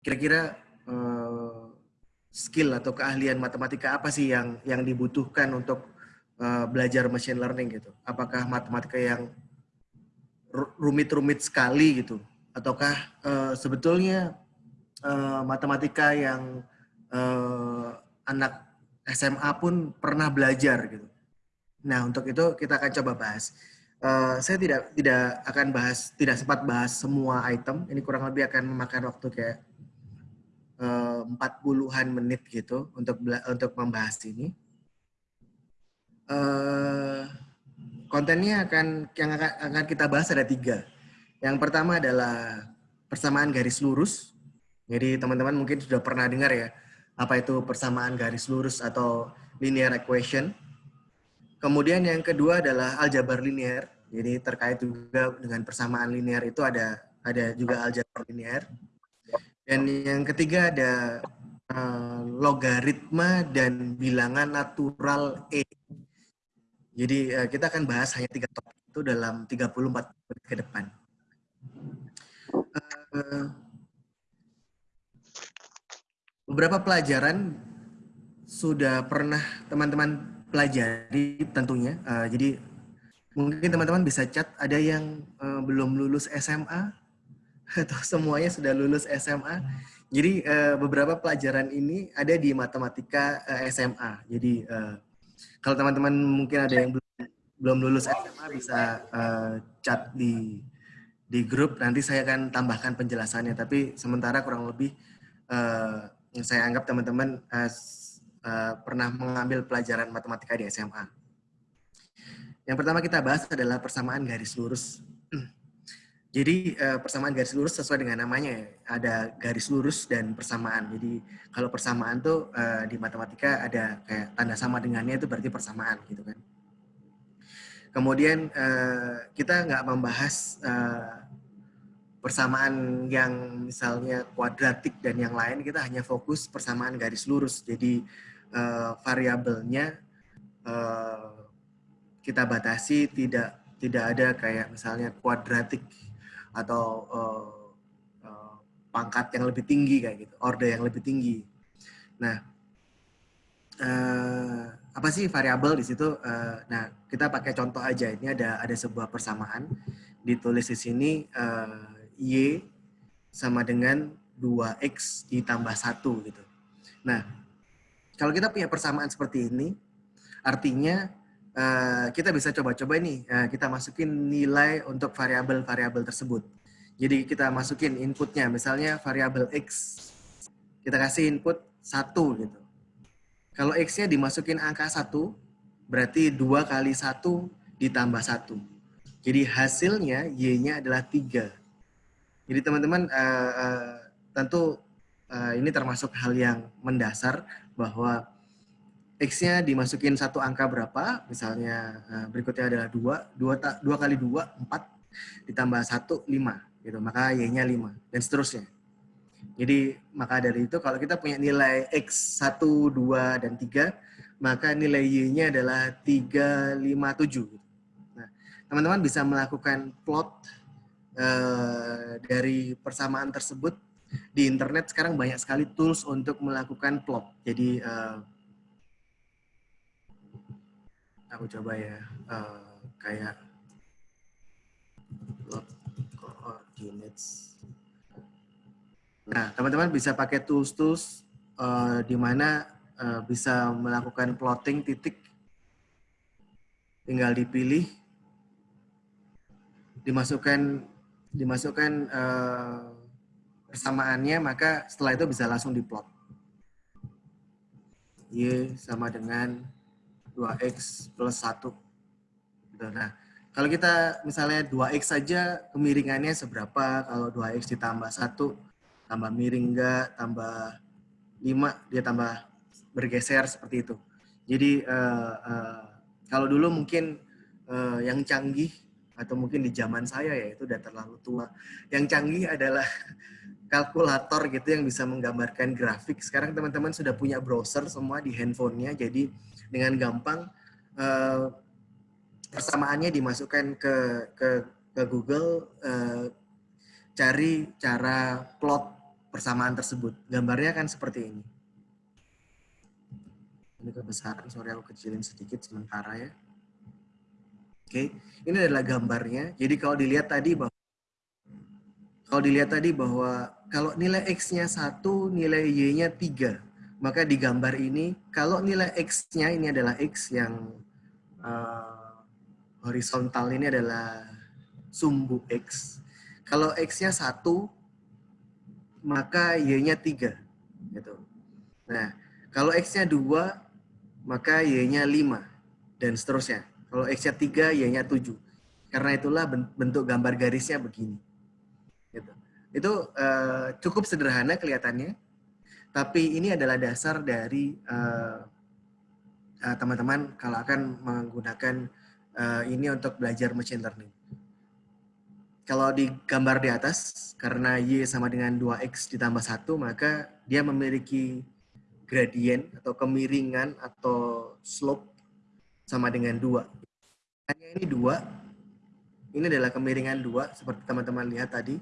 kira-kira uh, skill atau keahlian matematika apa sih yang yang dibutuhkan untuk uh, belajar machine learning gitu? Apakah matematika yang rumit-rumit sekali gitu, ataukah uh, sebetulnya uh, matematika yang uh, anak SMA pun pernah belajar gitu? Nah untuk itu kita akan coba bahas. Uh, saya tidak tidak akan bahas tidak sempat bahas semua item. Ini kurang lebih akan memakan waktu kayak empat puluhan menit gitu untuk untuk membahas ini. Uh, kontennya akan yang akan kita bahas ada tiga. Yang pertama adalah persamaan garis lurus. Jadi teman-teman mungkin sudah pernah dengar ya apa itu persamaan garis lurus atau linear equation. Kemudian yang kedua adalah aljabar linear. Jadi terkait juga dengan persamaan linear itu ada ada juga aljabar linear. Dan yang ketiga ada uh, logaritma dan bilangan natural E. Jadi uh, kita akan bahas hanya tiga topik itu dalam 34 menit ke depan. Uh, beberapa pelajaran sudah pernah teman-teman pelajari tentunya. Uh, jadi mungkin teman-teman bisa chat ada yang uh, belum lulus SMA atau semuanya sudah lulus SMA. Jadi uh, beberapa pelajaran ini ada di matematika eh, SMA. Jadi uh, kalau teman-teman mungkin ada yang belum lulus SMA bisa chat di di grup. Nanti saya akan tambahkan penjelasannya. Tapi sementara kurang lebih saya anggap teman-teman pernah mengambil pelajaran matematika di SMA. Yang pertama kita bahas adalah persamaan garis lurus. Jadi uh, persamaan garis lurus sesuai dengan namanya ya. Ada garis lurus dan persamaan. Jadi kalau persamaan tuh uh, di matematika ada kayak tanda sama dengannya itu berarti persamaan gitu kan. Kemudian uh, kita nggak membahas persamaan yang misalnya kuadratik dan yang lain. Kita hanya fokus persamaan garis lurus. Jadi variabelnya kita batasi tidak tidak ada kayak misalnya kuadratik atau uh, uh, pangkat yang lebih tinggi kayak gitu, order yang lebih tinggi. Nah, uh, apa sih variabel di situ? Uh, nah, kita pakai contoh aja. Ini ada ada sebuah persamaan ditulis di sini uh, y sama dengan 2x ditambah satu gitu. Nah, kalau kita punya persamaan seperti ini, artinya Eh, kita bisa coba-coba nih, uh, kita masukin nilai untuk variabel-variabel tersebut. Jadi kita masukin inputnya, misalnya variabel x, kita kasih input 1 gitu. Kalau x-nya dimasukin angka 1, berarti 2 kali 1 ditambah 1. Jadi hasilnya y-nya adalah 3. Jadi teman-teman uh, uh, tentu uh, ini termasuk hal yang mendasar bahwa X-nya dimasukin satu angka berapa, misalnya eh, berikutnya adalah 2, 2, 2 kali 2, 4, ditambah 1, 5. Gitu. Maka Y-nya 5, dan seterusnya. Jadi, maka dari itu kalau kita punya nilai X 1, 2, dan 3, maka nilai Y-nya adalah 3, 5, 7. Nah, teman-teman bisa melakukan plot uh, dari persamaan tersebut di internet sekarang banyak sekali tools untuk melakukan plot. Jadi, uh, aku coba ya uh, kayak plot coordinates. Nah, teman-teman bisa pakai tools-tools uh, di mana uh, bisa melakukan plotting titik. Tinggal dipilih, dimasukkan dimasukkan uh, persamaannya, maka setelah itu bisa langsung diplot. Y sama dengan 2X plus 1. Gitu. Nah, kalau kita misalnya 2X saja kemiringannya seberapa, kalau 2X ditambah 1, tambah miring enggak, tambah 5, dia tambah bergeser seperti itu. Jadi uh, uh, kalau dulu mungkin uh, yang canggih atau mungkin di zaman saya ya itu udah terlalu tua. Yang canggih adalah kalkulator gitu yang bisa menggambarkan grafik. Sekarang teman-teman sudah punya browser semua di handphonenya, jadi dengan gampang uh, persamaannya dimasukkan ke ke, ke Google, uh, cari cara plot persamaan tersebut. Gambarnya kan seperti ini. Ini kebesaran, sorry aku kecilin sedikit sementara ya. Oke, ini adalah gambarnya. Jadi kalau dilihat tadi bahwa kalau dilihat tadi bahwa kalau nilai X-nya satu, nilai Y-nya tiga, maka di gambar ini kalau nilai X-nya ini adalah X yang uh, horizontal ini adalah sumbu X. Kalau X-nya satu, maka Y-nya tiga. Gitu. Nah, kalau X-nya dua, maka Y-nya lima dan seterusnya. Kalau X-nya 3, Y-nya 7. Karena itulah bentuk gambar garisnya begini. Gitu. Itu uh, cukup sederhana kelihatannya, tapi ini adalah dasar dari teman-teman uh, uh, kalau akan menggunakan uh, ini untuk belajar machine learning. Kalau di gambar di atas, karena Y sama dengan 2X ditambah 1, maka dia memiliki gradien atau kemiringan atau slope sama dengan 2 hanya ini dua. Ini adalah kemiringan dua, seperti teman-teman lihat tadi.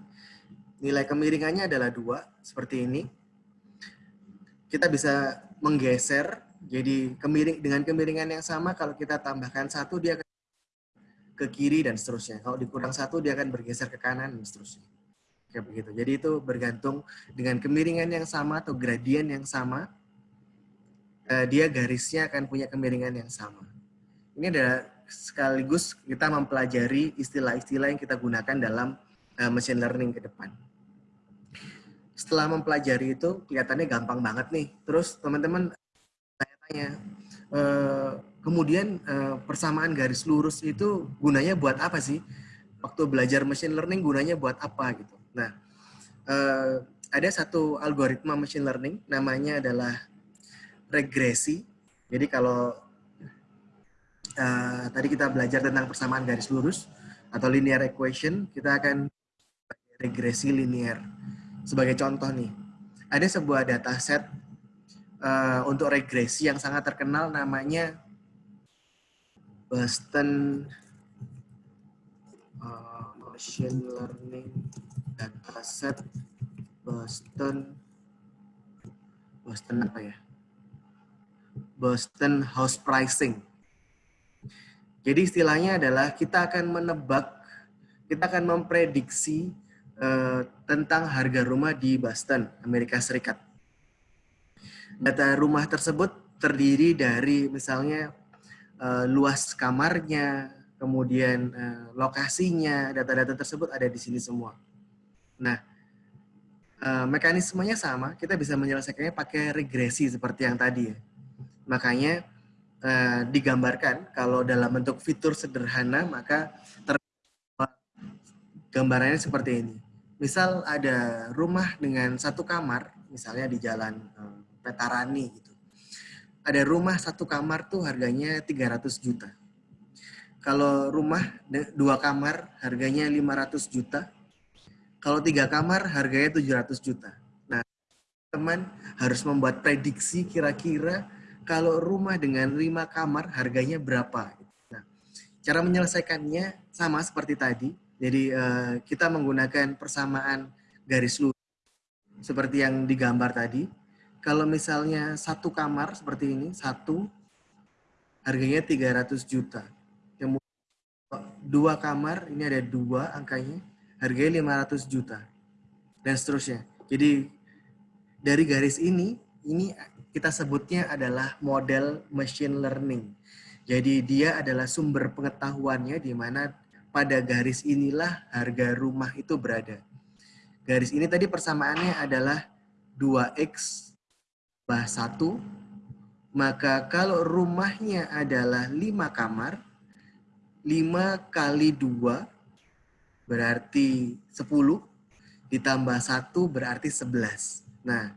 Nilai kemiringannya adalah dua, seperti ini. Kita bisa menggeser, jadi kemiring dengan kemiringan yang sama, kalau kita tambahkan satu, dia akan ke kiri dan seterusnya. Kalau dikurang satu, dia akan bergeser ke kanan dan seterusnya. Kayak begitu. Jadi itu bergantung dengan kemiringan yang sama atau gradien yang sama, eh, dia garisnya akan punya kemiringan yang sama. Ini adalah sekaligus kita mempelajari istilah-istilah yang kita gunakan dalam uh, machine learning ke depan. Setelah mempelajari itu kelihatannya gampang banget nih. Terus teman-teman tanya-tanya, uh, kemudian uh, persamaan garis lurus itu gunanya buat apa sih? Waktu belajar machine learning gunanya buat apa gitu. Nah, uh, ada satu algoritma machine learning namanya adalah regresi. Jadi kalau uh, tadi kita belajar tentang persamaan garis lurus atau linear equation, kita akan regresi linear. Sebagai contoh nih, ada sebuah dataset uh, untuk regresi yang sangat terkenal namanya Boston uh, Machine Learning Dataset Boston Boston apa ya? Boston House Pricing jadi istilahnya adalah kita akan menebak, kita akan memprediksi uh, tentang harga rumah di Boston, Amerika Serikat. Data rumah tersebut terdiri dari misalnya uh, luas kamarnya, kemudian uh, lokasinya, data-data tersebut ada di sini semua. Nah, mekanismenya sama, kita bisa menyelesaikannya pakai regresi seperti yang tadi ya. Makanya digambarkan kalau dalam bentuk fitur sederhana maka gambarannya seperti ini. Misal ada rumah dengan satu kamar, misalnya di jalan um, Petarani gitu. Ada rumah satu kamar tuh harganya 300 juta. Kalau rumah dua kamar harganya 500 juta. Kalau tiga kamar harganya 700 juta. Nah, teman harus membuat prediksi kira-kira kalau rumah dengan lima kamar harganya berapa? Nah, cara menyelesaikannya sama seperti tadi. Jadi uh, kita menggunakan persamaan garis lurus seperti yang digambar tadi. Kalau misalnya satu kamar seperti ini, satu harganya 300 juta. Kemudian dua kamar, ini ada dua angkanya, harganya 500 juta. Dan seterusnya. Jadi dari garis ini, ini kita sebutnya adalah model machine learning. Jadi dia adalah sumber pengetahuannya di mana pada garis inilah harga rumah itu berada. Garis ini tadi persamaannya adalah 2X bah 1, maka kalau rumahnya adalah 5 kamar, 5 kali 2 berarti 10, ditambah 1 berarti 11. Nah,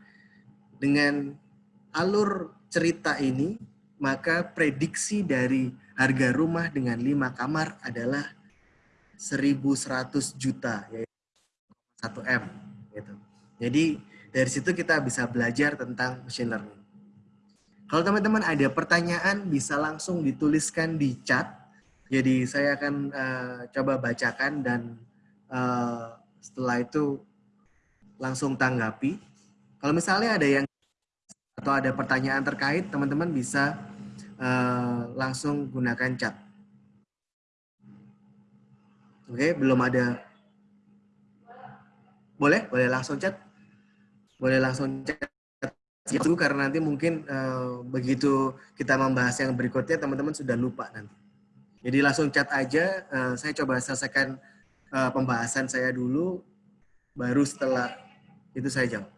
dengan alur cerita ini, maka prediksi dari harga rumah dengan lima kamar adalah 1.100 juta, yaitu 1 M. Gitu. Jadi dari situ kita bisa belajar tentang machine learning. Kalau teman-teman ada pertanyaan, bisa langsung dituliskan di chat. Jadi saya akan uh, coba bacakan dan uh, setelah itu langsung tanggapi. Kalau misalnya ada yang atau ada pertanyaan terkait, teman-teman bisa uh, langsung gunakan chat. Oke, belum ada. Boleh, boleh langsung chat. Boleh langsung chat itu karena nanti mungkin uh, begitu kita membahas yang berikutnya teman-teman sudah lupa nanti. Jadi langsung chat aja. Uh, saya coba selesaikan uh, pembahasan saya dulu, baru setelah itu saya jawab.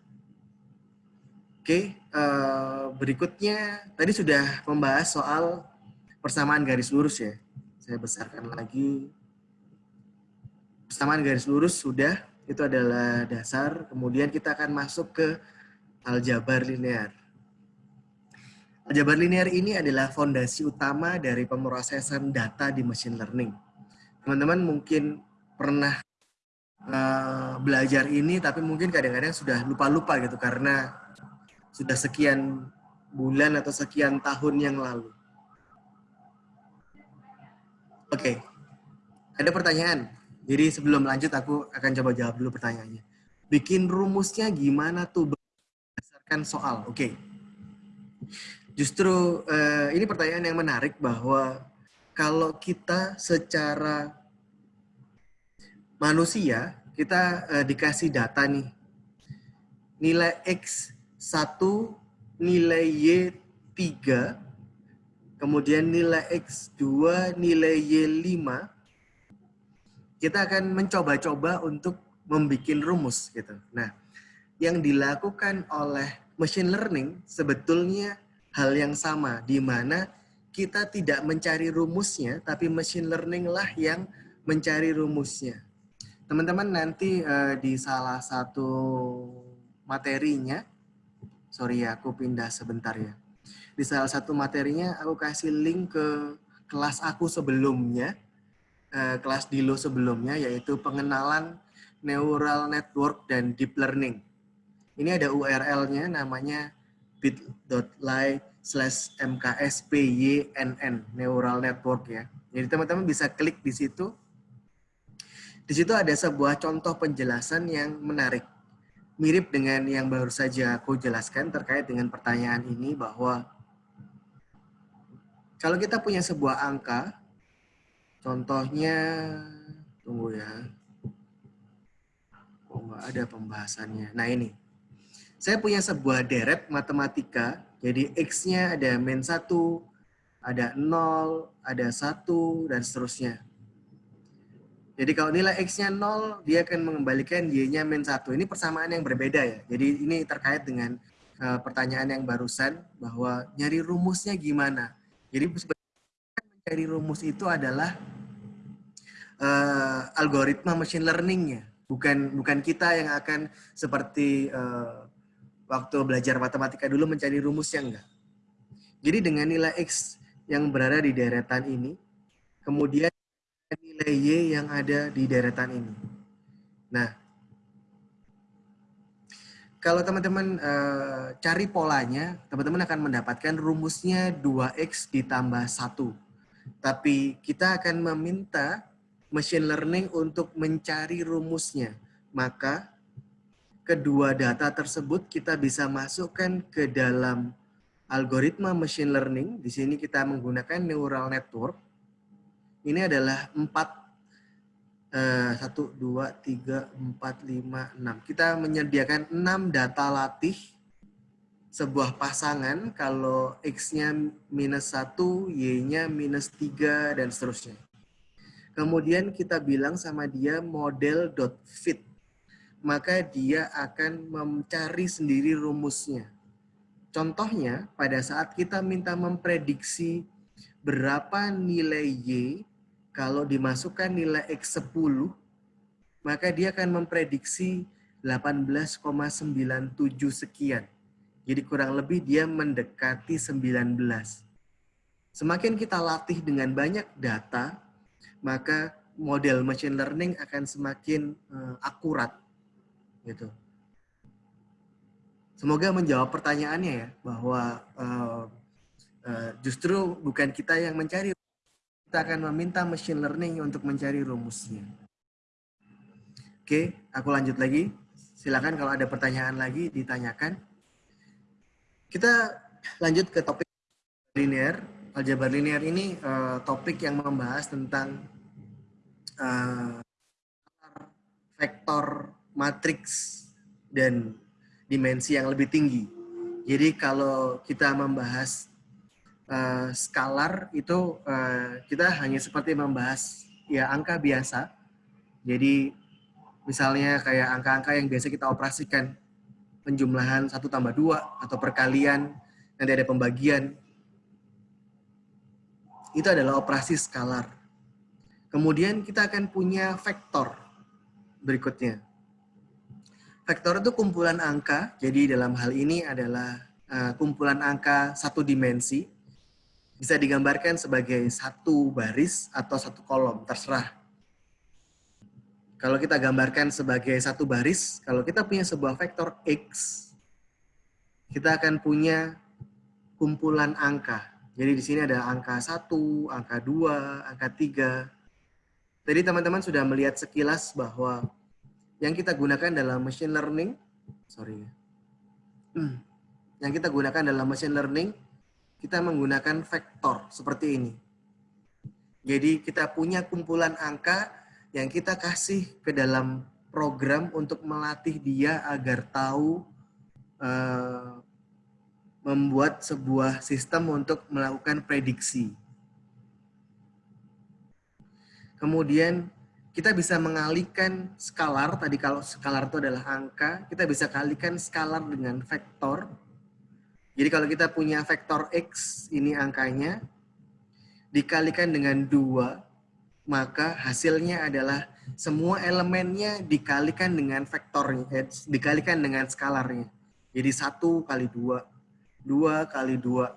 Oke, uh, berikutnya tadi sudah membahas soal persamaan garis lurus ya. Saya besarkan lagi. Persamaan garis lurus sudah, itu adalah dasar. Kemudian kita akan masuk ke aljabar linear. Aljabar linear ini adalah fondasi utama dari pemrosesan data di machine learning. Teman-teman mungkin pernah uh, belajar ini, tapi mungkin kadang-kadang sudah lupa-lupa gitu karena sudah sekian bulan atau sekian tahun yang lalu. Oke, okay. ada pertanyaan. Jadi sebelum lanjut aku akan coba jawab dulu pertanyaannya. Bikin rumusnya gimana tuh berdasarkan soal? Oke. Okay. Justru uh, ini pertanyaan yang menarik bahwa kalau kita secara manusia kita uh, dikasih data nih nilai x satu nilai Y 3, kemudian nilai X 2, nilai Y 5, kita akan mencoba-coba untuk membuat rumus gitu. Nah, yang dilakukan oleh machine learning sebetulnya hal yang sama, di mana kita tidak mencari rumusnya, tapi machine learning lah yang mencari rumusnya. Teman-teman nanti uh, di salah satu materinya, sorry ya, aku pindah sebentar ya. Di salah satu materinya aku kasih link ke kelas aku sebelumnya, eh, kelas Dilo sebelumnya, yaitu pengenalan neural network dan deep learning. Ini ada URL-nya namanya bit.ly slash mkspynn neural network ya. Jadi teman-teman bisa klik di situ. Di situ ada sebuah contoh penjelasan yang menarik mirip dengan yang baru saja aku jelaskan terkait dengan pertanyaan ini bahwa kalau kita punya sebuah angka, contohnya, tunggu ya, oh nggak ada pembahasannya. Nah ini, saya punya sebuah deret matematika, jadi X-nya ada min 1, ada 0, ada 1, dan seterusnya. Jadi kalau nilai X-nya 0, dia akan mengembalikan Y-nya min 1. Ini persamaan yang berbeda ya. Jadi ini terkait dengan uh, pertanyaan yang barusan bahwa nyari rumusnya gimana. Jadi sebenarnya mencari rumus itu adalah uh, algoritma machine learning-nya. Bukan bukan kita yang akan seperti uh, waktu belajar matematika dulu mencari rumusnya enggak. Jadi dengan nilai X yang berada di deretan ini, kemudian nilai Y yang ada di deretan ini. Nah, kalau teman-teman uh, cari polanya, teman-teman akan mendapatkan rumusnya 2X ditambah 1. Tapi kita akan meminta machine learning untuk mencari rumusnya. Maka kedua data tersebut kita bisa masukkan ke dalam algoritma machine learning. Di sini kita menggunakan neural network ini adalah empat eh, satu dua tiga empat lima enam kita menyediakan enam data latih sebuah pasangan kalau X-nya minus satu, Y-nya minus tiga, dan seterusnya. Kemudian kita bilang sama dia model dot fit maka dia akan mencari sendiri rumusnya. Contohnya, pada saat kita minta memprediksi berapa nilai Y kalau dimasukkan nilai X 10, maka dia akan memprediksi 18,97 sekian. Jadi kurang lebih dia mendekati 19. Semakin kita latih dengan banyak data, maka model machine learning akan semakin uh, akurat. Gitu. Semoga menjawab pertanyaannya ya, bahwa uh, uh, justru bukan kita yang mencari kita akan meminta machine learning untuk mencari rumusnya. Oke, aku lanjut lagi. silakan kalau ada pertanyaan lagi ditanyakan. Kita lanjut ke topik linear. Aljabar linear ini uh, topik yang membahas tentang uh, vektor matriks dan dimensi yang lebih tinggi. Jadi kalau kita membahas uh, skalar itu uh, kita hanya seperti membahas ya angka biasa. Jadi misalnya kayak angka-angka yang biasa kita operasikan penjumlahan satu tambah dua atau perkalian nanti ada pembagian itu adalah operasi skalar. Kemudian kita akan punya vektor berikutnya. Vektor itu kumpulan angka, jadi dalam hal ini adalah uh, kumpulan angka satu dimensi. Bisa digambarkan sebagai satu baris atau satu kolom, terserah. Kalau kita gambarkan sebagai satu baris, kalau kita punya sebuah vektor X, kita akan punya kumpulan angka jadi di sini ada angka 1, angka 2, angka 3. Tadi teman-teman sudah melihat sekilas bahwa yang kita gunakan dalam machine learning, sorry ya. yang kita gunakan dalam machine learning, kita menggunakan vektor seperti ini. Jadi kita punya kumpulan angka yang kita kasih ke dalam program untuk melatih dia agar tahu uh, membuat sebuah sistem untuk melakukan prediksi. Kemudian kita bisa mengalihkan skalar, tadi kalau skalar itu adalah angka, kita bisa kalikan skalar dengan vektor. Jadi kalau kita punya vektor X, ini angkanya, dikalikan dengan dua, maka hasilnya adalah semua elemennya dikalikan dengan vektornya, eh, dikalikan dengan skalarnya. Jadi satu kali dua dua kali dua,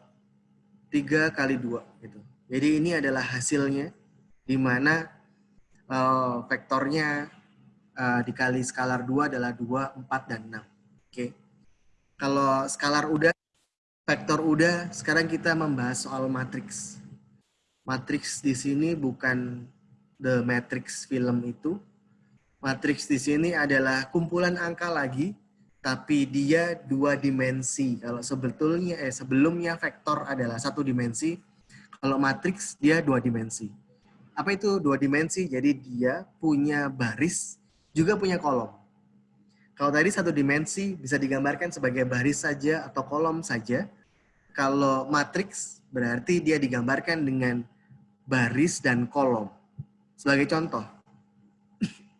tiga kali dua gitu. Jadi ini adalah hasilnya di mana uh, vektornya uh, dikali skalar dua adalah dua, empat, dan enam. Oke. Okay. Kalau skalar udah, vektor udah, sekarang kita membahas soal matriks. Matriks di sini bukan the matrix film itu. Matriks di sini adalah kumpulan angka lagi tapi dia dua dimensi. Kalau sebetulnya eh sebelumnya vektor adalah satu dimensi, kalau matriks dia dua dimensi. Apa itu dua dimensi? Jadi dia punya baris juga punya kolom. Kalau tadi satu dimensi bisa digambarkan sebagai baris saja atau kolom saja. Kalau matriks berarti dia digambarkan dengan baris dan kolom. Sebagai contoh,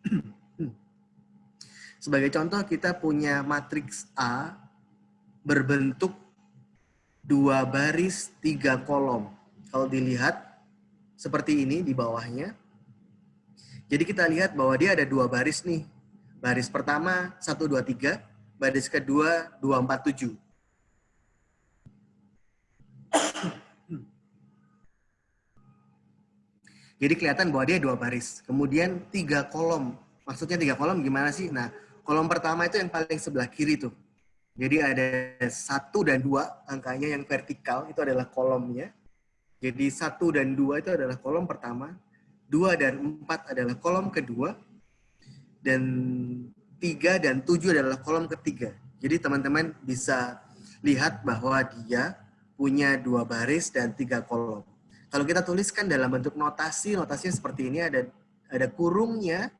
sebagai contoh kita punya matriks A berbentuk dua baris tiga kolom. Kalau dilihat seperti ini di bawahnya. Jadi kita lihat bahwa dia ada dua baris nih. Baris pertama 1, 2, 3. Baris kedua 2, 4, 7. Jadi kelihatan bahwa dia dua baris. Kemudian tiga kolom. Maksudnya tiga kolom gimana sih? Nah, Kolom pertama itu yang paling sebelah kiri tuh. Jadi ada satu dan dua angkanya yang vertikal itu adalah kolomnya. Jadi satu dan dua itu adalah kolom pertama, dua dan empat adalah kolom kedua, dan tiga dan tujuh adalah kolom ketiga. Jadi teman-teman bisa lihat bahwa dia punya dua baris dan tiga kolom. Kalau kita tuliskan dalam bentuk notasi, notasinya seperti ini ada ada kurungnya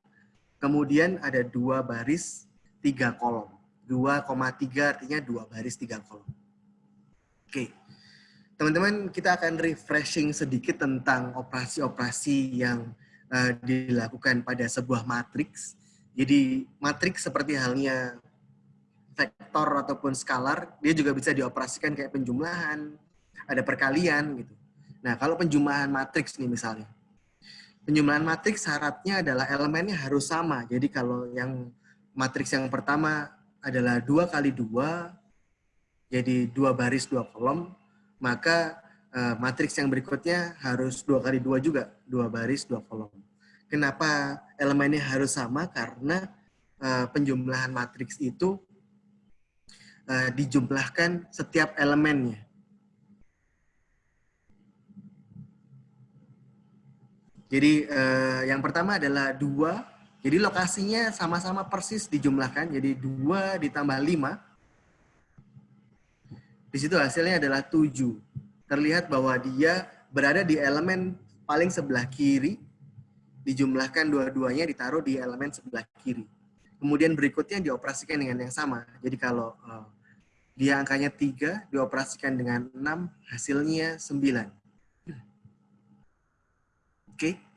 Kemudian ada dua baris, tiga kolom. 2,3 artinya dua baris, tiga kolom. Oke. Teman-teman, kita akan refreshing sedikit tentang operasi-operasi yang uh, dilakukan pada sebuah matriks. Jadi, matriks seperti halnya vektor ataupun skalar, dia juga bisa dioperasikan kayak penjumlahan, ada perkalian gitu. Nah, kalau penjumlahan matriks nih misalnya, Penjumlahan matriks syaratnya adalah elemennya harus sama. Jadi kalau yang matriks yang pertama adalah dua kali dua, jadi dua baris dua kolom, maka uh, matriks yang berikutnya harus dua kali dua juga, dua baris dua kolom. Kenapa elemennya harus sama? Karena uh, penjumlahan matriks itu uh, dijumlahkan setiap elemennya. Jadi uh, yang pertama adalah dua Jadi lokasinya sama-sama persis dijumlahkan, jadi 2 ditambah 5. Di situ hasilnya adalah 7. Terlihat bahwa dia berada di elemen paling sebelah kiri, dijumlahkan dua-duanya ditaruh di elemen sebelah kiri. Kemudian berikutnya dioperasikan dengan yang sama. Jadi kalau uh, dia angkanya 3, dioperasikan dengan 6, hasilnya 9. Oke. Okay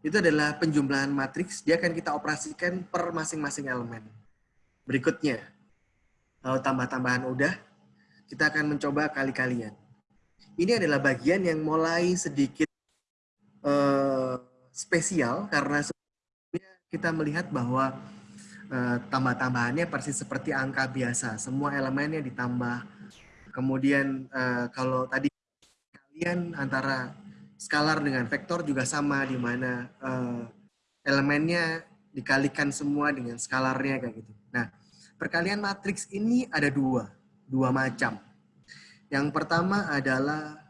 itu adalah penjumlahan matriks, dia akan kita operasikan per masing-masing elemen. Berikutnya, kalau tambah-tambahan udah, kita akan mencoba kali-kalian. Ini adalah bagian yang mulai sedikit uh, spesial karena kita melihat bahwa uh, tambah-tambahannya persis seperti angka biasa. Semua elemennya ditambah. Kemudian uh, kalau tadi kalian antara skalar dengan vektor juga sama di mana uh, elemennya dikalikan semua dengan skalarnya kayak gitu. Nah, perkalian matriks ini ada dua, dua macam. Yang pertama adalah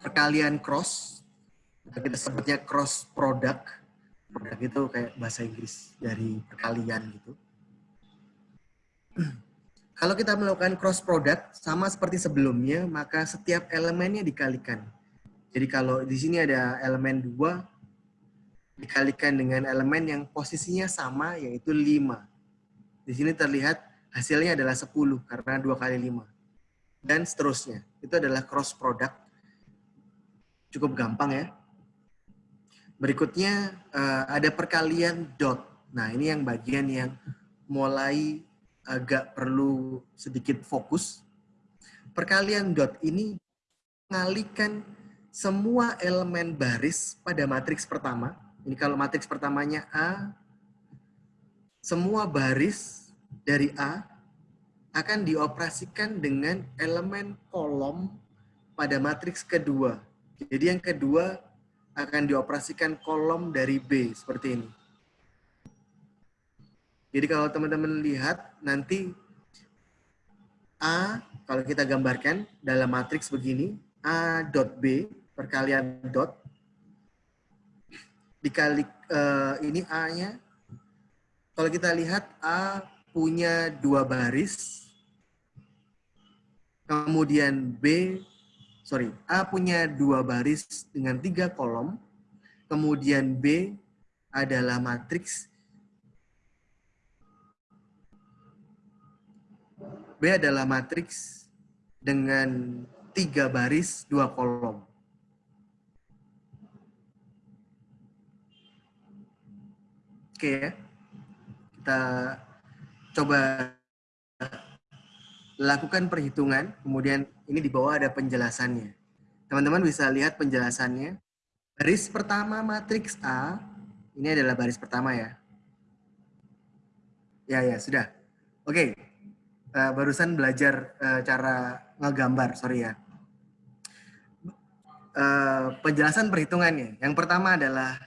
perkalian cross, kita sebutnya cross product. Produk itu kayak bahasa Inggris dari perkalian gitu. Kalau kita melakukan cross product sama seperti sebelumnya, maka setiap elemennya dikalikan. Jadi kalau di sini ada elemen 2 dikalikan dengan elemen yang posisinya sama yaitu 5. Di sini terlihat hasilnya adalah 10 karena 2 kali 5. Dan seterusnya. Itu adalah cross product. Cukup gampang ya. Berikutnya eh, ada perkalian dot. Nah, ini yang bagian yang mulai agak perlu sedikit fokus. Perkalian dot ini mengalihkan semua elemen baris pada matriks pertama. Ini kalau matriks pertamanya A, semua baris dari A akan dioperasikan dengan elemen kolom pada matriks kedua. Jadi yang kedua akan dioperasikan kolom dari B seperti ini. Jadi kalau teman-teman lihat nanti A kalau kita gambarkan dalam matriks begini A dot B perkalian dot dikali uh, ini A-nya kalau kita lihat A punya dua baris kemudian B sorry A punya dua baris dengan tiga kolom kemudian B adalah matriks B adalah matriks dengan tiga baris, dua kolom. Oke ya. Kita coba lakukan perhitungan, kemudian ini di bawah ada penjelasannya. Teman-teman bisa lihat penjelasannya. Baris pertama matriks A, ini adalah baris pertama ya. Ya, ya, sudah. Oke, uh, barusan belajar uh, cara ngegambar, sorry ya. Uh, penjelasan perhitungannya. Yang pertama adalah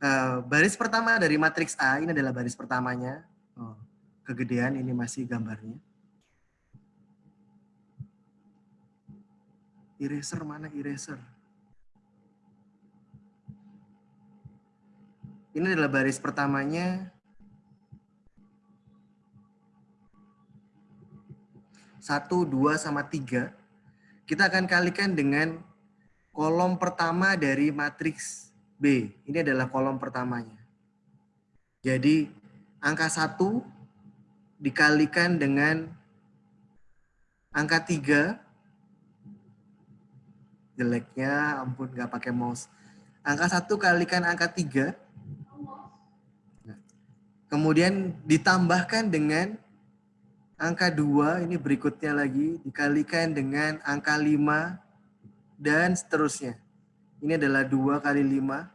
uh, baris pertama dari matriks A, ini adalah baris pertamanya. Oh, kegedean, ini masih gambarnya. Eraser mana eraser? Ini adalah baris pertamanya, 1, 2, sama 3, kita akan kalikan dengan kolom pertama dari matriks B. Ini adalah kolom pertamanya. Jadi angka 1 dikalikan dengan angka 3. Jeleknya, ampun nggak pakai mouse. Angka 1 kalikan angka 3. Kemudian ditambahkan dengan angka 2 ini berikutnya lagi dikalikan dengan angka 5 dan seterusnya. Ini adalah 2 kali 5.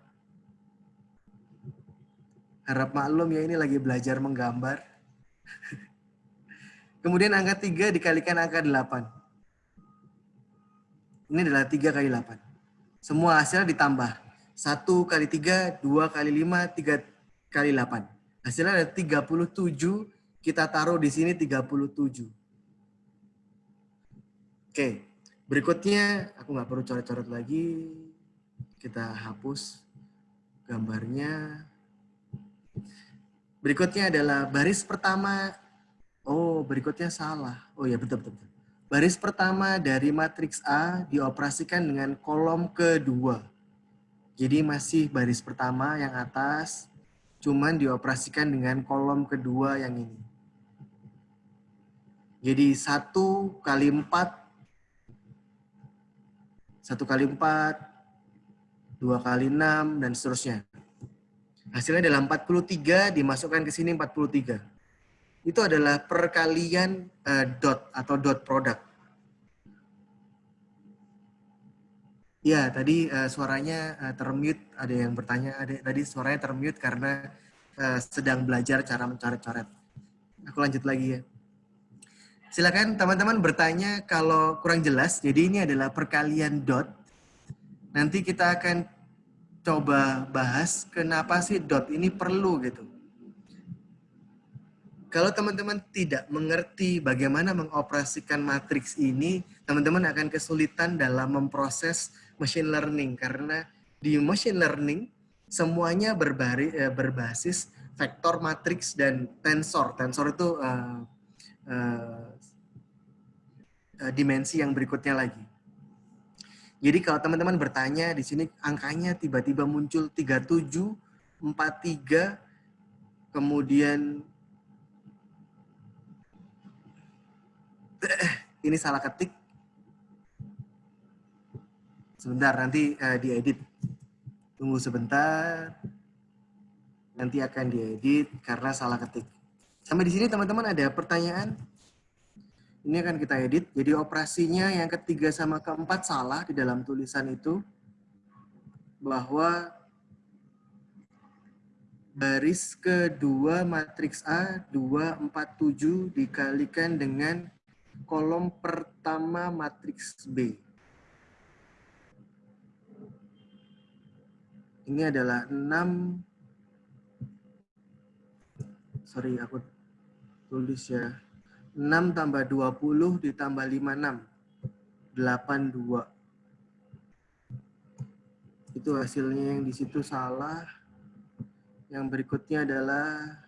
Harap maklum ya ini lagi belajar menggambar. Kemudian angka 3 dikalikan angka 8. Ini adalah 3 kali 8. Semua hasilnya ditambah. 1 kali 3, 2 kali 5, 3 kali 8. Hasilnya ada 37 kita taruh di sini 37. Oke, berikutnya aku nggak perlu coret-coret lagi. Kita hapus gambarnya. Berikutnya adalah baris pertama. Oh, berikutnya salah. Oh ya, betul, betul. Baris pertama dari matriks A dioperasikan dengan kolom kedua. Jadi masih baris pertama yang atas, cuman dioperasikan dengan kolom kedua yang ini. Jadi satu kali empat, satu kali empat, dua kali enam, dan seterusnya. Hasilnya adalah 43, dimasukkan ke sini 43. Itu adalah perkalian uh, dot atau dot product. Ya, tadi uh, suaranya uh, termute. Ada yang bertanya, ada tadi suaranya termute karena uh, sedang belajar cara mencoret-coret. Aku lanjut lagi ya. Silakan teman-teman bertanya kalau kurang jelas. Jadi ini adalah perkalian dot. Nanti kita akan coba bahas kenapa sih dot ini perlu gitu. Kalau teman-teman tidak mengerti bagaimana mengoperasikan matriks ini, teman-teman akan kesulitan dalam memproses machine learning karena di machine learning semuanya berbari, eh, berbasis vektor matriks dan tensor. Tensor itu uh, uh, dimensi yang berikutnya lagi. Jadi kalau teman-teman bertanya di sini angkanya tiba-tiba muncul 37, 43, kemudian ini salah ketik. Sebentar, nanti uh, diedit. Tunggu sebentar. Nanti akan diedit karena salah ketik. Sampai di sini teman-teman ada pertanyaan? Ini akan kita edit. Jadi operasinya yang ketiga sama keempat salah di dalam tulisan itu. Bahwa baris kedua matriks A 247 dikalikan dengan kolom pertama matriks B. Ini adalah 6 sorry aku tulis ya 6 tambah 20 ditambah 56. 82. Itu hasilnya yang di situ salah. Yang berikutnya adalah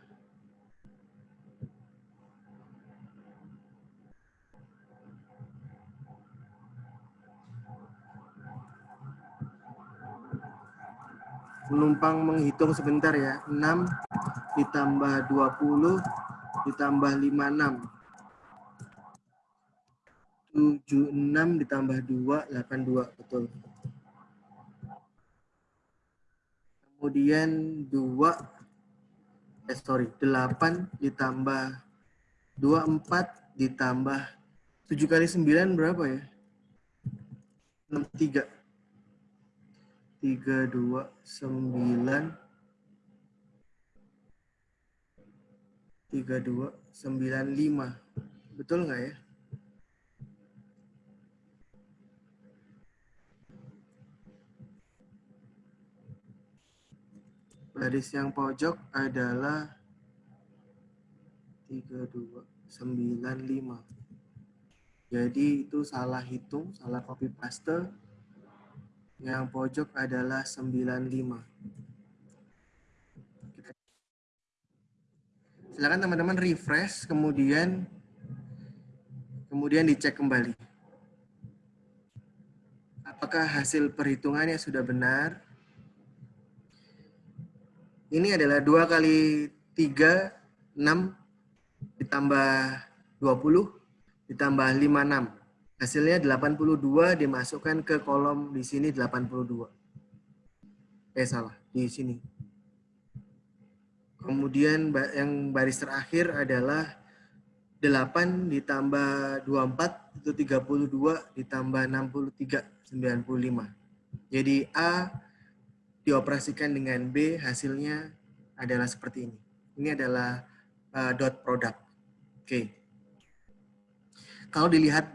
penumpang menghitung sebentar ya. 6 ditambah 20 ditambah 56. 76 ditambah 2, 82. Betul. Kemudian 2, eh sorry, 8 ditambah 24 ditambah 7 kali 9 berapa ya? 63. 3, 2, 9. 3, 2, 9, 5. Betul nggak ya? Baris yang pojok adalah 3295. Jadi itu salah hitung, salah copy paste. Yang pojok adalah 95. Silakan teman-teman refresh, kemudian kemudian dicek kembali. Apakah hasil perhitungannya sudah benar? Ini adalah 2 kali 3, 6 ditambah 20 ditambah 56. Hasilnya 82 dimasukkan ke kolom di sini 82. Eh salah, di sini. Kemudian yang baris terakhir adalah 8 ditambah 24 itu 32 ditambah 63 95. Jadi A dioperasikan dengan B, hasilnya adalah seperti ini. Ini adalah uh, dot product. Oke. Okay. Kalau dilihat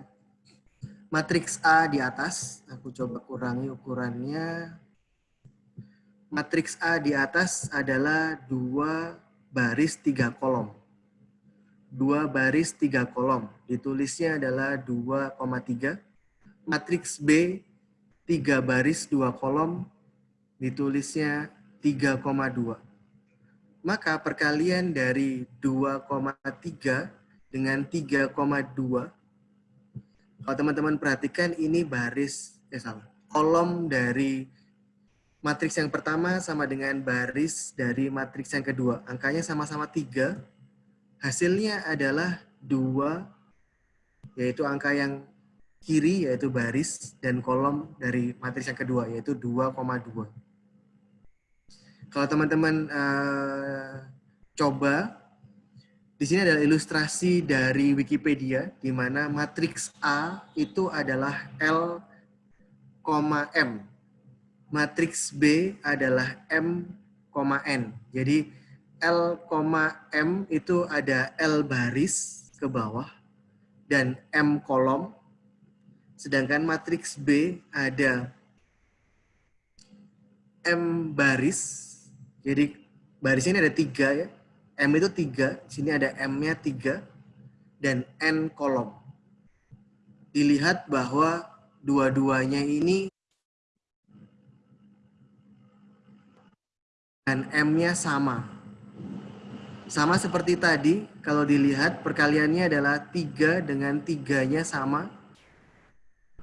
matriks A di atas, aku coba kurangi ukurannya. Matriks A di atas adalah dua baris tiga kolom. Dua baris tiga kolom. Ditulisnya adalah 2,3. Matriks B tiga baris dua kolom ditulisnya 3,2. Maka perkalian dari 2,3 dengan 3,2, kalau teman-teman perhatikan ini baris, eh salah, kolom dari matriks yang pertama sama dengan baris dari matriks yang kedua. Angkanya sama-sama 3, hasilnya adalah 2, yaitu angka yang kiri yaitu baris dan kolom dari matriks yang kedua yaitu 2,2. Kalau teman-teman uh, coba, di sini adalah ilustrasi dari Wikipedia, di mana matriks A itu adalah L, M. Matriks B adalah M, N. Jadi L, M itu ada L baris ke bawah dan M kolom. Sedangkan matriks B ada M baris jadi baris ini ada tiga ya. M itu tiga, sini ada M-nya tiga, dan N kolom. Dilihat bahwa dua-duanya ini dan M-nya sama. Sama seperti tadi, kalau dilihat perkaliannya adalah tiga dengan tiganya sama.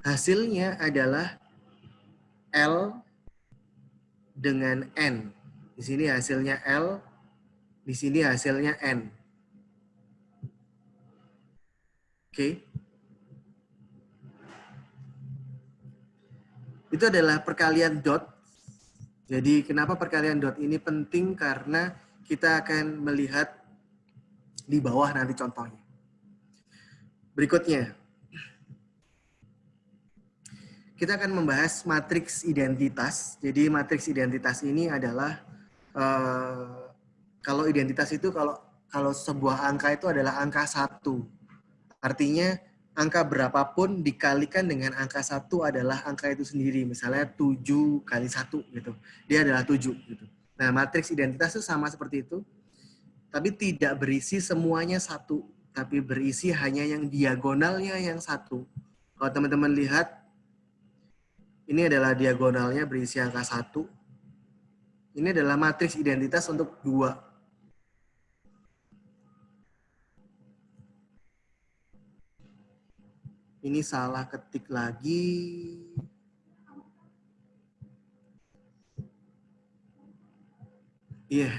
Hasilnya adalah L dengan N. Di sini hasilnya L, di sini hasilnya N. Oke. Itu adalah perkalian dot. Jadi kenapa perkalian dot ini penting? Karena kita akan melihat di bawah nanti contohnya. Berikutnya, kita akan membahas matriks identitas. Jadi matriks identitas ini adalah Eh, kalau identitas itu kalau kalau sebuah angka itu adalah angka satu. Artinya angka berapapun dikalikan dengan angka satu adalah angka itu sendiri. Misalnya 7 kali satu gitu. Dia adalah 7 gitu. Nah, matriks identitas itu sama seperti itu. Tapi tidak berisi semuanya satu. Tapi berisi hanya yang diagonalnya yang satu. Kalau teman-teman lihat, ini adalah diagonalnya berisi angka satu ini adalah matriks identitas untuk dua. Ini salah ketik lagi. Iya, yeah.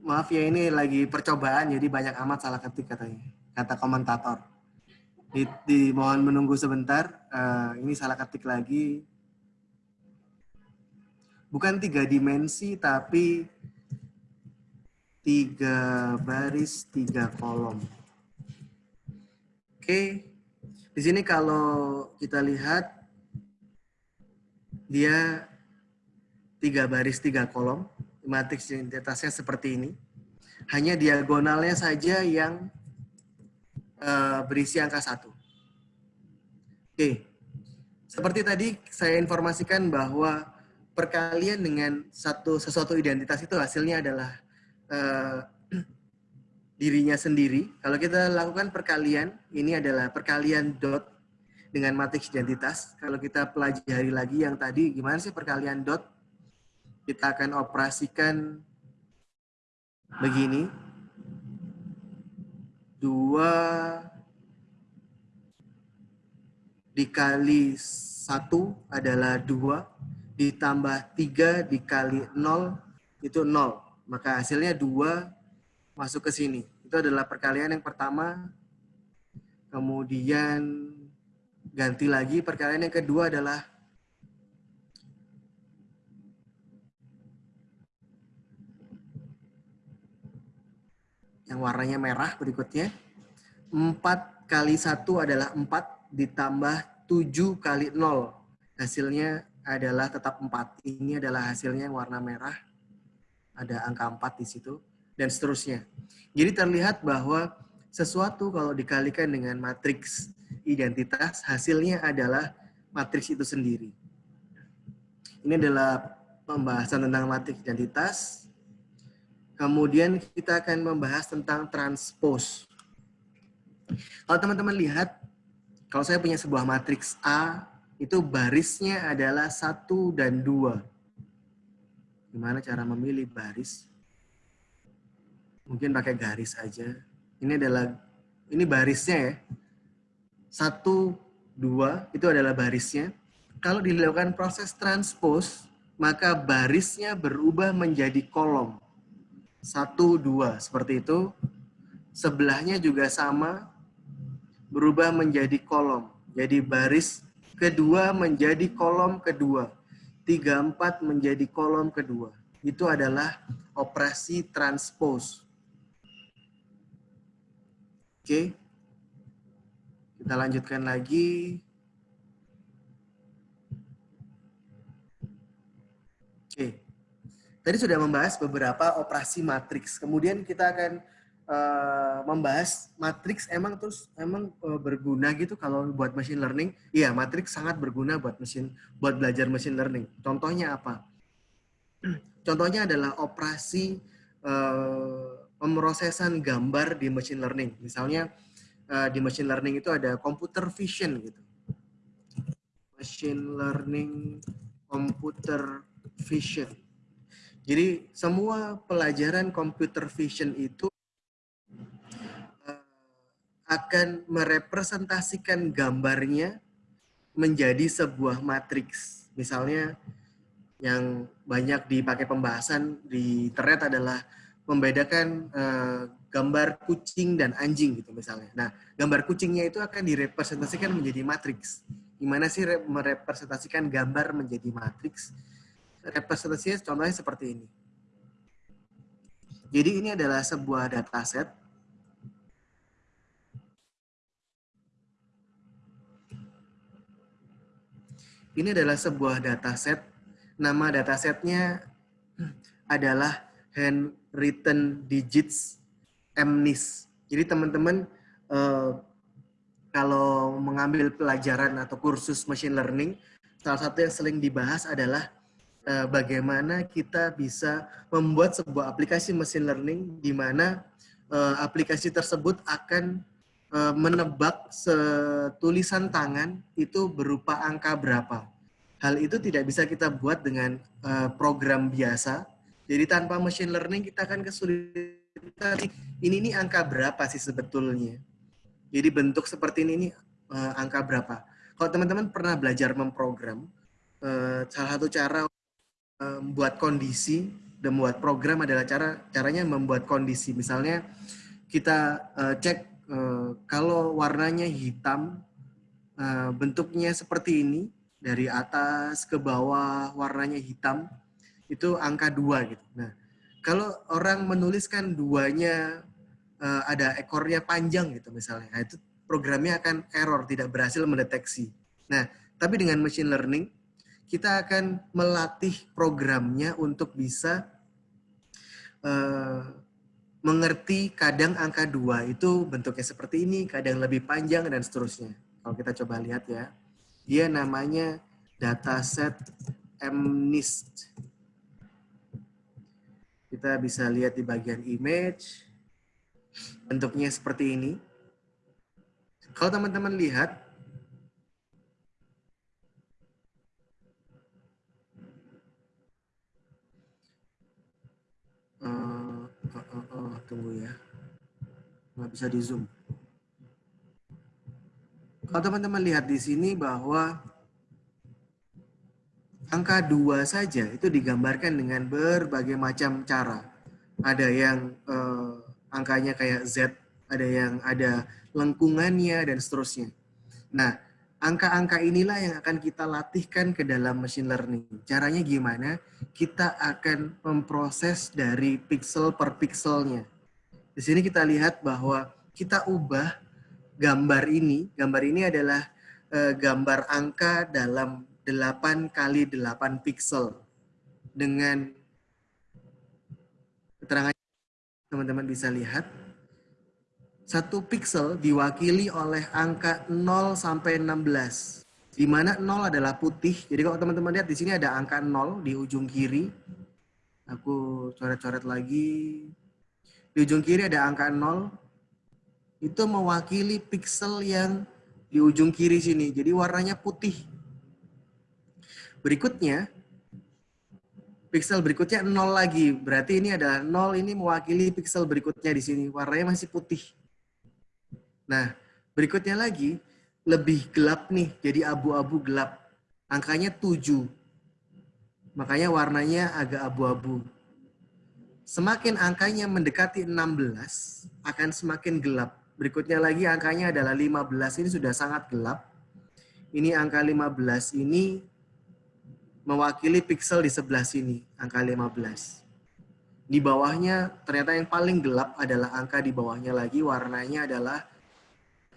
maaf ya ini lagi percobaan jadi banyak amat salah ketik katanya, kata komentator. Di, di mohon menunggu sebentar, uh, ini salah ketik lagi bukan tiga dimensi tapi tiga baris tiga kolom. Oke, di sini kalau kita lihat dia tiga baris tiga kolom, matriks identitasnya seperti ini. Hanya diagonalnya saja yang uh, berisi angka satu. Oke, seperti tadi saya informasikan bahwa perkalian dengan satu sesuatu identitas itu hasilnya adalah uh, dirinya sendiri. Kalau kita lakukan perkalian, ini adalah perkalian dot dengan matriks identitas. Kalau kita pelajari lagi yang tadi, gimana sih perkalian dot? Kita akan operasikan begini. Dua dikali satu adalah dua ditambah 3 dikali 0 itu 0. Maka hasilnya 2 masuk ke sini. Itu adalah perkalian yang pertama. Kemudian ganti lagi perkalian yang kedua adalah yang warnanya merah berikutnya. 4 kali 1 adalah 4 ditambah 7 kali 0. Hasilnya adalah tetap 4. Ini adalah hasilnya yang warna merah. Ada angka 4 di situ. Dan seterusnya. Jadi terlihat bahwa sesuatu kalau dikalikan dengan matriks identitas, hasilnya adalah matriks itu sendiri. Ini adalah pembahasan tentang matriks identitas. Kemudian kita akan membahas tentang transpose. Kalau teman-teman lihat, kalau saya punya sebuah matriks A itu barisnya adalah satu dan dua. Gimana cara memilih baris? Mungkin pakai garis aja. Ini adalah ini barisnya ya. Satu, dua, itu adalah barisnya. Kalau dilakukan proses transpose, maka barisnya berubah menjadi kolom. Satu, dua, seperti itu. Sebelahnya juga sama, berubah menjadi kolom. Jadi baris kedua menjadi kolom kedua. Tiga, empat menjadi kolom kedua. Itu adalah operasi transpose. Oke. Kita lanjutkan lagi. Oke. Tadi sudah membahas beberapa operasi matriks. Kemudian kita akan uh, membahas matriks emang terus emang uh, berguna gitu kalau buat machine learning. Iya, matriks sangat berguna buat mesin buat belajar machine learning. Contohnya apa? Contohnya adalah operasi uh, pemrosesan gambar di machine learning. Misalnya uh, di machine learning itu ada computer vision gitu. Machine learning computer vision. Jadi semua pelajaran computer vision itu akan merepresentasikan gambarnya menjadi sebuah matriks. Misalnya yang banyak dipakai pembahasan di internet adalah membedakan uh, gambar kucing dan anjing gitu misalnya. Nah, gambar kucingnya itu akan direpresentasikan menjadi matriks. Gimana sih merepresentasikan gambar menjadi matriks? Representasinya contohnya seperti ini. Jadi ini adalah sebuah dataset. Ini adalah sebuah dataset. Nama datasetnya adalah handwritten digits MNIS. Jadi teman-teman uh, kalau mengambil pelajaran atau kursus machine learning, salah satu yang sering dibahas adalah uh, bagaimana kita bisa membuat sebuah aplikasi machine learning di mana uh, aplikasi tersebut akan menebak tulisan tangan itu berupa angka berapa. Hal itu tidak bisa kita buat dengan uh, program biasa, jadi tanpa machine learning kita akan kesulitan. Ini ini angka berapa sih sebetulnya? Jadi bentuk seperti ini ini uh, angka berapa? Kalau teman-teman pernah belajar memprogram, salah satu cara membuat kondisi dan membuat program adalah cara caranya membuat kondisi. Misalnya kita cek uh, kalau warnanya hitam, uh, bentuknya seperti ini dari atas ke bawah warnanya hitam itu angka dua gitu. Nah, kalau orang menuliskan duanya uh, ada ekornya panjang gitu misalnya, nah, itu programnya akan error, tidak berhasil mendeteksi. Nah, tapi dengan machine learning, kita akan melatih programnya untuk bisa mengerti kadang angka dua itu bentuknya seperti ini, kadang lebih panjang, dan seterusnya. Kalau kita coba lihat ya, dia namanya dataset MNIST. Kita bisa lihat di bagian image. Bentuknya seperti ini. Kalau teman-teman lihat, uh, uh, uh, uh, tunggu ya, nggak bisa di zoom. Kalau teman-teman lihat di sini bahwa angka dua saja itu digambarkan dengan berbagai macam cara. Ada yang eh, angkanya kayak Z, ada yang ada lengkungannya, dan seterusnya. Nah, angka-angka inilah yang akan kita latihkan ke dalam machine learning. Caranya gimana? Kita akan memproses dari pixel per pixelnya. Di sini kita lihat bahwa kita ubah gambar ini. Gambar ini adalah eh, gambar angka dalam 8 kali 8 pixel dengan keterangan teman-teman bisa lihat. Satu pixel diwakili oleh angka 0 sampai 16 di mana 0 adalah putih. Jadi kalau teman-teman lihat di sini ada angka 0 di ujung kiri. Aku coret-coret lagi di ujung kiri ada angka 0 itu mewakili pixel yang di ujung kiri sini jadi warnanya putih Berikutnya, Pixel berikutnya 0 lagi. Berarti ini adalah 0 ini mewakili pixel berikutnya di sini. Warnanya masih putih. Nah, berikutnya lagi lebih gelap nih, jadi abu-abu gelap. Angkanya 7. Makanya warnanya agak abu-abu. Semakin angkanya mendekati 16, akan semakin gelap. Berikutnya lagi angkanya adalah 15. Ini sudah sangat gelap. Ini angka 15 ini mewakili pixel di sebelah sini, angka 15. Di bawahnya ternyata yang paling gelap adalah angka di bawahnya lagi, warnanya adalah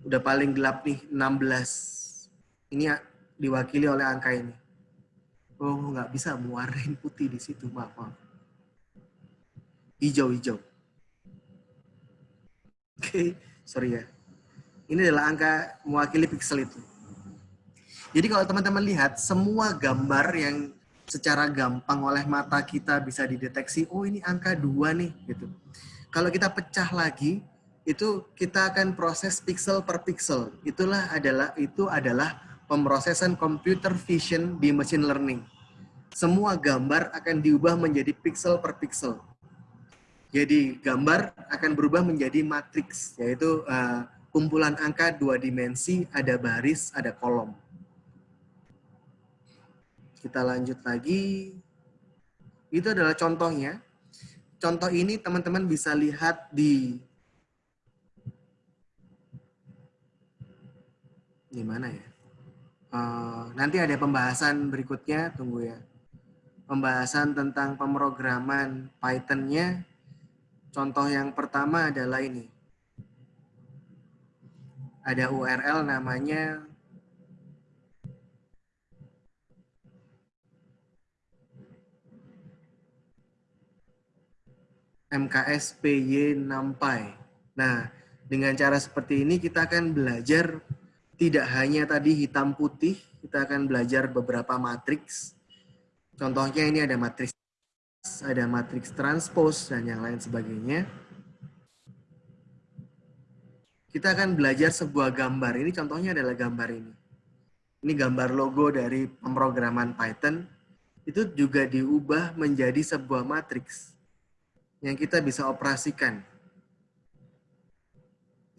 udah paling gelap nih, 16. Ini diwakili oleh angka ini. Oh, nggak bisa mewarnain putih di situ, maaf, maaf. Hijau-hijau. Oke, okay, sorry ya. Ini adalah angka mewakili pixel itu. Jadi kalau teman-teman lihat semua gambar yang secara gampang oleh mata kita bisa dideteksi, oh ini angka dua nih gitu. Kalau kita pecah lagi, itu kita akan proses pixel per pixel. Itulah adalah itu adalah pemrosesan computer vision di machine learning. Semua gambar akan diubah menjadi pixel per pixel. Jadi gambar akan berubah menjadi matriks, yaitu uh, kumpulan angka dua dimensi, ada baris, ada kolom. Kita lanjut lagi. Itu adalah contohnya. Contoh ini teman-teman bisa lihat di di mana ya? Uh, nanti ada pembahasan berikutnya, tunggu ya. Pembahasan tentang pemrograman Python-nya. Contoh yang pertama adalah ini. Ada URL namanya MKS PY NumPy. Nah, dengan cara seperti ini kita akan belajar tidak hanya tadi hitam putih, kita akan belajar beberapa matriks. Contohnya ini ada matriks ada matriks transpose dan yang lain sebagainya. Kita akan belajar sebuah gambar. Ini contohnya adalah gambar ini. Ini gambar logo dari pemrograman Python. Itu juga diubah menjadi sebuah matriks yang kita bisa operasikan.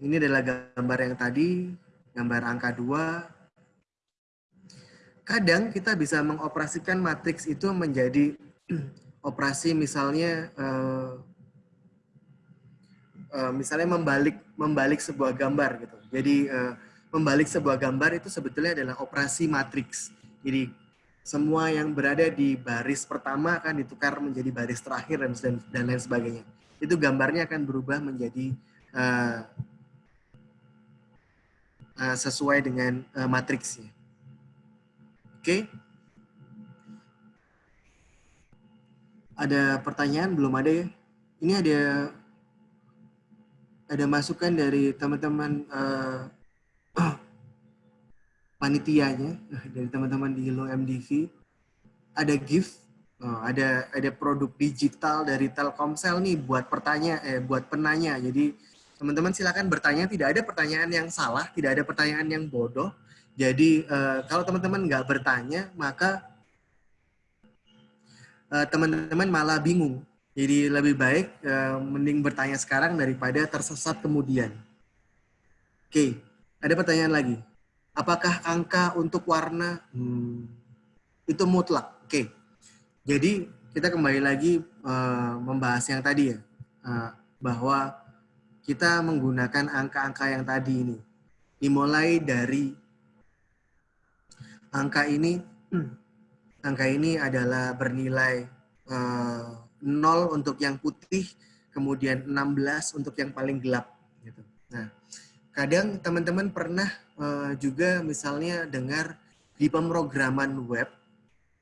Ini adalah gambar yang tadi, gambar angka 2. Kadang kita bisa mengoperasikan matriks itu menjadi operasi misalnya uh, uh, misalnya membalik membalik sebuah gambar gitu. Jadi uh, membalik sebuah gambar itu sebetulnya adalah operasi matriks. Jadi semua yang berada di baris pertama akan ditukar menjadi baris terakhir dan, dan, lain sebagainya. Itu gambarnya akan berubah menjadi uh, uh, sesuai dengan uh, matriksnya. Oke. Okay. Ada pertanyaan? Belum ada ya? Ini ada ada masukan dari teman-teman uh, panitianya dari teman-teman di Lo MDV ada gift oh, ada ada produk digital dari Telkomsel nih buat pertanyaan eh buat penanya jadi teman-teman silakan bertanya tidak ada pertanyaan yang salah tidak ada pertanyaan yang bodoh jadi uh, kalau teman-teman nggak bertanya maka uh, teman-teman malah bingung jadi lebih baik uh, mending bertanya sekarang daripada tersesat kemudian oke okay. ada pertanyaan lagi Apakah angka untuk warna hmm, itu mutlak? Oke. Okay. Jadi kita kembali lagi uh, membahas yang tadi ya, uh, bahwa kita menggunakan angka-angka yang tadi ini. Dimulai dari angka ini, angka ini adalah bernilai uh, eh, 0 untuk yang putih, kemudian 16 untuk yang paling gelap. Gitu. Nah, kadang teman-teman pernah uh, juga misalnya dengar di pemrograman web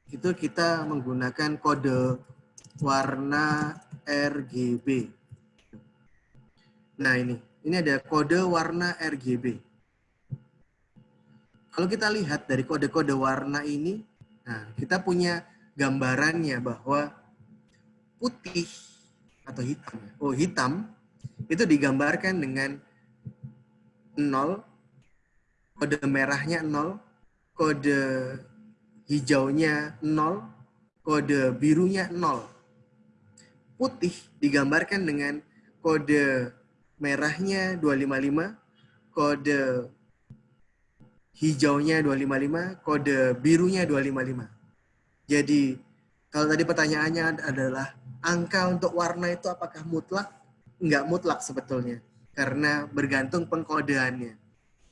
itu kita menggunakan kode warna RGB. Nah ini, ini ada kode warna RGB. Kalau kita lihat dari kode-kode warna ini, nah kita punya gambarannya bahwa putih atau hitam. Oh hitam itu digambarkan dengan 0, kode merahnya 0, kode hijaunya 0, kode birunya 0. Putih digambarkan dengan kode merahnya 255, kode hijaunya 255, kode birunya 255. Jadi kalau tadi pertanyaannya adalah angka untuk warna itu apakah mutlak? Enggak mutlak sebetulnya. Karena bergantung pengkodeannya.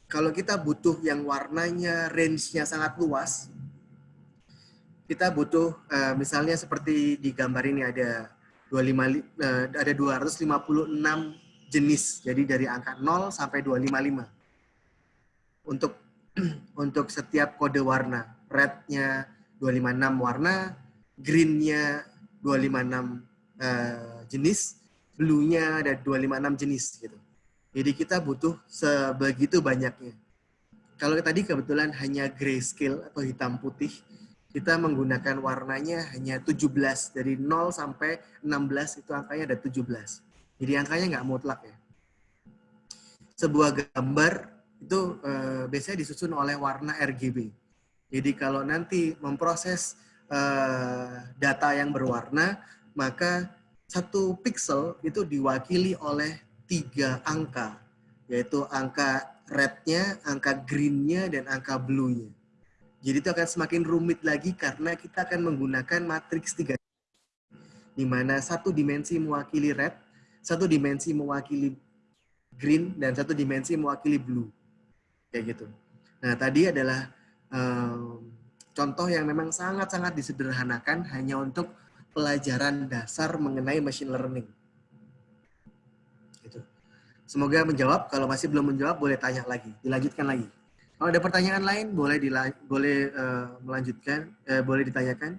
Kalau kita butuh yang warnanya range-nya sangat luas, kita butuh uh, misalnya seperti di gambar ini ada 25 uh, ada 256 jenis. Jadi dari angka 0 sampai 255. Untuk untuk setiap kode warna. Red-nya 256 warna, green-nya 256 uh, jenis, blue-nya ada 256 jenis gitu. Jadi kita butuh sebegitu banyaknya. Kalau tadi kebetulan hanya grayscale atau hitam putih, kita menggunakan warnanya hanya 17. Dari 0 sampai 16 itu angkanya ada 17. Jadi angkanya nggak mutlak ya. Sebuah gambar itu uh, biasanya disusun oleh warna RGB. Jadi kalau nanti memproses uh, data yang berwarna, maka satu pixel itu diwakili oleh tiga angka, yaitu angka red-nya, angka green-nya, dan angka blue-nya. Jadi itu akan semakin rumit lagi karena kita akan menggunakan matriks tiga, di mana satu dimensi mewakili red, satu dimensi mewakili green dan satu dimensi mewakili blue. Kayak gitu. Nah, tadi adalah um, contoh yang memang sangat-sangat disederhanakan hanya untuk pelajaran dasar mengenai machine learning. Gitu. Semoga menjawab. Kalau masih belum menjawab, boleh tanya lagi. Dilanjutkan lagi. Kalau ada pertanyaan lain, boleh boleh uh, melanjutkan, uh, boleh ditanyakan.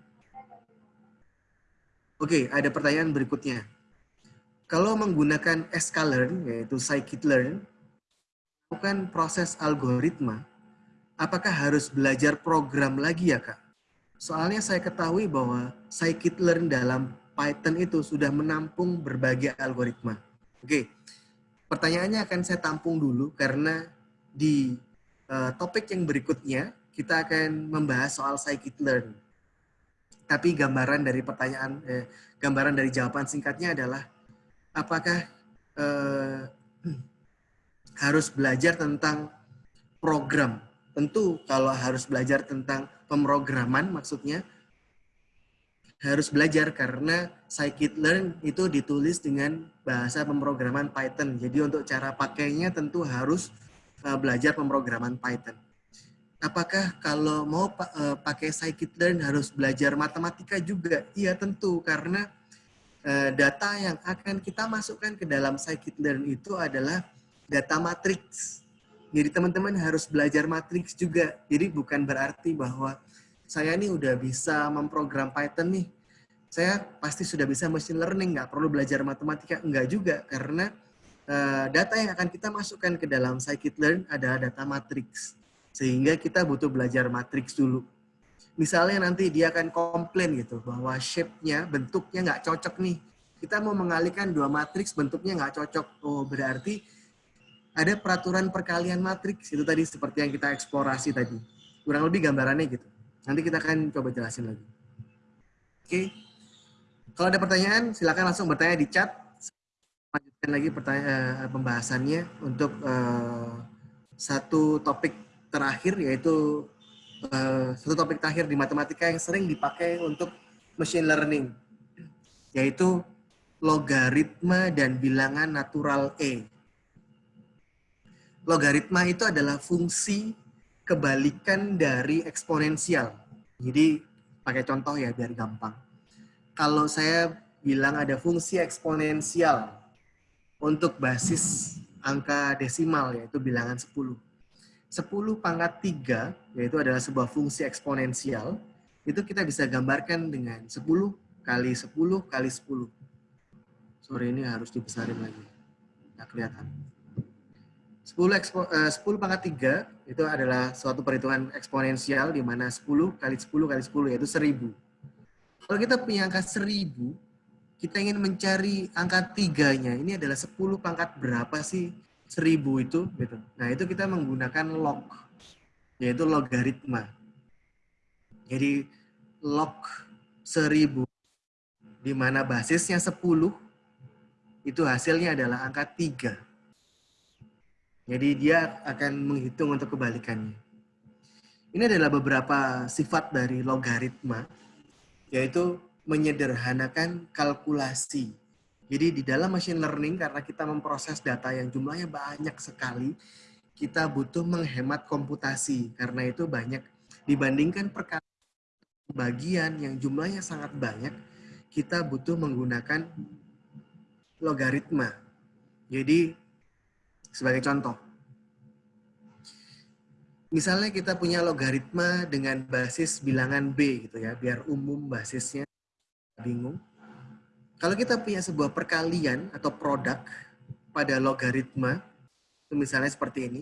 Oke, okay, ada pertanyaan berikutnya. Kalau menggunakan sklearn, yaitu scikit-learn, bukan proses algoritma, apakah harus belajar program lagi ya Kak? Soalnya saya ketahui bahwa scikit-learn dalam Python itu sudah menampung berbagai algoritma. Oke, pertanyaannya akan saya tampung dulu karena di uh, topik yang berikutnya kita akan membahas soal scikit-learn. Tapi gambaran dari pertanyaan, eh, gambaran dari jawaban singkatnya adalah apakah eh, harus belajar tentang program? Tentu kalau harus belajar tentang pemrograman maksudnya harus belajar karena scikit-learn itu ditulis dengan bahasa pemrograman Python. Jadi untuk cara pakainya tentu harus uh, belajar pemrograman Python. Apakah kalau mau uh, pakai scikit-learn harus belajar matematika juga? Iya tentu karena Eh, data yang akan kita masukkan ke dalam scikit-learn itu adalah data matrix. Jadi teman-teman harus belajar matrix juga. Jadi bukan berarti bahwa saya ini udah bisa memprogram Python nih. Saya pasti sudah bisa machine learning, nggak perlu belajar matematika. Enggak juga, karena uh, data yang akan kita masukkan ke dalam scikit-learn adalah data matrix. Sehingga kita butuh belajar matrix dulu misalnya nanti dia akan komplain gitu bahwa shape-nya, bentuknya nggak cocok nih. Kita mau mengalihkan dua matriks bentuknya nggak cocok. Oh, berarti ada peraturan perkalian matriks itu tadi seperti yang kita eksplorasi tadi. Kurang lebih gambarannya gitu. Nanti kita akan coba jelasin lagi. Oke. Kalau ada pertanyaan, silakan langsung bertanya di chat. Lanjutkan lagi pertanyaan uh, pembahasannya untuk uh, satu topik terakhir yaitu uh, satu topik terakhir di matematika yang sering dipakai untuk machine learning, yaitu logaritma dan bilangan natural E. Logaritma itu adalah fungsi kebalikan dari eksponensial. Jadi pakai contoh ya biar gampang. Kalau saya bilang ada fungsi eksponensial untuk basis angka desimal yaitu bilangan 10 10 pangkat 3, yaitu adalah sebuah fungsi eksponensial, itu kita bisa gambarkan dengan 10 kali 10 kali 10. Sorry, ini harus dibesarin lagi. Nggak kelihatan. 10, ekspo, uh, 10 pangkat 3 itu adalah suatu perhitungan eksponensial di mana 10 kali 10 kali 10 yaitu 1000. Kalau kita punya angka 1000, kita ingin mencari angka tiganya. Ini adalah 10 pangkat berapa sih seribu itu gitu. Nah, itu kita menggunakan log yaitu logaritma. Jadi log 1000 di mana basisnya 10 itu hasilnya adalah angka 3. Jadi dia akan menghitung untuk kebalikannya. Ini adalah beberapa sifat dari logaritma, yaitu menyederhanakan kalkulasi. Jadi di dalam machine learning, karena kita memproses data yang jumlahnya banyak sekali, kita butuh menghemat komputasi. Karena itu banyak dibandingkan perkara bagian yang jumlahnya sangat banyak, kita butuh menggunakan logaritma. Jadi sebagai contoh, misalnya kita punya logaritma dengan basis bilangan B gitu ya, biar umum basisnya bingung. Kalau kita punya sebuah perkalian atau produk pada logaritma, misalnya seperti ini.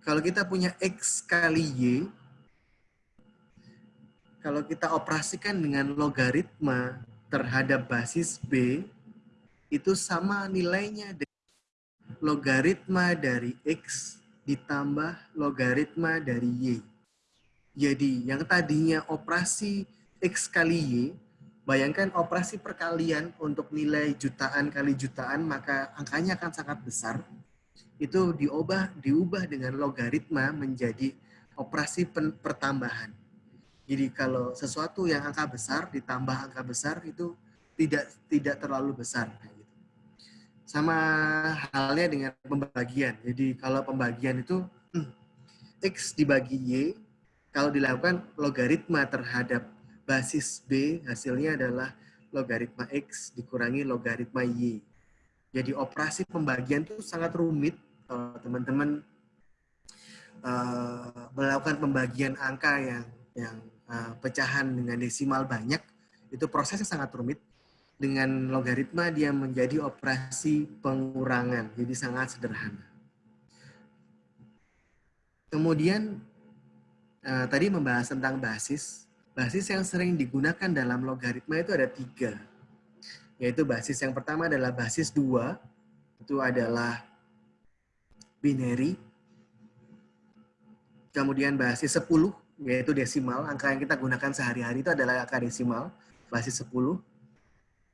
Kalau kita punya X kali Y, kalau kita operasikan dengan logaritma terhadap basis B, itu sama nilainya dengan logaritma dari X ditambah logaritma dari Y. Jadi yang tadinya operasi X kali Y, bayangkan operasi perkalian untuk nilai jutaan kali jutaan, maka angkanya akan sangat besar. Itu diubah, diubah dengan logaritma menjadi operasi pertambahan. Jadi kalau sesuatu yang angka besar ditambah angka besar itu tidak tidak terlalu besar. Sama halnya dengan pembagian. Jadi kalau pembagian itu X dibagi Y, kalau dilakukan logaritma terhadap basis B, hasilnya adalah logaritma X dikurangi logaritma Y. Jadi operasi pembagian itu sangat rumit kalau teman-teman uh, melakukan pembagian angka yang yang uh, pecahan dengan desimal banyak, itu prosesnya sangat rumit dengan logaritma dia menjadi operasi pengurangan. Jadi sangat sederhana. Kemudian uh, tadi membahas tentang basis. Basis yang sering digunakan dalam logaritma itu ada tiga. Yaitu basis yang pertama adalah basis dua. Itu adalah binary. Kemudian basis 10, yaitu desimal. Angka yang kita gunakan sehari-hari itu adalah angka desimal, basis 10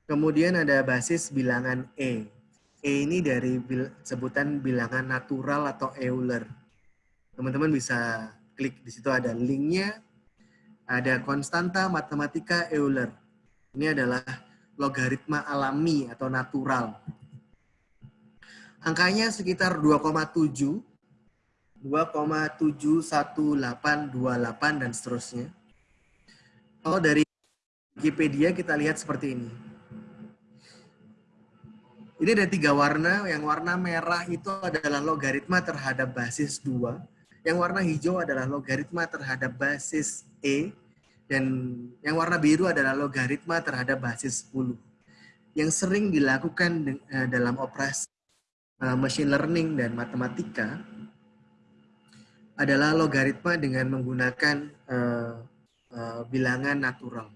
Kemudian ada basis bilangan E. E ini dari bil sebutan bilangan natural atau Euler. Teman-teman bisa klik di situ ada linknya. Ada konstanta matematika Euler. Ini adalah logaritma alami atau natural. Angkanya sekitar 2,7, 2,71828 dan seterusnya. Kalau dari Wikipedia kita lihat seperti ini. Ini ada tiga warna. Yang warna merah itu adalah logaritma terhadap basis 2. Yang warna hijau adalah logaritma terhadap basis E. Dan yang warna biru adalah logaritma terhadap basis 10. Yang sering dilakukan eh, dalam operasi eh, machine learning dan matematika adalah logaritma dengan menggunakan uh, bilangan natural.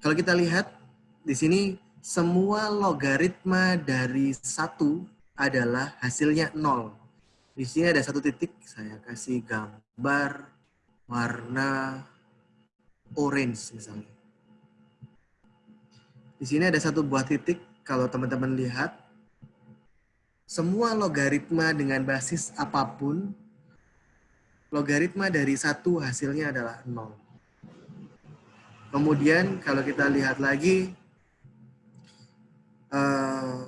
Kalau kita lihat di sini semua logaritma dari satu adalah hasilnya nol. Di sini ada satu titik, saya kasih gambar warna orange misalnya. Di sini ada satu buah titik, kalau teman-teman lihat, semua logaritma dengan basis apa pun, logaritma dari satu hasilnya adalah nol. Kemudian kalau kita lihat lagi, uh,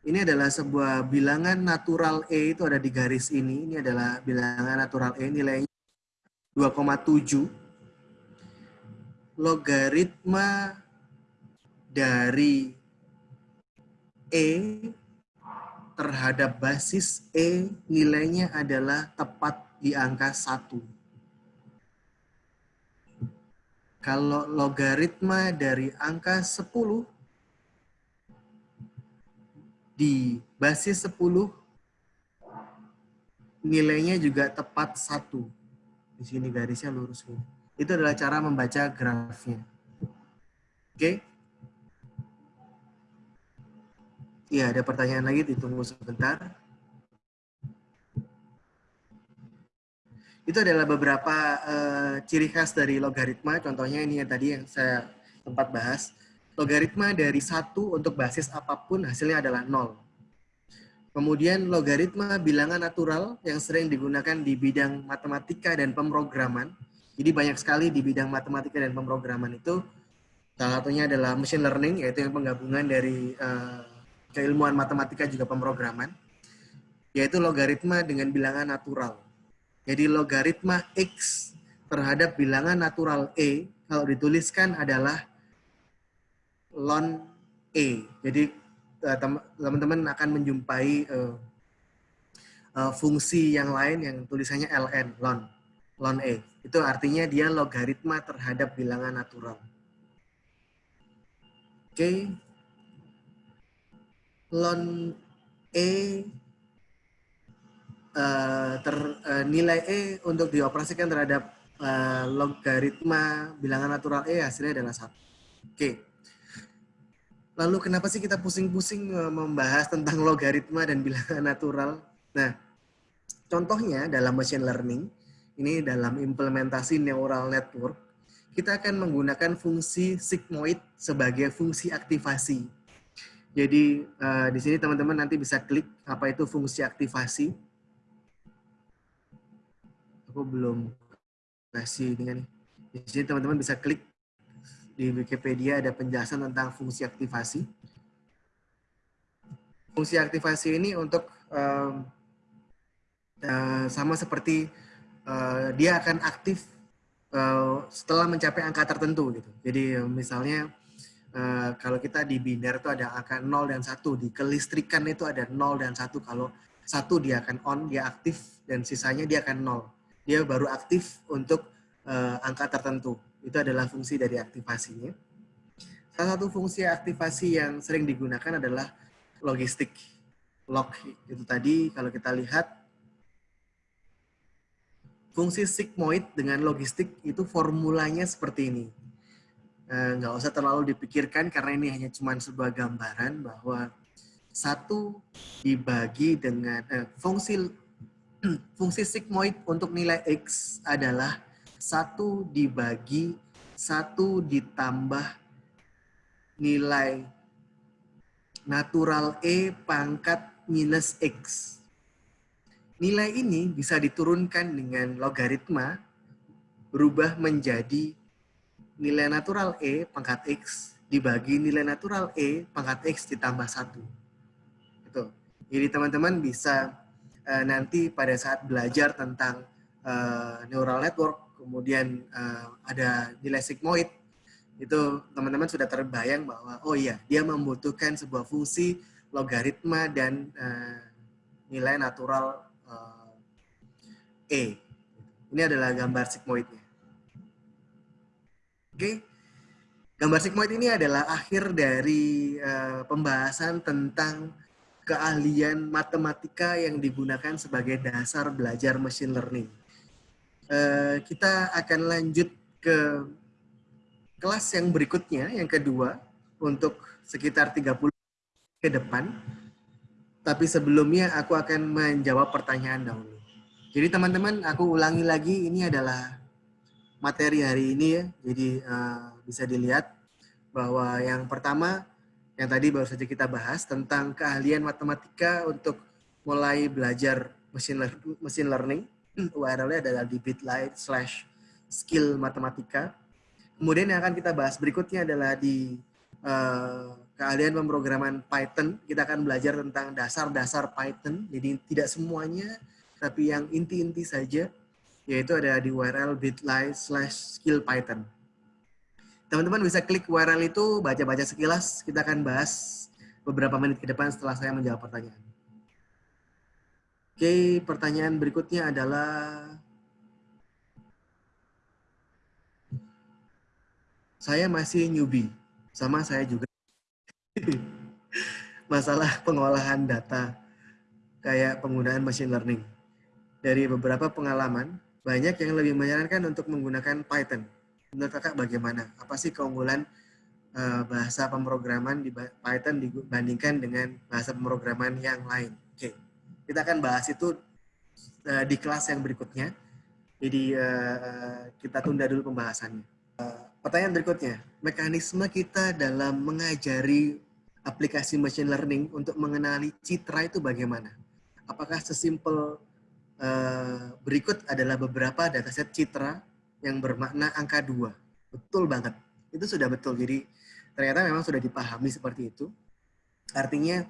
ini adalah sebuah bilangan natural E itu ada di garis ini. Ini adalah bilangan natural E nilainya 2,7. Logaritma dari E terhadap basis E nilainya adalah tepat di angka 1. Kalau logaritma dari angka 10 di basis 10 nilainya juga tepat satu. Di sini garisnya lurus ini. Itu adalah cara membaca grafnya. Oke? Okay? Iya, ada pertanyaan lagi, ditunggu sebentar. itu adalah beberapa uh, ciri khas dari logaritma. Contohnya ini yang tadi yang saya sempat bahas. Logaritma dari satu untuk basis apa pun hasilnya adalah nol. Kemudian logaritma bilangan natural yang sering digunakan di bidang matematika dan pemrograman. Jadi banyak sekali di bidang matematika dan pemrograman itu. Salah satunya adalah machine learning, yaitu yang penggabungan dari uh, keilmuan matematika juga pemrograman. Yaitu logaritma dengan bilangan natural jadi logaritma X terhadap bilangan natural E kalau dituliskan adalah ln E. Jadi eh, teman-teman akan menjumpai uh, uh, fungsi yang lain yang tulisannya ln, ln, ln E. Itu artinya dia logaritma terhadap bilangan natural. Oke. Okay. Ln E uh, ter, uh, nilai E untuk dioperasikan terhadap uh, logaritma bilangan natural E hasilnya adalah satu. Oke. Okay. Lalu kenapa sih kita pusing-pusing membahas tentang logaritma dan bilangan natural? Nah, contohnya dalam machine learning, ini dalam implementasi neural network, kita akan menggunakan fungsi sigmoid sebagai fungsi aktivasi. Jadi uh, di sini teman-teman nanti bisa klik apa itu fungsi aktivasi aku belum kasih dengan di sini teman-teman bisa klik di Wikipedia ada penjelasan tentang fungsi aktivasi. Fungsi aktivasi ini untuk um, uh, sama seperti uh, dia akan aktif uh, setelah mencapai angka tertentu gitu. Jadi misalnya uh, kalau kita di biner itu ada angka 0 dan 1, di kelistrikan itu ada 0 dan 1. Kalau satu dia akan on, dia aktif dan sisanya dia akan 0 dia baru aktif untuk uh, angka tertentu. Itu adalah fungsi dari aktivasinya. Salah satu fungsi aktivasi yang sering digunakan adalah logistik. Log itu tadi kalau kita lihat fungsi sigmoid dengan logistik itu formulanya seperti ini. Eh, nggak usah terlalu dipikirkan karena ini hanya cuma sebuah gambaran bahwa satu dibagi dengan eh, fungsi fungsi sigmoid untuk nilai X adalah 1 dibagi 1 ditambah nilai natural E pangkat minus X. Nilai ini bisa diturunkan dengan logaritma berubah menjadi nilai natural E pangkat X dibagi nilai natural E pangkat X ditambah 1. Itu. Jadi teman-teman bisa uh, nanti pada saat belajar tentang uh, neural network, kemudian uh, ada nilai sigmoid, itu teman-teman sudah terbayang bahwa oh iya dia membutuhkan sebuah fungsi logaritma dan uh, nilai natural uh, e. Ini adalah gambar sigmoidnya. Oke, okay. gambar sigmoid ini adalah akhir dari uh, pembahasan tentang keahlian matematika yang digunakan sebagai dasar belajar machine learning. Uh, kita akan lanjut ke kelas yang berikutnya, yang kedua, untuk sekitar 30 ke depan. Tapi sebelumnya aku akan menjawab pertanyaan dahulu. Jadi teman-teman, aku ulangi lagi, ini adalah materi hari ini ya. Jadi uh, bisa dilihat bahwa yang pertama yang tadi baru saja kita bahas tentang keahlian matematika untuk mulai belajar machine learning. URL-nya adalah di bit.ly slash skill matematika. Kemudian yang akan kita bahas berikutnya adalah di uh, keahlian pemrograman Python. Kita akan belajar tentang dasar-dasar Python. Jadi tidak semuanya, tapi yang inti-inti saja, yaitu ada di URL bit.ly slash skill Python. Teman-teman bisa klik URL itu, baca-baca sekilas. Kita akan bahas beberapa menit ke depan setelah saya menjawab pertanyaan. Oke, pertanyaan berikutnya adalah... Saya masih newbie, sama saya juga. Masalah pengolahan data, kayak penggunaan machine learning. Dari beberapa pengalaman, banyak yang lebih menyarankan untuk menggunakan Python menurut kakak bagaimana? Apa sih keunggulan uh, bahasa pemrograman di Python dibandingkan dengan bahasa pemrograman yang lain? Oke, kita akan bahas itu uh, di kelas yang berikutnya. Jadi uh, kita tunda dulu pembahasannya. Uh, pertanyaan berikutnya, mekanisme kita dalam mengajari aplikasi machine learning untuk mengenali citra itu bagaimana? Apakah sesimpel uh, berikut adalah beberapa dataset citra yang bermakna angka dua? Betul banget. Itu sudah betul. Jadi ternyata memang sudah dipahami seperti itu. Artinya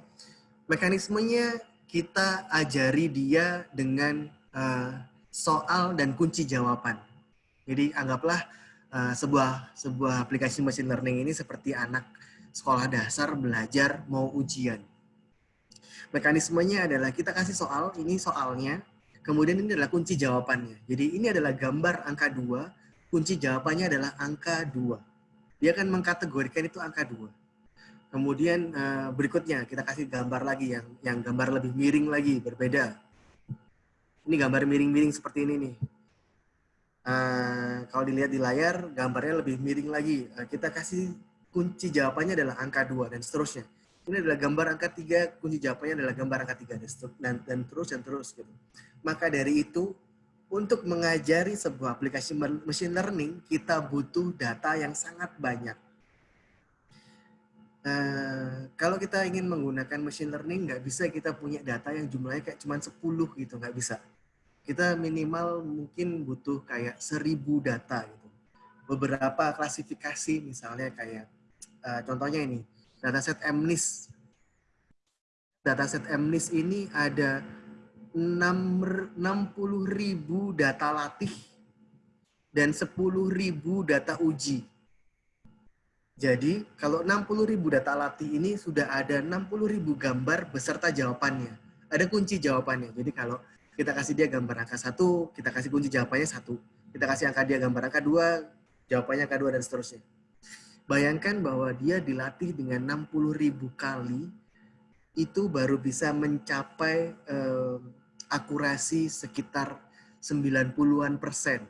mekanismenya kita ajari dia dengan uh, soal dan kunci jawaban. Jadi anggaplah uh, sebuah sebuah aplikasi machine learning ini seperti anak sekolah dasar belajar mau ujian. Mekanismenya adalah kita kasih soal, ini soalnya, kemudian ini adalah kunci jawabannya. Jadi ini adalah gambar angka 2, kunci jawabannya adalah angka 2. Dia akan mengkategorikan itu angka 2. Kemudian uh, berikutnya kita kasih gambar lagi yang yang gambar lebih miring lagi, berbeda ini gambar miring-miring seperti ini nih. Uh, kalau dilihat di layar, gambarnya lebih miring lagi. Uh, kita kasih kunci jawabannya adalah angka 2 dan seterusnya. Ini adalah gambar angka 3, kunci jawabannya adalah gambar angka 3 dan, dan terus dan terus gitu. Maka dari itu, untuk mengajari sebuah aplikasi machine learning, kita butuh data yang sangat banyak. Uh, kalau kita ingin menggunakan machine learning, nggak bisa kita punya data yang jumlahnya kayak cuma 10 gitu, nggak bisa. Kita minimal mungkin butuh kayak 1000 data gitu. Beberapa klasifikasi misalnya kayak, uh, contohnya ini, dataset MNIST. Dataset MNIST ini ada 60.000 data latih dan 10.000 data uji. Jadi kalau 60.000 data latih ini sudah ada 60.000 gambar beserta jawabannya. Ada kunci jawabannya. Jadi kalau kita kasih dia gambar angka satu, kita kasih kunci jawabannya satu. Kita kasih angka dia gambar angka dua, jawabannya angka dua dan seterusnya. Bayangkan bahwa dia dilatih dengan 60.000 kali, itu baru bisa mencapai eh, akurasi sekitar 90-an persen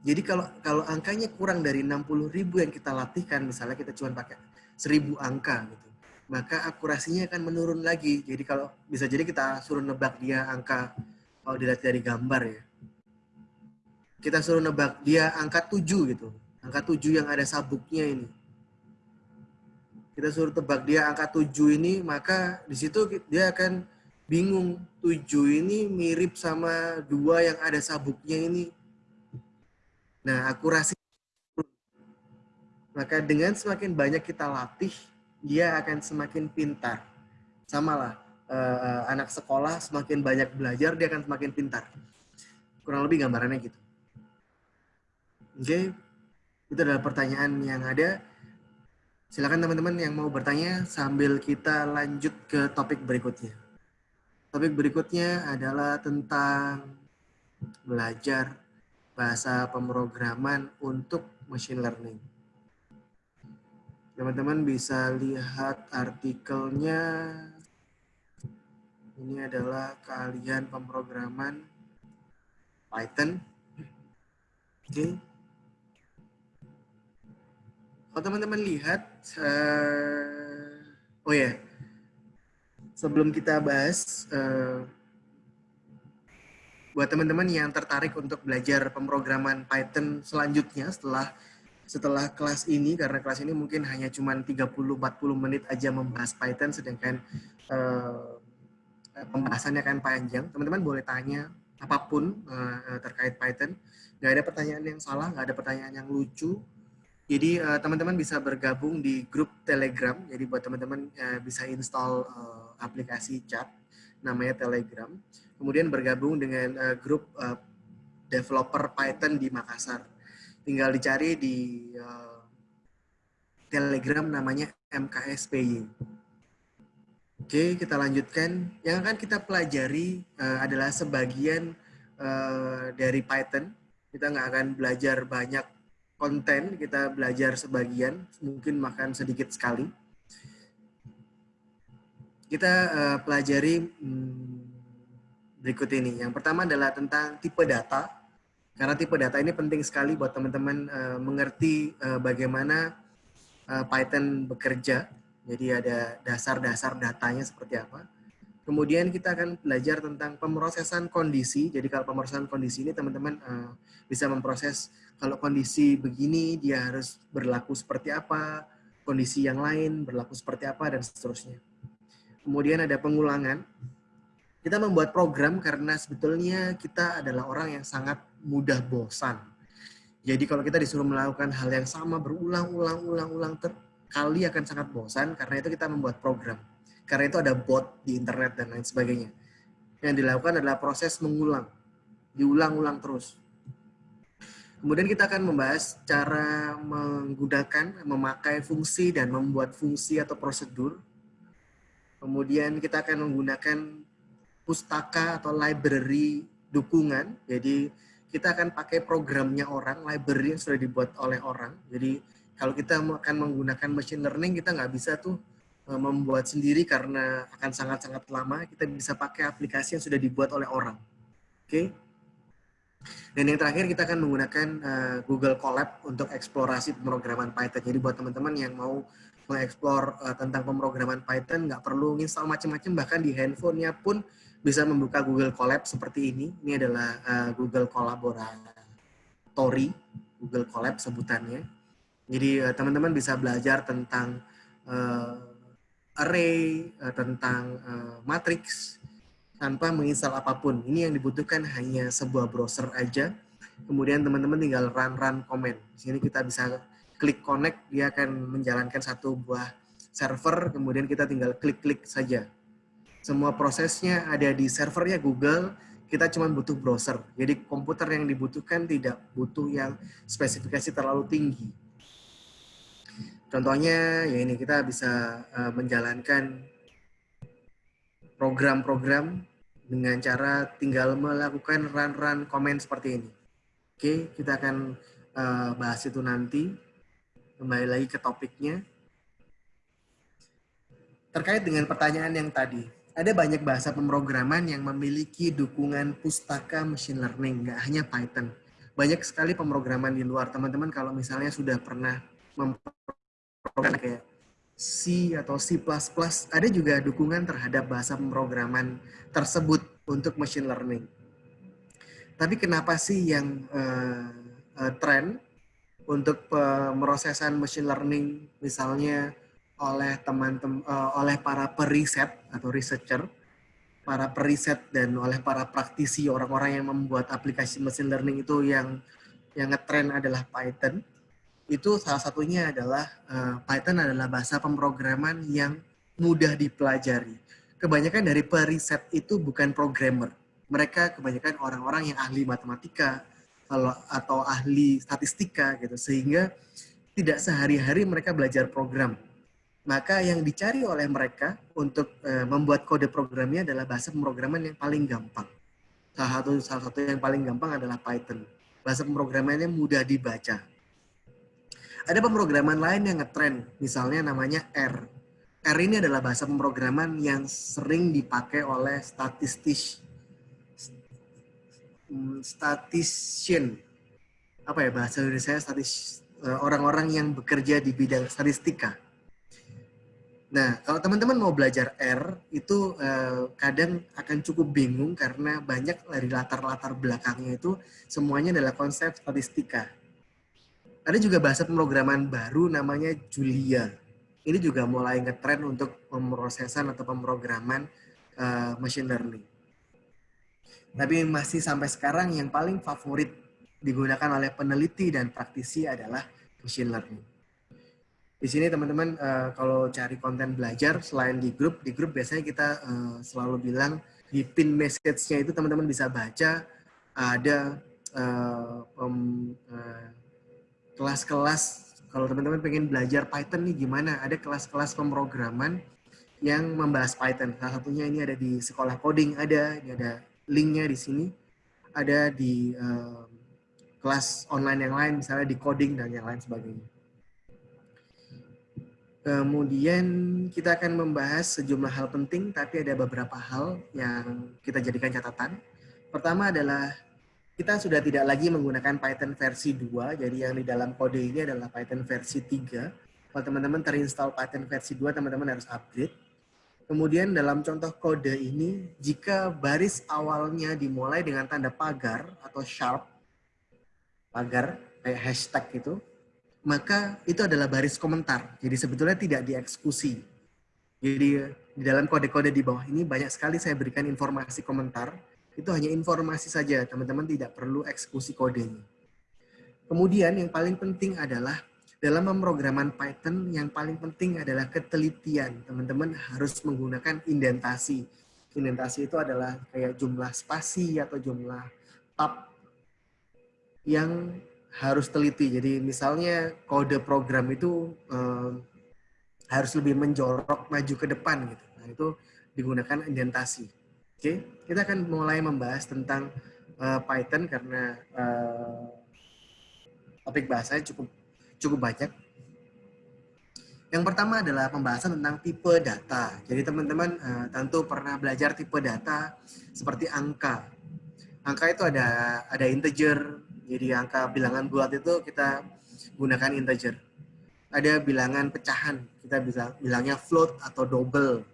jadi kalau kalau angkanya kurang dari 60 ribu yang kita latihkan, misalnya kita cuma pakai 1000 angka gitu, maka akurasinya akan menurun lagi. Jadi kalau bisa jadi kita suruh nebak dia angka kalau dilihat dari gambar ya. Kita suruh nebak dia angka 7 gitu. Angka 7 yang ada sabuknya ini. Kita suruh tebak dia angka 7 ini, maka di situ dia akan bingung. 7 ini mirip sama dua yang ada sabuknya ini Nah, akurasi maka dengan semakin banyak kita latih, dia akan semakin pintar. Sama lah, uh, anak sekolah semakin banyak belajar, dia akan semakin pintar. Kurang lebih gambarannya gitu. Oke, okay. itu adalah pertanyaan yang ada. Silakan teman-teman yang mau bertanya sambil kita lanjut ke topik berikutnya. Topik berikutnya adalah tentang belajar bahasa pemrograman untuk machine learning. Teman-teman bisa lihat artikelnya. Ini adalah keahlian pemrograman Python. Oke. Okay. Kalau teman-teman lihat, uh, oh ya, yeah. sebelum kita bahas uh, buat teman-teman yang tertarik untuk belajar pemrograman Python selanjutnya setelah setelah kelas ini karena kelas ini mungkin hanya cuma 30-40 menit aja membahas Python sedangkan uh, pembahasannya akan panjang. Teman-teman boleh tanya apa pun uh, terkait Python. Nggak ada pertanyaan yang salah, nggak ada pertanyaan yang lucu. Jadi teman-teman uh, bisa bergabung di grup Telegram. Jadi buat teman-teman uh, bisa install uh, aplikasi chat namanya Telegram kemudian bergabung dengan uh, grup uh, developer Python di Makassar. Tinggal dicari di uh, Telegram namanya MKSPY. Oke, kita lanjutkan. Yang akan kita pelajari uh, adalah sebagian uh, dari Python. Kita nggak akan belajar banyak konten, kita belajar sebagian, mungkin makan sedikit sekali. Kita uh, pelajari hmm, berikut ini. Yang pertama adalah tentang tipe data. Karena tipe data ini penting sekali buat teman-teman uh, mengerti uh, bagaimana uh, Python bekerja. Jadi ada dasar-dasar datanya seperti apa. Kemudian kita akan belajar tentang pemrosesan kondisi. Jadi kalau pemrosesan kondisi ini teman-teman uh, bisa memproses kalau kondisi begini dia harus berlaku seperti apa, kondisi yang lain berlaku seperti apa dan seterusnya. Kemudian ada pengulangan. Kita membuat program karena sebetulnya kita adalah orang yang sangat mudah bosan. Jadi kalau kita disuruh melakukan hal yang sama berulang-ulang-ulang-ulang terkali akan sangat bosan karena itu kita membuat program karena itu ada bot di internet dan lain sebagainya. Yang dilakukan adalah proses mengulang, diulang-ulang terus. Kemudian kita akan membahas cara menggunakan, memakai fungsi dan membuat fungsi atau prosedur. Kemudian kita akan menggunakan pustaka atau library dukungan. Jadi kita akan pakai programnya orang, library yang sudah dibuat oleh orang. Jadi kalau kita akan menggunakan machine learning, kita nggak bisa tuh Eh, membuat sendiri karena akan sangat-sangat lama, kita bisa pakai aplikasi yang sudah dibuat oleh orang. Oke. Okay? Dan yang terakhir kita akan menggunakan uh, Google Colab untuk eksplorasi pemrograman Python. Jadi buat teman-teman yang mau mengeksplor uh, tentang pemrograman Python, nggak perlu install macam-macam, bahkan di handphonenya pun bisa membuka Google Colab seperti ini. Ini adalah uh, Google Collaboratory, Google Colab sebutannya. Jadi teman-teman uh, bisa belajar tentang uh, array, uh, tentang uh, matrix tanpa menginstal apa pun. Ini yang dibutuhkan hanya sebuah browser aja. Kemudian teman-teman tinggal run-run comment. Di sini kita bisa klik connect, dia akan menjalankan satu buah server, kemudian kita tinggal klik-klik saja. Semua prosesnya ada di servernya Google, kita cuma butuh browser. Jadi komputer yang dibutuhkan tidak butuh yang spesifikasi terlalu tinggi. Contohnya ya ini kita bisa uh, menjalankan program-program dengan cara tinggal melakukan run-run comment seperti ini. Oke, kita akan uh, bahas itu nanti. Kembali lagi ke topiknya. Terkait dengan pertanyaan yang tadi, ada banyak bahasa pemrograman yang memiliki dukungan pustaka machine learning, nggak hanya Python. Banyak sekali pemrograman di luar. Teman-teman kalau misalnya sudah pernah program kayak C atau C++, ada juga dukungan terhadap bahasa pemrograman tersebut untuk machine learning. Tapi kenapa sih yang uh, uh, tren untuk pemrosesan machine learning misalnya oleh teman-teman uh, oleh para periset atau researcher, para periset dan oleh para praktisi orang-orang yang membuat aplikasi machine learning itu yang yang ngetren adalah Python itu salah satunya adalah uh, Python adalah bahasa pemrograman yang mudah dipelajari. Kebanyakan dari periset itu bukan programmer. Mereka kebanyakan orang-orang yang ahli matematika atau ahli statistika gitu sehingga tidak sehari-hari mereka belajar program. Maka yang dicari oleh mereka untuk uh, membuat kode programnya adalah bahasa pemrograman yang paling gampang. Salah satu salah satu yang paling gampang adalah Python. Bahasa pemrogramannya mudah dibaca ada pemrograman lain yang ngetrend, misalnya namanya R. R ini adalah bahasa pemrograman yang sering dipakai oleh statistis hmm, statistician. Apa ya bahasa Indonesia eh, orang-orang yang bekerja di bidang statistika. Nah, kalau teman-teman mau belajar R, itu eh, kadang akan cukup bingung karena banyak dari latar-latar belakangnya itu semuanya adalah konsep statistika ada juga bahasa pemrograman baru namanya Julia. Ini juga mulai ngetren untuk pemrosesan atau pemrograman uh, machine learning. Tapi masih sampai sekarang yang paling favorit digunakan oleh peneliti dan praktisi adalah machine learning. Di sini teman-teman uh, kalau cari konten belajar selain di grup, di grup biasanya kita uh, selalu bilang di pin message-nya itu teman-teman bisa baca ada uh, um, uh, kelas-kelas kalau teman-teman pengen belajar Python nih gimana? Ada kelas-kelas pemrograman yang membahas Python. Salah satunya ini ada di sekolah coding ada, ini ada linknya di sini. Ada di uh, kelas online yang lain, misalnya di coding dan yang lain sebagainya. Kemudian kita akan membahas sejumlah hal penting, tapi ada beberapa hal yang kita jadikan catatan. Pertama adalah kita sudah tidak lagi menggunakan Python versi 2, jadi yang di dalam kode ini adalah Python versi 3. Kalau teman-teman terinstall Python versi 2, teman-teman harus upgrade. Kemudian dalam contoh kode ini, jika baris awalnya dimulai dengan tanda pagar atau sharp, pagar kayak hashtag itu, maka itu adalah baris komentar. Jadi sebetulnya tidak dieksekusi. Jadi di dalam kode-kode di bawah ini banyak sekali saya berikan informasi komentar. Itu hanya informasi saja, teman-teman tidak perlu eksekusi kodenya. Kemudian yang paling penting adalah dalam pemrograman Python yang paling penting adalah ketelitian. Teman-teman harus menggunakan indentasi. Indentasi itu adalah kayak jumlah spasi atau jumlah tab yang harus teliti. Jadi misalnya kode program itu eh, harus lebih menjorok maju ke depan gitu. Nah, itu digunakan indentasi. Oke, kita akan mulai membahas tentang uh, Python karena uh, topik bahasanya cukup cukup banyak. Yang pertama adalah pembahasan tentang tipe data. Jadi teman-teman uh, tentu pernah belajar tipe data seperti angka. Angka itu ada ada integer. Jadi angka bilangan bulat itu kita gunakan integer. Ada bilangan pecahan, kita bisa bilangnya float atau double.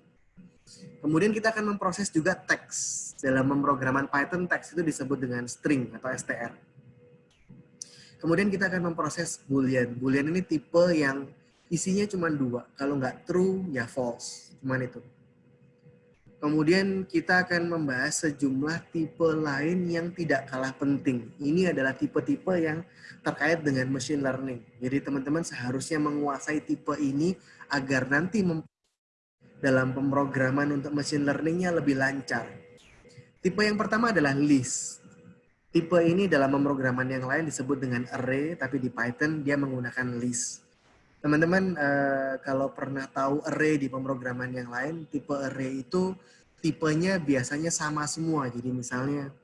Kemudian kita akan memproses juga teks. Dalam pemrograman Python, teks itu disebut dengan string atau str. Kemudian kita akan memproses boolean. Boolean ini tipe yang isinya cuma dua. Kalau nggak true, ya false. Cuman itu. Kemudian kita akan membahas sejumlah tipe lain yang tidak kalah penting. Ini adalah tipe-tipe yang terkait dengan machine learning. Jadi teman-teman seharusnya menguasai tipe ini agar nanti dalam pemrograman untuk machine learningnya lebih lancar. Tipe yang pertama adalah list. Tipe ini dalam pemrograman yang lain disebut dengan array, tapi di Python dia menggunakan list. Teman-teman, uh, kalau pernah tahu array di pemrograman yang lain, tipe array itu tipenya biasanya sama semua. Jadi misalnya,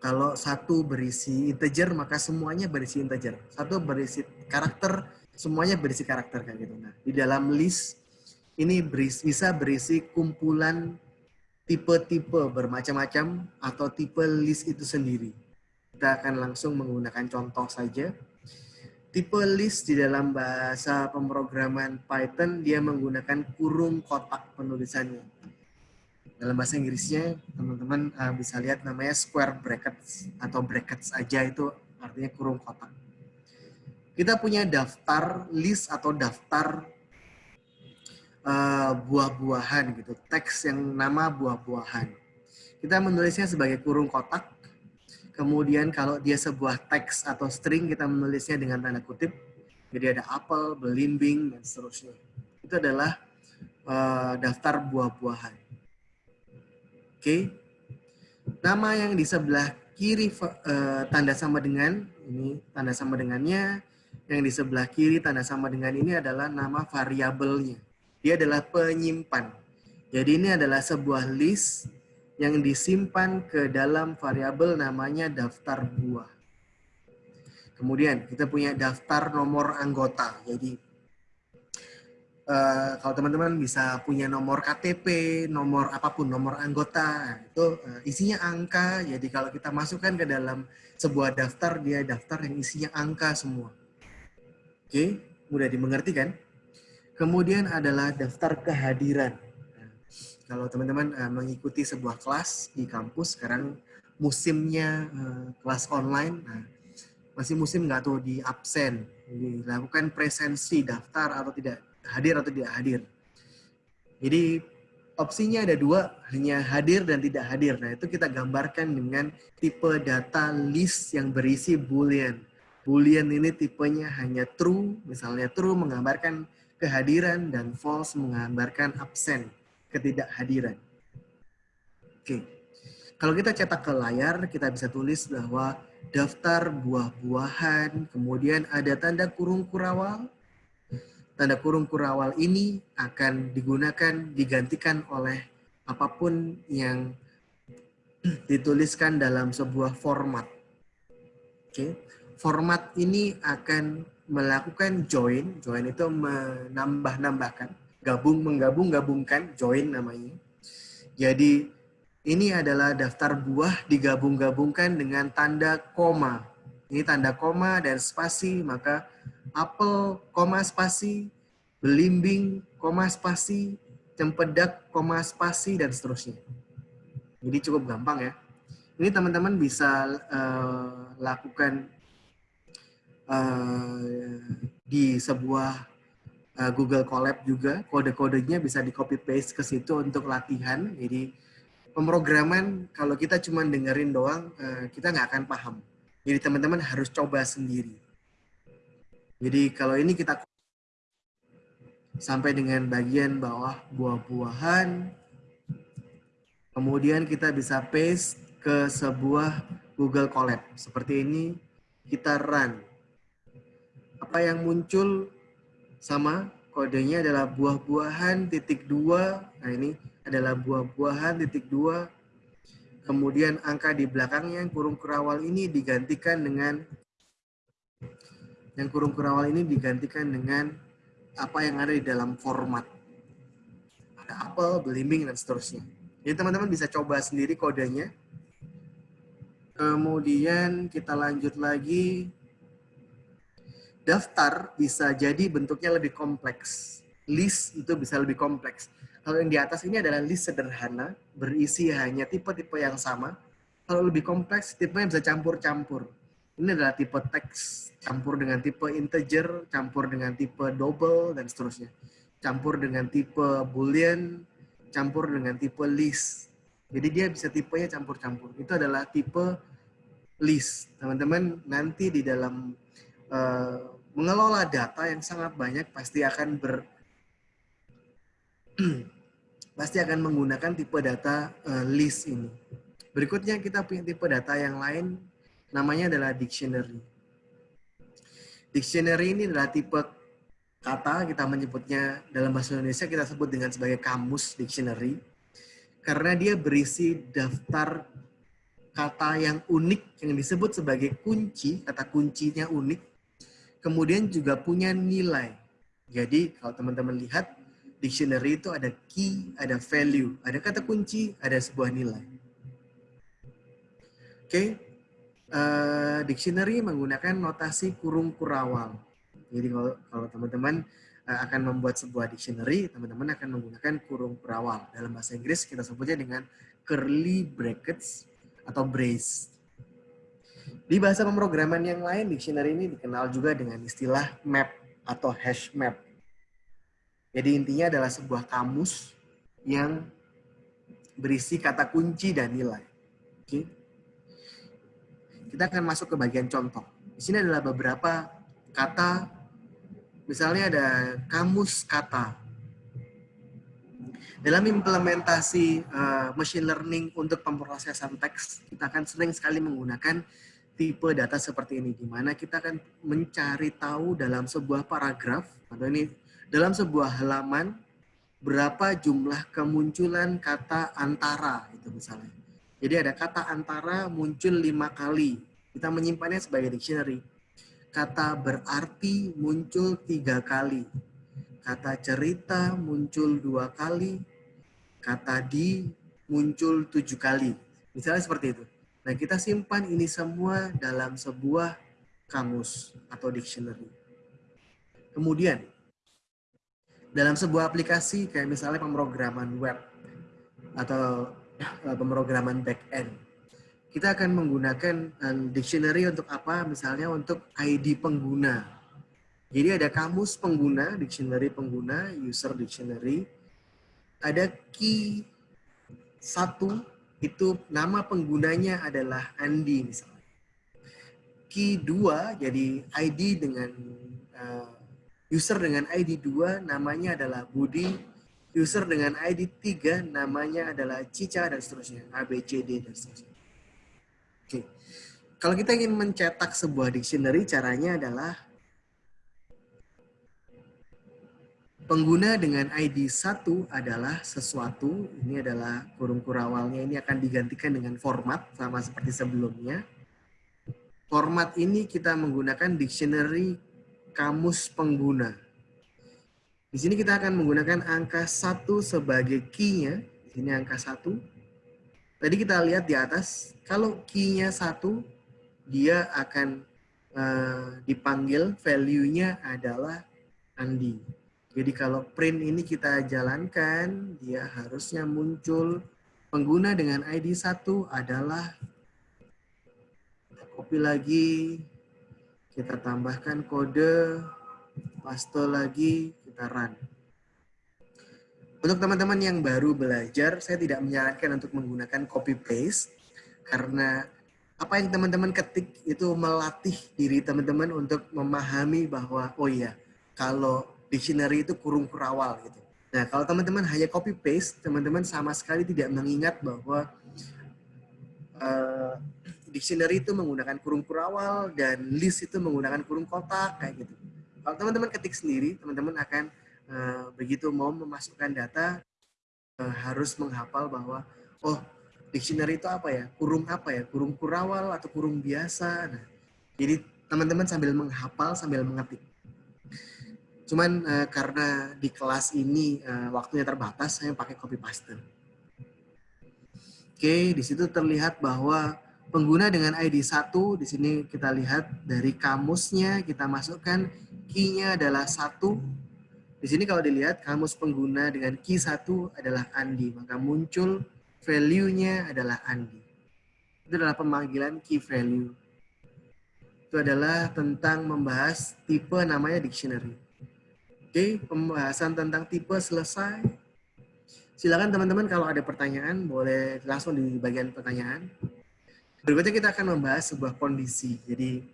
kalau satu berisi integer, maka semuanya berisi integer. Satu berisi karakter, semuanya berisi karakter kayak gitu. Nah, di dalam list ini berisi, bisa berisi kumpulan tipe-tipe bermacam-macam atau tipe list itu sendiri. Kita akan langsung menggunakan contoh saja. Tipe list di dalam bahasa pemrograman Python, dia menggunakan kurung kotak penulisannya. Dalam bahasa Inggrisnya, teman-teman uh, bisa lihat namanya square brackets atau brackets aja itu artinya kurung kotak. Kita punya daftar list atau daftar uh, buah-buahan gitu, teks yang nama buah-buahan. Kita menulisnya sebagai kurung kotak. Kemudian kalau dia sebuah teks atau string, kita menulisnya dengan tanda kutip. Jadi ada apel, belimbing, dan seterusnya. Itu adalah uh, daftar buah-buahan. Oke. Okay. Nama yang di sebelah kiri uh, tanda sama dengan, ini tanda sama dengannya. Yang di sebelah kiri tanda sama dengan ini adalah nama variabelnya. Dia adalah penyimpan. Jadi ini adalah sebuah list yang disimpan ke dalam variabel namanya daftar buah. Kemudian kita punya daftar nomor anggota. Jadi uh, kalau teman-teman bisa punya nomor KTP, nomor apa pun, nomor anggota, itu uh, isinya angka. Jadi kalau kita masukkan ke dalam sebuah daftar, dia daftar yang isinya angka semua. Oke, mudah dimengerti kan? Kemudian adalah daftar kehadiran. Kalau teman-teman uh, mengikuti sebuah kelas di kampus, sekarang musimnya uh, kelas online, nah, masih musim nggak tuh di absen, dilakukan presensi daftar atau tidak hadir atau tidak hadir. Jadi opsinya ada dua, hanya hadir dan tidak hadir. Nah itu kita gambarkan dengan tipe data list yang berisi boolean. Boolean ini tipenya hanya true, misalnya true menggambarkan kehadiran dan false menggambarkan absen, ketidakhadiran. Oke. Kalau kita cetak ke layar, kita bisa tulis bahwa daftar buah-buahan, kemudian ada tanda kurung kurawal. Tanda kurung kurawal ini akan digunakan, digantikan oleh apa pun yang dituliskan dalam sebuah format. Oke. Format ini akan melakukan join, join itu menambah-nambahkan, gabung, menggabung, gabungkan, join namanya. Jadi ini adalah daftar buah digabung-gabungkan dengan tanda koma. Ini tanda koma dan spasi, maka apel, koma spasi, belimbing, koma spasi, cempedak, koma spasi, dan seterusnya. Jadi cukup gampang ya. Ini teman-teman bisa uh, lakukan uh, di sebuah uh, Google Colab juga. Kode-kodenya bisa di copy paste ke situ untuk latihan. Jadi pemrograman kalau kita cuma dengerin doang, uh, kita nggak akan paham. Jadi teman-teman harus coba sendiri. Jadi kalau ini kita sampai dengan bagian bawah buah-buahan, kemudian kita bisa paste ke sebuah Google Colab. Seperti ini, kita run. Apa yang muncul sama kodenya adalah buah-buahan titik dua. Nah ini adalah buah-buahan titik dua. Kemudian angka di belakangnya yang kurung kerawal ini digantikan dengan yang kurung kerawal ini digantikan dengan apa yang ada di dalam format. Ada apel, belimbing, dan seterusnya. Jadi teman-teman bisa coba sendiri kodenya. Kemudian kita lanjut lagi. Daftar bisa jadi bentuknya lebih kompleks. List itu bisa lebih kompleks. Kalau yang di atas ini adalah list sederhana, berisi hanya tipe-tipe yang sama. Kalau lebih kompleks, tipenya bisa campur-campur. Ini adalah tipe teks, campur dengan tipe integer, campur dengan tipe double, dan seterusnya. Campur dengan tipe boolean, campur dengan tipe list. Jadi dia bisa tipenya campur-campur. Itu adalah tipe list. Teman-teman nanti di dalam uh, mengelola data yang sangat banyak pasti akan ber pasti akan menggunakan tipe data uh, list ini. Berikutnya kita punya tipe data yang lain namanya adalah dictionary. Dictionary ini adalah tipe kata kita menyebutnya dalam bahasa Indonesia kita sebut dengan sebagai kamus dictionary karena dia berisi daftar kata yang unik yang disebut sebagai kunci, kata kuncinya unik, kemudian juga punya nilai. Jadi kalau teman-teman lihat, dictionary itu ada key, ada value, ada kata kunci, ada sebuah nilai. Oke, okay. uh, dictionary menggunakan notasi kurung kurawal. Jadi kalau teman-teman uh, akan membuat sebuah dictionary, teman-teman akan menggunakan kurung berawal. Dalam bahasa Inggris kita sebutnya dengan curly brackets atau brace. Di bahasa pemrograman yang lain, dictionary ini dikenal juga dengan istilah map atau hash map. Jadi intinya adalah sebuah kamus yang berisi kata kunci dan nilai. Oke. Kita akan masuk ke bagian contoh. Di sini adalah beberapa kata Misalnya ada kamus kata. Dalam implementasi uh, machine learning untuk pemrosesan teks, kita akan sering sekali menggunakan tipe data seperti ini, di mana kita akan mencari tahu dalam sebuah paragraf, atau ini dalam sebuah halaman, berapa jumlah kemunculan kata antara, itu misalnya. Jadi ada kata antara muncul lima kali, kita menyimpannya sebagai dictionary Kata berarti muncul tiga kali. Kata cerita muncul dua kali. Kata di muncul tujuh kali. Misalnya seperti itu. Nah, kita simpan ini semua dalam sebuah kamus atau dictionary. Kemudian, dalam sebuah aplikasi kayak misalnya pemrograman web atau eh, pemrograman back-end, kita akan menggunakan um, dictionary untuk apa? Misalnya untuk ID pengguna. Jadi ada kamus pengguna, dictionary pengguna, user dictionary. Ada key satu, itu nama penggunanya adalah Andi misalnya. Key dua, jadi ID dengan uh, user dengan ID 2 namanya adalah Budi. User dengan ID 3 namanya adalah Cica dan seterusnya. A, B, C, D dan seterusnya. Oke. Kalau kita ingin mencetak sebuah dictionary, caranya adalah pengguna dengan ID 1 adalah sesuatu, ini adalah kurung kurawalnya, ini akan digantikan dengan format, sama seperti sebelumnya. Format ini kita menggunakan dictionary kamus pengguna. Di sini kita akan menggunakan angka 1 sebagai key-nya. Di sini angka 1. Tadi kita lihat di atas, kalau key-nya satu, dia akan uh, dipanggil value-nya adalah Andi. Jadi kalau print ini kita jalankan, dia harusnya muncul pengguna dengan ID 1 adalah copy lagi, kita tambahkan kode, paste lagi, kita run. Untuk teman-teman yang baru belajar, saya tidak menyarankan untuk menggunakan copy paste karena apa yang teman-teman ketik itu melatih diri teman-teman untuk memahami bahwa oh iya, kalau dictionary itu kurung kurawal gitu. Nah, kalau teman-teman hanya copy paste, teman-teman sama sekali tidak mengingat bahwa uh, dictionary itu menggunakan kurung kurawal dan list itu menggunakan kurung kotak kayak gitu. Kalau teman-teman ketik sendiri, teman-teman akan uh, begitu mau memasukkan data uh, harus menghafal bahwa oh dictionary itu apa ya? Kurung apa ya? Kurung kurawal atau kurung biasa. Nah, jadi teman-teman sambil menghafal sambil mengetik. Cuman uh, karena di kelas ini uh, waktunya terbatas, saya pakai copy paste. Oke, di situ terlihat bahwa pengguna dengan ID 1, di sini kita lihat dari kamusnya, kita masukkan key-nya adalah satu. Di sini kalau dilihat, kamus pengguna dengan key 1 adalah Andi. Maka muncul value-nya adalah Andi. Itu adalah pemanggilan key value. Itu adalah tentang membahas tipe namanya dictionary. Oke, pembahasan tentang tipe selesai. Silakan teman-teman kalau ada pertanyaan boleh langsung di bagian pertanyaan. Berikutnya kita akan membahas sebuah kondisi. Jadi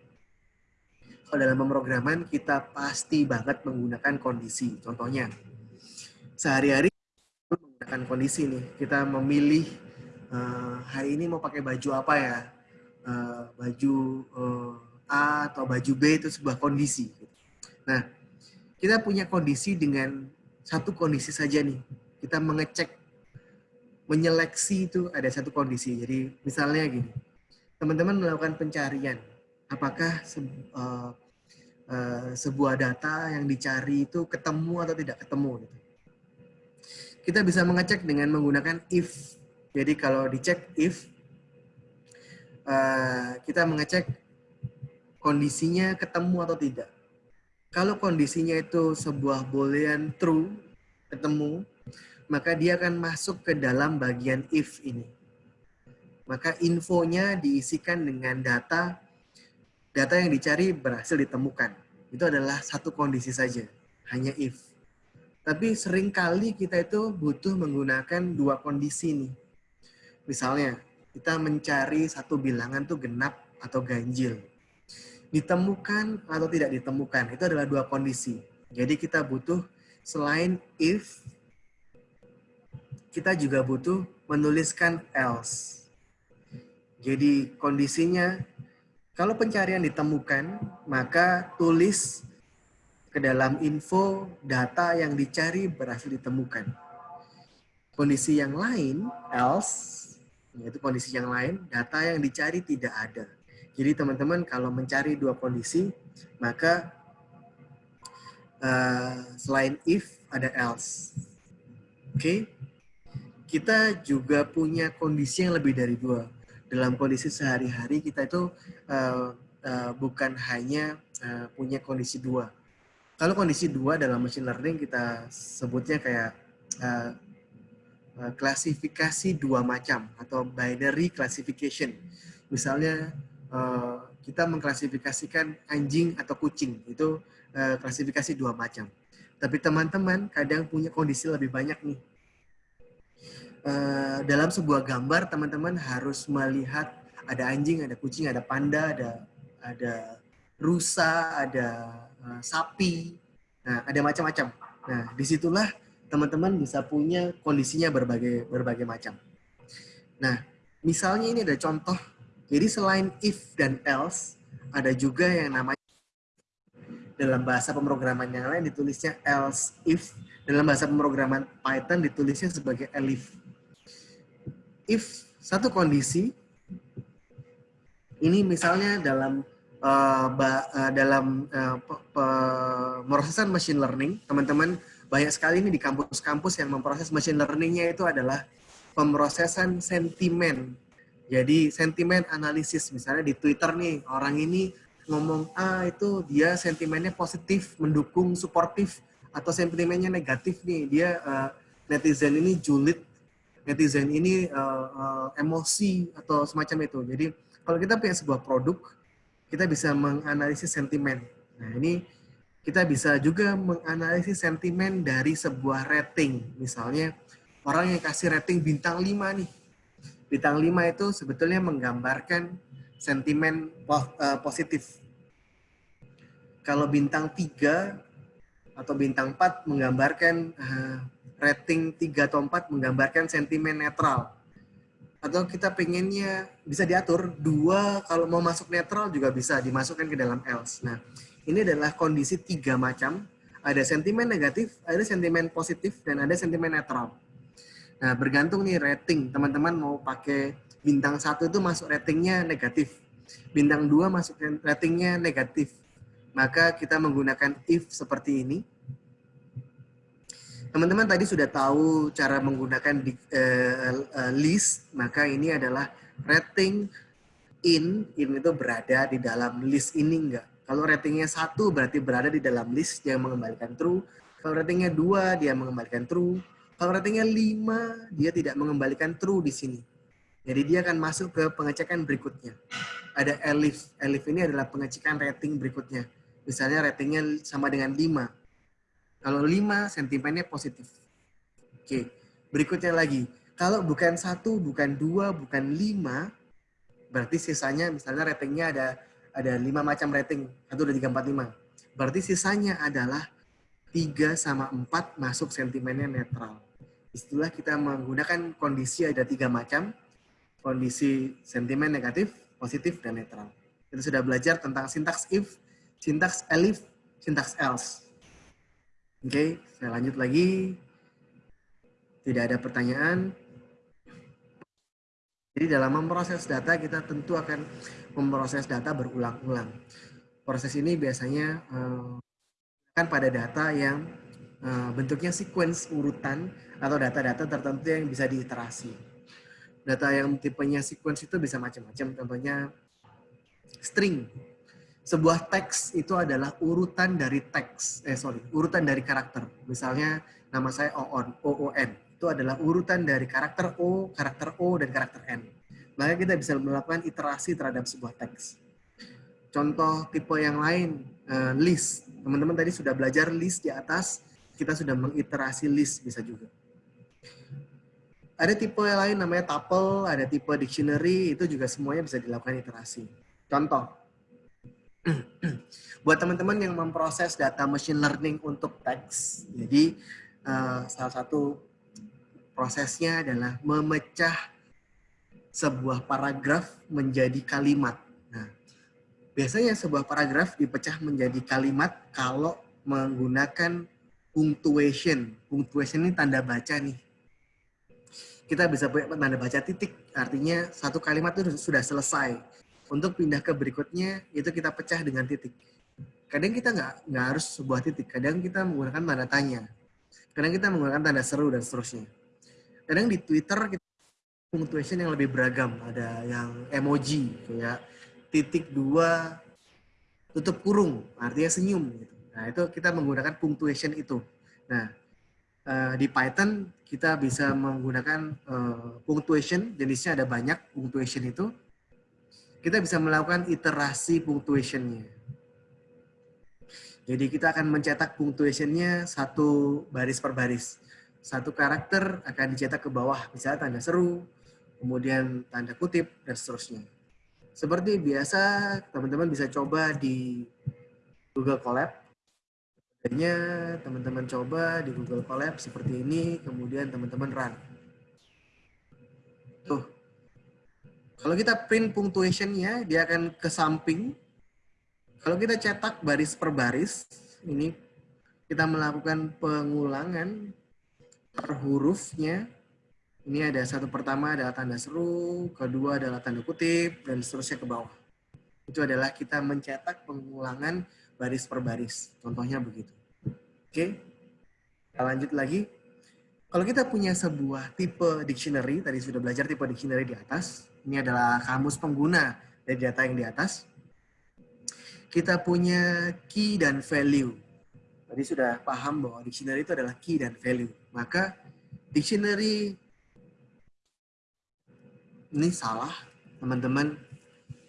kalau dalam pemrograman kita pasti banget menggunakan kondisi. Contohnya sehari-hari menggunakan kondisi nih. Kita memilih uh, hari ini mau pakai baju apa ya? Uh, baju uh, A atau baju B itu sebuah kondisi. Nah, kita punya kondisi dengan satu kondisi saja nih. Kita mengecek, menyeleksi itu ada satu kondisi. Jadi misalnya gini, teman-teman melakukan pencarian, apakah se uh, uh, sebuah data yang dicari itu ketemu atau tidak ketemu. Gitu. Kita bisa mengecek dengan menggunakan if. Jadi kalau dicek if, uh, kita mengecek kondisinya ketemu atau tidak kalau kondisinya itu sebuah boolean true, ketemu, maka dia akan masuk ke dalam bagian if ini. Maka infonya diisikan dengan data, data yang dicari berhasil ditemukan. Itu adalah satu kondisi saja, hanya if. Tapi sering kali kita itu butuh menggunakan dua kondisi nih. Misalnya, kita mencari satu bilangan tuh genap atau ganjil ditemukan atau tidak ditemukan. Itu adalah dua kondisi. Jadi kita butuh selain if, kita juga butuh menuliskan else. Jadi kondisinya, kalau pencarian ditemukan, maka tulis ke dalam info data yang dicari berhasil ditemukan. Kondisi yang lain, else, yaitu kondisi yang lain, data yang dicari tidak ada. Jadi teman-teman kalau mencari dua kondisi, maka uh, selain if ada else. Oke, okay? kita juga punya kondisi yang lebih dari dua. Dalam kondisi sehari-hari kita itu uh, uh, bukan hanya uh, punya kondisi dua. Kalau kondisi dua dalam machine learning kita sebutnya kayak uh, klasifikasi dua macam atau binary classification. Misalnya Eh, kita mengklasifikasikan anjing atau kucing itu uh, klasifikasi dua macam. Tapi teman-teman kadang punya kondisi lebih banyak nih. Uh, dalam sebuah gambar teman-teman harus melihat ada anjing, ada kucing, ada panda, ada ada rusa, ada sapi, nah ada macam-macam. Nah di situlah teman-teman bisa punya kondisinya berbagai berbagai macam. Nah misalnya ini ada contoh jadi selain if dan else, ada juga yang namanya dalam bahasa pemrograman yang lain ditulisnya else if, dalam bahasa pemrograman Python ditulisnya sebagai elif. If satu kondisi, ini misalnya dalam uh, ba, uh, dalam uh, pemrosesan machine learning, teman-teman banyak sekali ini di kampus-kampus yang memproses machine learningnya itu adalah pemrosesan sentimen jadi sentimen analisis misalnya di Twitter nih orang ini ngomong A ah, itu dia sentimennya positif, mendukung, suportif atau sentimennya negatif nih, dia uh, netizen ini julid, netizen ini uh, uh, emosi atau semacam itu. Jadi kalau kita punya sebuah produk, kita bisa menganalisis sentimen. Nah ini kita bisa juga menganalisis sentimen dari sebuah rating. Misalnya orang yang kasih rating bintang 5 nih. Bintang 5 itu sebetulnya menggambarkan sentimen positif. Kalau bintang 3 atau bintang 4 menggambarkan uh, rating 3 atau 4 menggambarkan sentimen netral. Atau kita pengennya bisa diatur, dua kalau mau masuk netral juga bisa dimasukkan ke dalam else. Nah, ini adalah kondisi tiga macam. Ada sentimen negatif, ada sentimen positif, dan ada sentimen netral. Nah, bergantung nih rating. Teman-teman mau pakai bintang satu itu masuk ratingnya negatif. Bintang dua masuk ratingnya negatif maka kita menggunakan if seperti ini. Teman-teman tadi sudah tahu cara menggunakan di, uh, uh, list, maka ini adalah rating in, in itu berada di dalam list ini enggak. Kalau ratingnya satu berarti berada di dalam list yang mengembalikan true. Kalau ratingnya dua dia mengembalikan true. Kalau ratingnya lima dia tidak mengembalikan true di sini. Jadi dia akan masuk ke pengecekan berikutnya. Ada elif. Elif ini adalah pengecekan rating berikutnya misalnya ratingnya sama dengan 5. Kalau 5, sentimennya positif. Oke, berikutnya lagi. Kalau bukan satu, bukan dua, bukan lima, berarti sisanya misalnya ratingnya ada ada lima macam rating, satu, dua, tiga, empat, lima. Berarti sisanya adalah tiga sama empat masuk sentimennya netral. Istilah kita menggunakan kondisi ada tiga macam, kondisi sentimen negatif, positif, dan netral. Kita sudah belajar tentang sintaks if, sintaks elif, sintaks else. Oke, okay, saya lanjut lagi. Tidak ada pertanyaan. Jadi dalam memproses data kita tentu akan memproses data berulang-ulang. Proses ini biasanya uh, kan pada data yang bentuknya sequence urutan atau data-data tertentu yang bisa diiterasi. Data yang tipenya sequence itu bisa macam-macam. Contohnya string sebuah teks itu adalah urutan dari teks, eh sorry, urutan dari karakter. Misalnya nama saya Oon, OON, itu adalah urutan dari karakter O, karakter O, dan karakter N. Maka kita bisa melakukan iterasi terhadap sebuah teks. Contoh tipe yang lain, uh, list. Teman-teman tadi sudah belajar list di atas, kita sudah mengiterasi list bisa juga. Ada tipe yang lain namanya tuple, ada tipe dictionary, itu juga semuanya bisa dilakukan iterasi. Contoh, buat teman-teman yang memproses data machine learning untuk teks, jadi uh, salah satu prosesnya adalah memecah sebuah paragraf menjadi kalimat. Nah, biasanya sebuah paragraf dipecah menjadi kalimat kalau menggunakan punctuation. Punctuation ini tanda baca nih. Kita bisa punya tanda baca titik, artinya satu kalimat itu sudah selesai untuk pindah ke berikutnya itu kita pecah dengan titik. Kadang kita nggak harus sebuah titik, kadang kita menggunakan tanda tanya, kadang kita menggunakan tanda seru dan seterusnya. Kadang di Twitter kita punctuation yang lebih beragam, ada yang emoji kayak titik dua tutup kurung, artinya senyum. Gitu. Nah itu kita menggunakan punctuation itu. Nah uh, di Python kita bisa menggunakan uh, punctuation, jenisnya ada banyak punctuation itu kita bisa melakukan iterasi punctuationnya. Jadi kita akan mencetak punctuationnya satu baris per baris. Satu karakter akan dicetak ke bawah, misalnya tanda seru, kemudian tanda kutip, dan seterusnya. Seperti biasa, teman-teman bisa coba di Google Colab. Adanya teman-teman coba di Google Colab seperti ini, kemudian teman-teman run. Tuh, kalau kita print punctuation-nya, dia akan ke samping. Kalau kita cetak baris per baris, ini kita melakukan pengulangan per hurufnya. Ini ada satu pertama adalah tanda seru, kedua adalah tanda kutip, dan seterusnya ke bawah. Itu adalah kita mencetak pengulangan baris per baris. Contohnya begitu. Oke, kita lanjut lagi. Kalau kita punya sebuah tipe dictionary, tadi sudah belajar tipe dictionary di atas, ini adalah kamus pengguna dari data yang di atas. Kita punya key dan value. Tadi sudah paham bahwa dictionary itu adalah key dan value. Maka dictionary ini salah, teman-teman.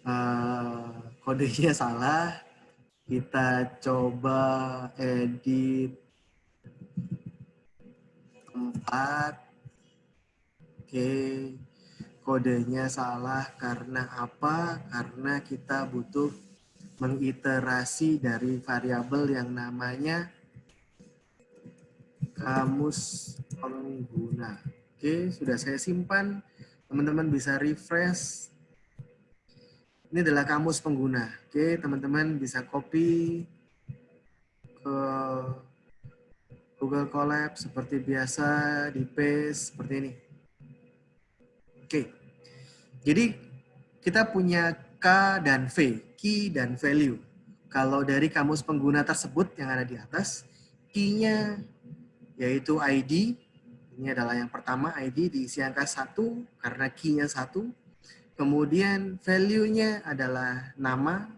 Uh, kodenya salah. Kita coba edit empat. Oke, kodenya salah karena apa? Karena kita butuh mengiterasi dari variabel yang namanya kamus pengguna. Oke, sudah saya simpan. Teman-teman bisa refresh. Ini adalah kamus pengguna. Oke, teman-teman bisa copy ke Google Colab seperti biasa, di paste seperti ini. Oke. Jadi kita punya K dan V, key dan value. Kalau dari kamus pengguna tersebut yang ada di atas, key-nya yaitu ID, ini adalah yang pertama ID diisi angka 1 karena key-nya 1. Kemudian value-nya adalah nama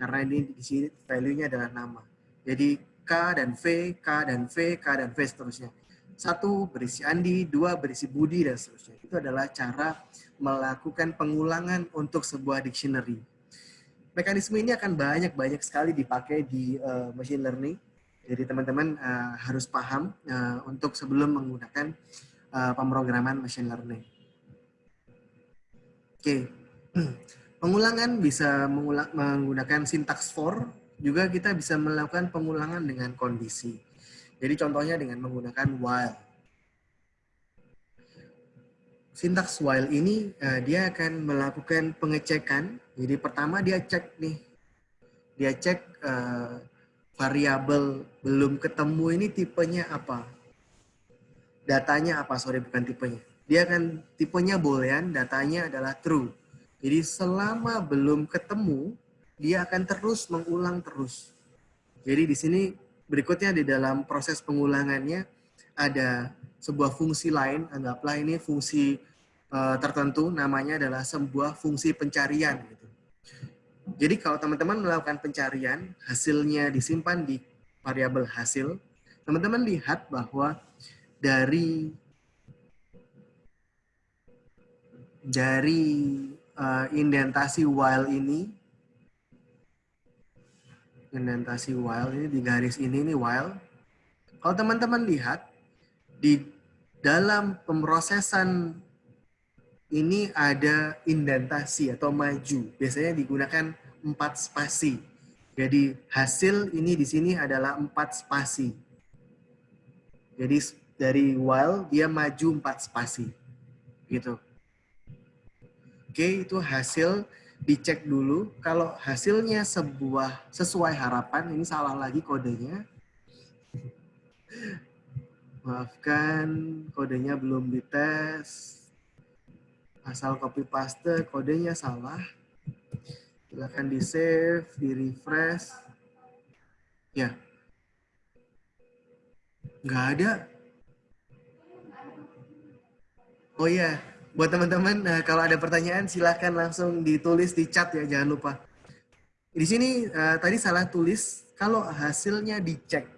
karena ini di sini value-nya adalah nama. Jadi K dan V, K dan V, K dan V seterusnya. Satu berisi Andi, dua berisi Budi dan seterusnya. Itu adalah cara melakukan pengulangan untuk sebuah dictionary. Mekanisme ini akan banyak-banyak sekali dipakai di uh, machine learning jadi teman-teman uh, harus paham uh, untuk sebelum menggunakan uh, pemrograman machine learning. Oke, pengulangan bisa mengulang, menggunakan sintaks for, juga kita bisa melakukan pengulangan dengan kondisi. Jadi contohnya dengan menggunakan while. Sintaks while ini uh, dia akan melakukan pengecekan. Jadi pertama dia cek nih, dia cek uh, variabel belum ketemu ini tipenya apa? Datanya apa? Sorry, bukan tipenya. Dia akan tipenya boolean, datanya adalah true. Jadi selama belum ketemu, dia akan terus mengulang terus. Jadi di sini berikutnya di dalam proses pengulangannya ada sebuah fungsi lain, anggaplah ini fungsi uh, tertentu, namanya adalah sebuah fungsi pencarian. Gitu. Jadi kalau teman-teman melakukan pencarian, hasilnya disimpan di variabel hasil, teman-teman lihat bahwa dari dari uh, indentasi while ini, indentasi while ini di garis ini ini while. Kalau teman-teman lihat di dalam pemrosesan ini ada indentasi atau maju. Biasanya digunakan empat spasi. Jadi hasil ini di sini adalah empat spasi. Jadi dari while dia maju empat spasi. Gitu. Oke, itu hasil dicek dulu. Kalau hasilnya sebuah sesuai harapan, ini salah lagi kodenya. Maafkan, kodenya belum dites. Asal copy paste kodenya salah. Silakan di save di refresh ya. Nggak ada. Oh ya buat teman-teman nah, kalau ada pertanyaan silahkan langsung ditulis di chat ya jangan lupa di sini uh, tadi salah tulis kalau hasilnya dicek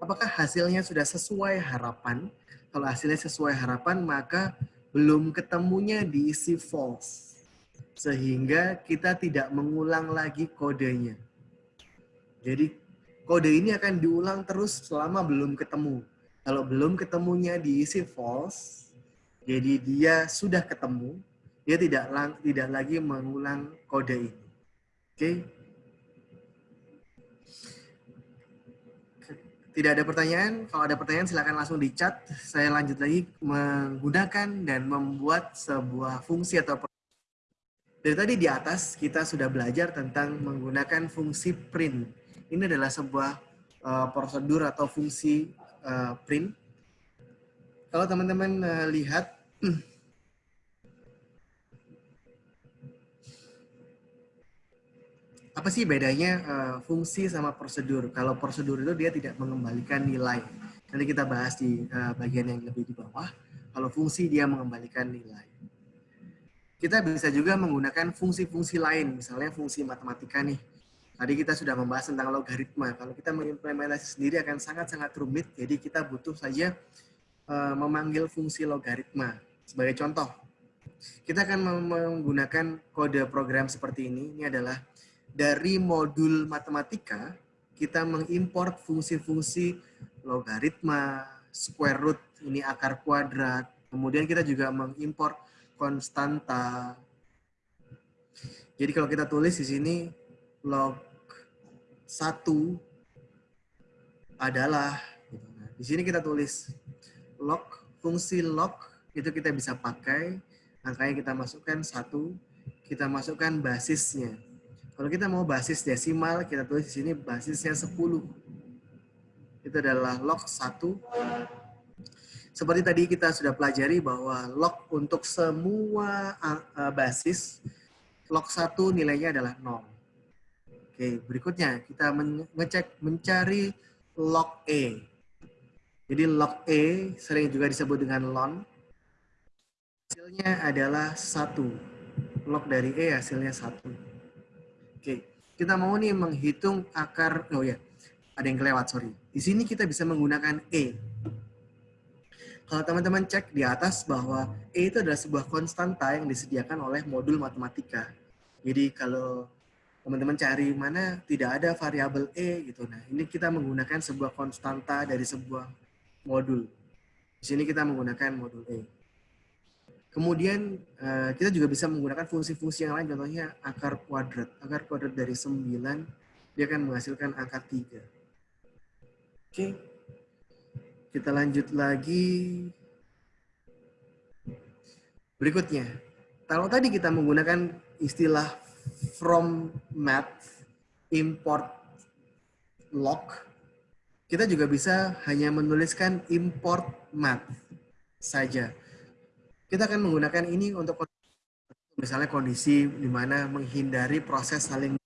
apakah hasilnya sudah sesuai harapan kalau hasilnya sesuai harapan maka belum ketemunya diisi false. Sehingga kita tidak mengulang lagi kodenya. Jadi kode ini akan diulang terus selama belum ketemu. Kalau belum ketemunya diisi false, jadi dia sudah ketemu, dia tidak tidak lagi mengulang kode ini. Oke. Okay? Tidak ada pertanyaan? Kalau ada pertanyaan silakan langsung di chat. Saya lanjut lagi menggunakan dan membuat sebuah fungsi atau dari tadi di atas kita sudah belajar tentang menggunakan fungsi print. Ini adalah sebuah uh, prosedur atau fungsi uh, print. Kalau teman-teman uh, lihat apa sih bedanya uh, fungsi sama prosedur? Kalau prosedur itu dia tidak mengembalikan nilai. Nanti kita bahas di uh, bagian yang lebih di bawah. Kalau fungsi dia mengembalikan nilai. Kita bisa juga menggunakan fungsi-fungsi lain, misalnya fungsi matematika nih. Tadi kita sudah membahas tentang logaritma. Kalau kita mengimplementasi sendiri akan sangat-sangat rumit, jadi kita butuh saja uh, memanggil fungsi logaritma. Sebagai contoh, kita akan menggunakan kode program seperti ini. Ini adalah dari modul matematika, kita mengimport fungsi-fungsi logaritma, square root, ini akar kuadrat. Kemudian kita juga mengimport konstanta. Jadi kalau kita tulis di sini log satu adalah gitu. nah, di sini kita tulis log fungsi log itu kita bisa pakai angkanya kita masukkan satu kita masukkan basisnya kalau kita mau basis desimal kita tulis di sini basisnya 10 itu adalah log 1 seperti tadi kita sudah pelajari bahwa log untuk semua uh, basis log 1 nilainya adalah 0 Oke, berikutnya kita mengecek mencari log E. Jadi log E sering juga disebut dengan ln. Hasilnya adalah satu. Log dari E hasilnya satu. Oke, kita mau nih menghitung akar, oh ya, ada yang kelewat, sorry. Di sini kita bisa menggunakan E. Kalau teman-teman cek di atas bahwa E itu adalah sebuah konstanta yang disediakan oleh modul matematika. Jadi kalau teman-teman cari mana tidak ada variabel E gitu. Nah, ini kita menggunakan sebuah konstanta dari sebuah modul. Di sini kita menggunakan modul E. Kemudian eh, kita juga bisa menggunakan fungsi-fungsi yang lain, contohnya akar kuadrat. Akar kuadrat dari 9, dia akan menghasilkan angka 3. Oke, kita lanjut lagi. Berikutnya, kalau tadi kita menggunakan istilah from math import log kita juga bisa hanya menuliskan import math saja. Kita akan menggunakan ini untuk misalnya kondisi di mana menghindari proses saling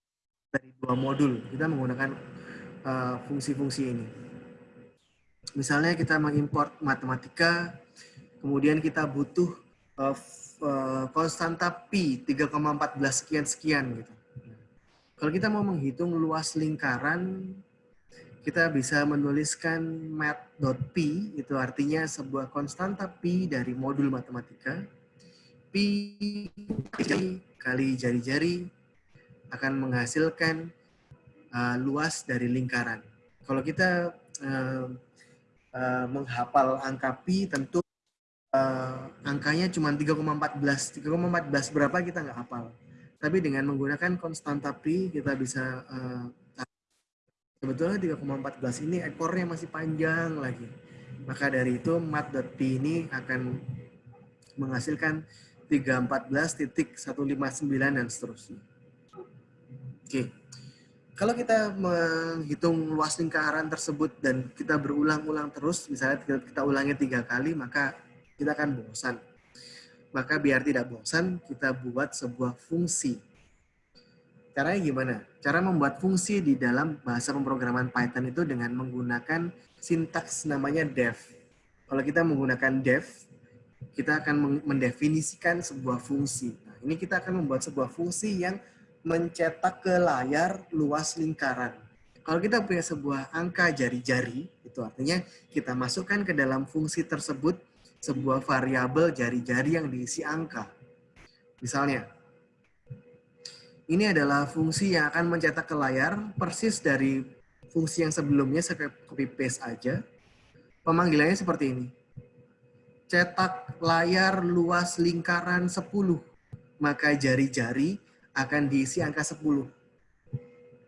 dari dua modul. Kita menggunakan uh, fungsi-fungsi uh, ini. Misalnya kita mengimport matematika, kemudian kita butuh uh, Eh, konstanta pi 3,14 sekian sekian gitu. Kalau kita mau menghitung luas lingkaran, kita bisa menuliskan mat.pi, itu artinya sebuah konstanta pi dari modul matematika. Pi kali jari-jari akan menghasilkan uh, luas dari lingkaran. Kalau kita uh, uh, menghafal angka pi, tentu uh, angkanya cuma 3,14. 3,14 berapa kita nggak hafal. Tapi dengan menggunakan konstanta pi kita bisa uh, sebetulnya 3,14 ini ekornya masih panjang lagi. Maka dari itu mat.p ini akan menghasilkan 314.159 dan seterusnya. Oke. Kalau kita menghitung luas lingkaran tersebut dan kita berulang-ulang terus, misalnya kita ulangi tiga kali, maka kita akan bosan. Maka biar tidak bosan, kita buat sebuah fungsi. Caranya gimana? Cara membuat fungsi di dalam bahasa pemrograman Python itu dengan menggunakan sintaks namanya def. Kalau kita menggunakan def, kita akan mendefinisikan sebuah fungsi. Nah, ini kita akan membuat sebuah fungsi yang mencetak ke layar luas lingkaran. Kalau kita punya sebuah angka jari-jari, itu artinya kita masukkan ke dalam fungsi tersebut sebuah variabel jari-jari yang diisi angka. Misalnya, ini adalah fungsi yang akan mencetak ke layar persis dari fungsi yang sebelumnya saya copy paste aja. Pemanggilannya seperti ini. Cetak layar luas lingkaran 10, maka jari-jari akan diisi angka 10.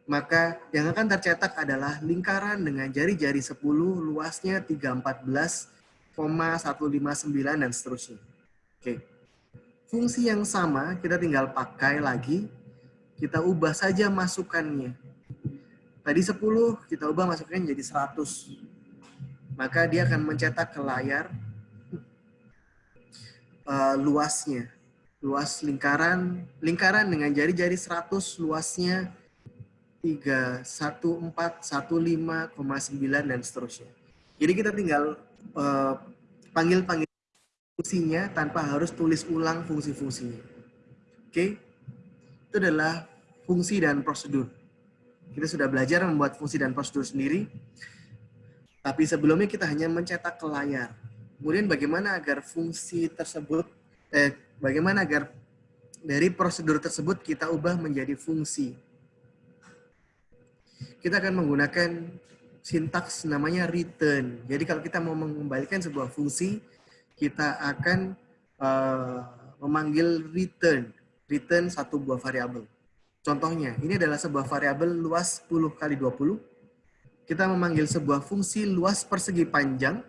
Maka yang akan tercetak adalah lingkaran dengan jari-jari 10 luasnya 314 159 dan seterusnya. Oke. Fungsi yang sama kita tinggal pakai lagi. Kita ubah saja masukannya. Tadi 10 kita ubah masukannya jadi 100. Maka dia akan mencetak ke layar uh, luasnya. Luas lingkaran, lingkaran dengan jari-jari 100 luasnya 31415,9 dan seterusnya. Jadi kita tinggal uh, panggil-panggil fungsinya tanpa harus tulis ulang fungsi-fungsinya. Oke? Okay? Itu adalah fungsi dan prosedur. Kita sudah belajar membuat fungsi dan prosedur sendiri. Tapi sebelumnya kita hanya mencetak ke layar. Kemudian bagaimana agar fungsi tersebut, eh, bagaimana agar dari prosedur tersebut kita ubah menjadi fungsi. Kita akan menggunakan sintaks namanya return. Jadi kalau kita mau mengembalikan sebuah fungsi, kita akan uh, memanggil return. Return satu buah variabel. Contohnya, ini adalah sebuah variabel luas 10 kali 20. Kita memanggil sebuah fungsi luas persegi panjang.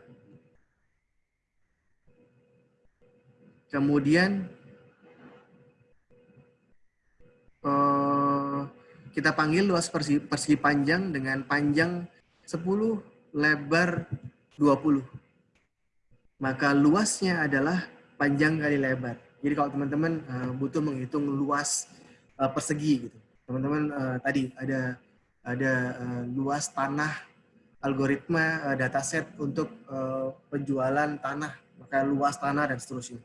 Kemudian uh, kita panggil luas persegi panjang dengan panjang 10, lebar 20. Maka luasnya adalah panjang kali lebar. Jadi kalau teman-teman uh, butuh menghitung luas uh, persegi gitu. Teman-teman uh, tadi ada ada uh, luas tanah algoritma uh, dataset untuk uh, penjualan tanah, maka luas tanah dan seterusnya.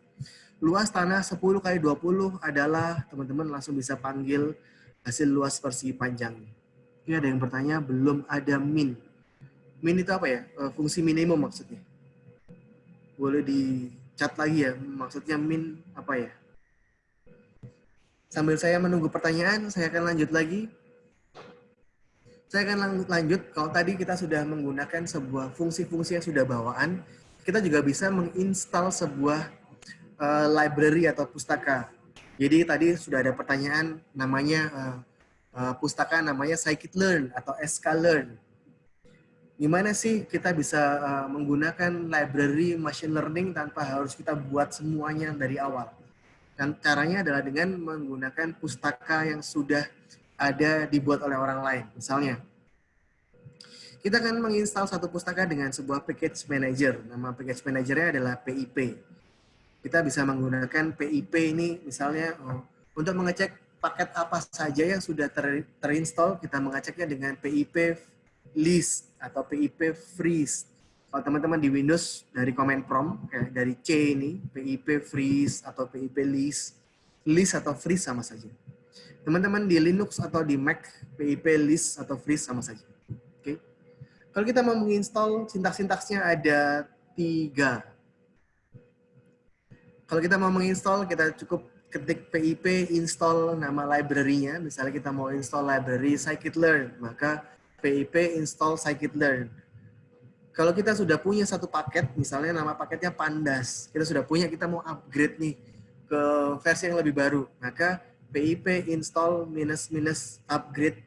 Luas tanah 10 kali 20 adalah teman-teman langsung bisa panggil hasil luas persegi panjangnya. Ini ada yang bertanya, belum ada min. Min itu apa ya? Fungsi minimum maksudnya. Boleh di chat lagi ya, maksudnya min apa ya? Sambil saya menunggu pertanyaan, saya akan lanjut lagi. Saya akan lanjut, kalau tadi kita sudah menggunakan sebuah fungsi-fungsi yang sudah bawaan, kita juga bisa menginstal sebuah uh, library atau pustaka. Jadi tadi sudah ada pertanyaan namanya uh, uh, pustaka namanya scikit-learn atau sklearn. Gimana sih kita bisa uh, menggunakan library machine learning tanpa harus kita buat semuanya dari awal? Dan caranya adalah dengan menggunakan pustaka yang sudah ada dibuat oleh orang lain. Misalnya, kita akan menginstal satu pustaka dengan sebuah package manager. Nama package manajernya adalah PIP. Kita bisa menggunakan PIP ini misalnya oh, untuk mengecek paket apa saja yang sudah ter, terinstall, kita mengeceknya dengan PIP list atau PIP freeze kalau teman-teman di Windows dari command prompt kayak dari C ini PIP freeze atau PIP list, list atau freeze sama saja. Teman-teman di Linux atau di Mac PIP list atau freeze sama saja. Oke. Okay. Kalau kita mau menginstal sintaks-sintaksnya ada tiga. Kalau kita mau menginstal kita cukup ketik PIP install nama library-nya. Misalnya kita mau install library scikit-learn, maka PIP install scikit-learn kalau kita sudah punya satu paket, misalnya nama paketnya Pandas, kita sudah punya, kita mau upgrade nih ke versi yang lebih baru, maka pip install minus minus upgrade.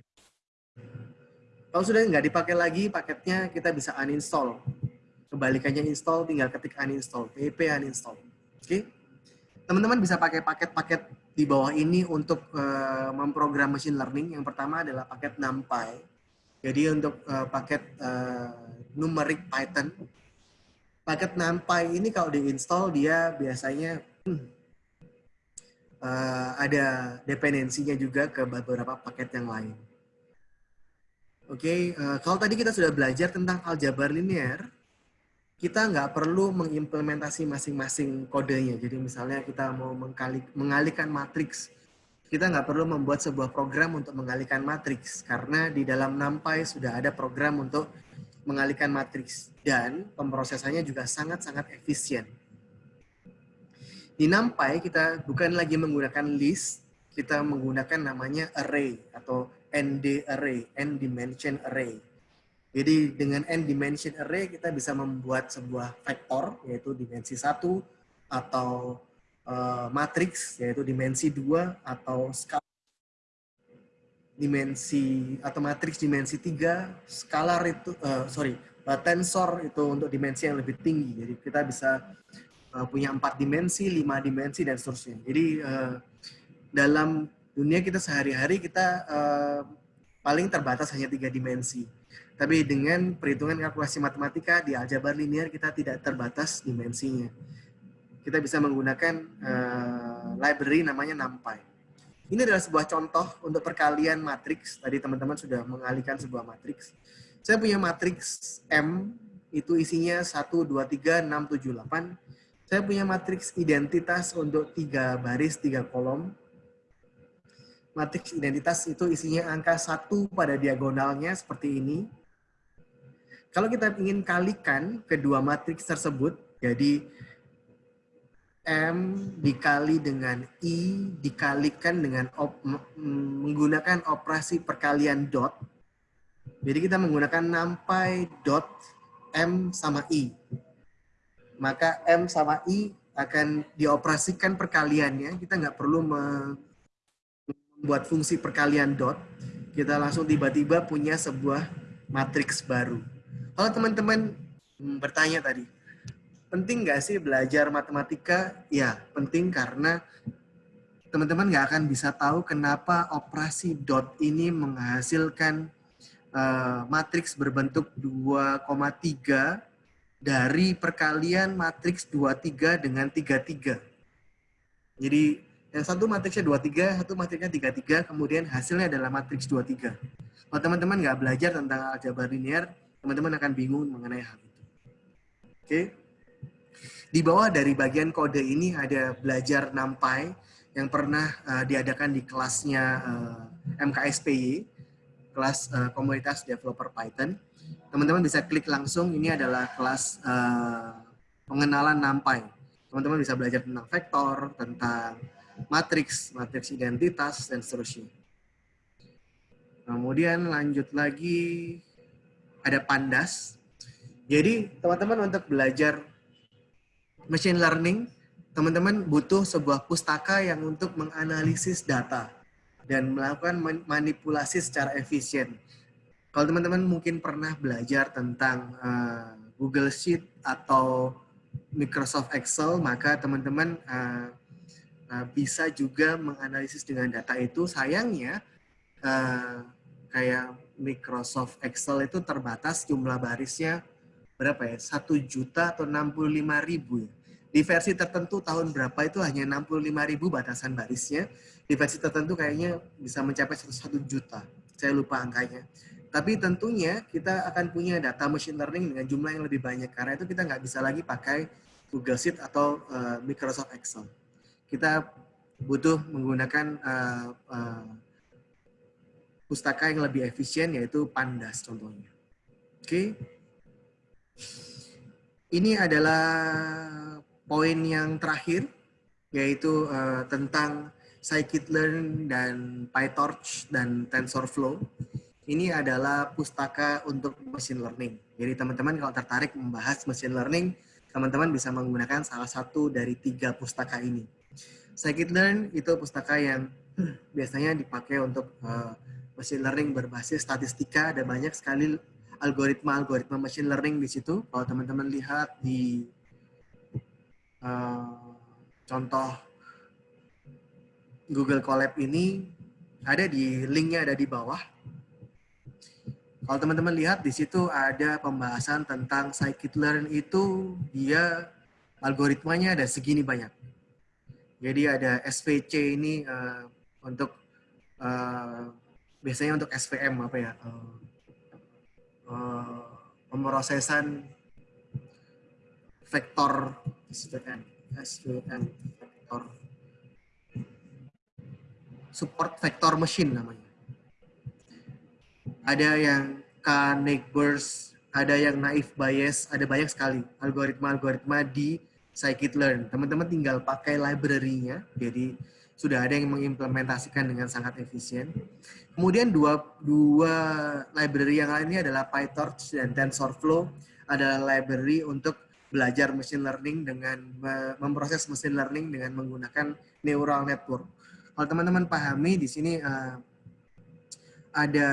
Kalau sudah nggak dipakai lagi paketnya, kita bisa uninstall. Kebalikannya install, tinggal ketik uninstall, pip uninstall. Oke, okay? teman-teman bisa pakai paket-paket di bawah ini untuk uh, memprogram machine learning. Yang pertama adalah paket NumPy. Jadi untuk uh, paket uh, numeric Python. Paket NumPy ini kalau diinstal dia biasanya uh, ada dependensinya juga ke beberapa paket yang lain. Oke, okay, uh, eh, kalau tadi kita sudah belajar tentang aljabar linear, kita nggak perlu mengimplementasi masing-masing kodenya. Jadi misalnya kita mau mengalihkan matriks, kita nggak perlu membuat sebuah program untuk mengalihkan matriks karena di dalam NumPy sudah ada program untuk mengalihkan matriks dan pemrosesannya juga sangat-sangat efisien. Di NumPy kita bukan lagi menggunakan list, kita menggunakan namanya array atau ND array, n dimension array. Jadi dengan n dimension array kita bisa membuat sebuah vektor yaitu dimensi satu atau uh, matriks yaitu dimensi dua atau skala dimensi atau matriks dimensi tiga, skalar itu uh, sorry, uh, tensor itu untuk dimensi yang lebih tinggi. Jadi kita bisa uh, punya empat dimensi, lima dimensi dan seterusnya. Jadi uh, dalam dunia kita sehari-hari kita uh, paling terbatas hanya tiga dimensi. Tapi dengan perhitungan kalkulasi matematika di aljabar linear kita tidak terbatas dimensinya. Kita bisa menggunakan uh, library namanya NumPy. Ini adalah sebuah contoh untuk perkalian matriks. Tadi teman-teman sudah mengalihkan sebuah matriks. Saya punya matriks M, itu isinya 1, 2, 3, 6, 7, 8. Saya punya matriks identitas untuk tiga baris, tiga kolom. matriks identitas itu isinya angka satu pada diagonalnya seperti ini. Kalau kita ingin kalikan kedua matriks tersebut, jadi M dikali dengan I dikalikan dengan op, menggunakan operasi perkalian dot. Jadi kita menggunakan nampai dot M sama I. Maka M sama I akan dioperasikan perkaliannya. Kita nggak perlu membuat fungsi perkalian dot. Kita langsung tiba-tiba punya sebuah matriks baru. Kalau teman-teman bertanya tadi, penting nggak sih belajar matematika? Ya, penting karena teman-teman nggak akan bisa tahu kenapa operasi dot ini menghasilkan uh, matriks berbentuk 2,3 dari perkalian matriks 23 dengan 33. Jadi yang satu matriksnya 23, satu matriksnya 33, kemudian hasilnya adalah matriks 23. Kalau teman-teman nggak belajar tentang aljabar linear, teman-teman akan bingung mengenai hal itu. Oke. Di bawah dari bagian kode ini ada belajar NumPy yang pernah uh, diadakan di kelasnya uh, eh, MKSPY, kelas uh, komunitas developer Python. Teman-teman bisa klik langsung, ini adalah kelas uh, pengenalan NumPy. Teman-teman bisa belajar tentang vektor, tentang matriks, matriks identitas, dan seterusnya. Kemudian lanjut lagi ada Pandas. Jadi teman-teman untuk belajar machine learning, teman-teman butuh sebuah pustaka yang untuk menganalisis data dan melakukan manipulasi secara efisien. Kalau teman-teman mungkin pernah belajar tentang uh, Google Sheet atau Microsoft Excel, maka teman-teman uh, uh, bisa juga menganalisis dengan data itu. Sayangnya, uh, kayak Microsoft Excel itu terbatas jumlah barisnya berapa ya? Satu juta atau 65 ribu ya. Di versi tertentu tahun berapa itu hanya 65 ribu batasan barisnya. Di versi tertentu kayaknya bisa mencapai satu juta. Saya lupa angkanya. Tapi tentunya kita akan punya data machine learning dengan jumlah yang lebih banyak. Karena itu kita nggak bisa lagi pakai Google Sheet atau uh, Microsoft Excel. Kita butuh menggunakan uh, uh, pustaka yang lebih efisien yaitu Pandas contohnya. Oke. Ini adalah poin yang terakhir yaitu uh, tentang scikit-learn dan PyTorch dan TensorFlow. Ini adalah pustaka untuk machine learning. Jadi teman-teman kalau tertarik membahas machine learning, teman-teman bisa menggunakan salah satu dari tiga pustaka ini. Scikit-learn itu pustaka yang biasanya dipakai untuk uh, machine learning berbasis statistika ada banyak sekali algoritma-algoritma machine learning di situ. Kalau teman-teman lihat di uh, contoh Google Colab ini ada di linknya ada di bawah. Kalau teman-teman lihat di situ ada pembahasan tentang scikit-learn itu dia algoritmanya ada segini banyak. Jadi ada SVC ini uh, untuk uh, biasanya untuk SVM apa ya uh, uh, pemrosesan vektor SVM SVM vektor. Support vektor machine namanya. Ada yang K burst ada yang naive bias ada banyak sekali algoritma-algoritma di scikit-learn. Teman-teman tinggal pakai library-nya. Jadi sudah ada yang mengimplementasikan dengan sangat efisien. Kemudian dua, dua library yang lainnya adalah PyTorch dan TensorFlow adalah library untuk belajar machine learning dengan memproses machine learning dengan menggunakan neural network. Kalau teman-teman pahami di sini uh, ada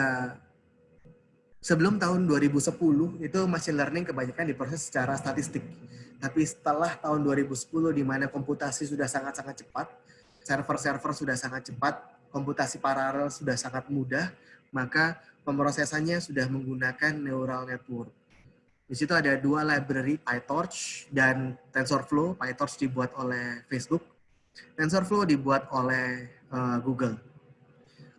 sebelum tahun 2010 itu machine learning kebanyakan diproses secara statistik. Tapi setelah tahun 2010 di mana komputasi sudah sangat-sangat cepat, server-server sudah sangat cepat, komputasi paralel sudah sangat mudah, maka pemrosesannya sudah menggunakan neural network. Di situ ada dua library, PyTorch dan TensorFlow. PyTorch dibuat oleh Facebook, TensorFlow dibuat oleh uh, Google.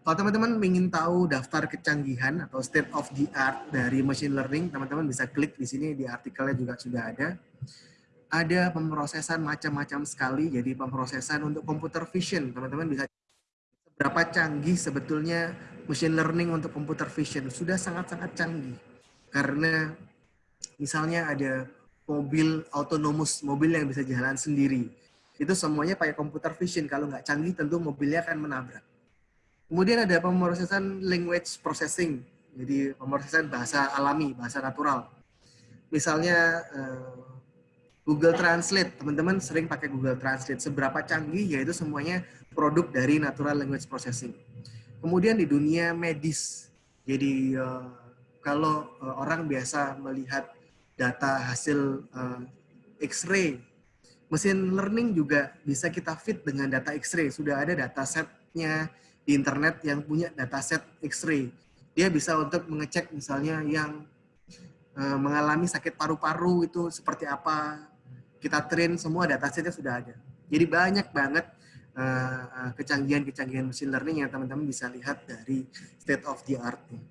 Kalau teman-teman ingin tahu daftar kecanggihan atau state of the art dari machine learning, teman-teman bisa klik di sini di artikelnya juga sudah ada ada pemrosesan macam-macam sekali. Jadi pemrosesan untuk computer vision, teman-teman bisa seberapa canggih sebetulnya machine learning untuk computer vision. Sudah sangat-sangat canggih. Karena misalnya ada mobil autonomous, mobil yang bisa jalan sendiri. Itu semuanya pakai computer vision. Kalau nggak canggih tentu mobilnya akan menabrak. Kemudian ada pemrosesan language processing. Jadi pemrosesan bahasa alami, bahasa natural. Misalnya eh, Google Translate, teman-teman sering pakai Google Translate. Seberapa canggih, yaitu semuanya produk dari natural language processing. Kemudian di dunia medis, jadi uh, kalau uh, orang biasa melihat data hasil uh, X-ray, mesin learning juga bisa kita fit dengan data X-ray. Sudah ada data setnya di internet yang punya data set X-ray. Dia bisa untuk mengecek misalnya yang mengalami sakit paru-paru itu seperti apa. Kita train semua data setnya sudah ada. Jadi banyak banget Eh, kecanggihan-kecanggihan machine learning yang teman-teman bisa lihat dari state of the art. Oke,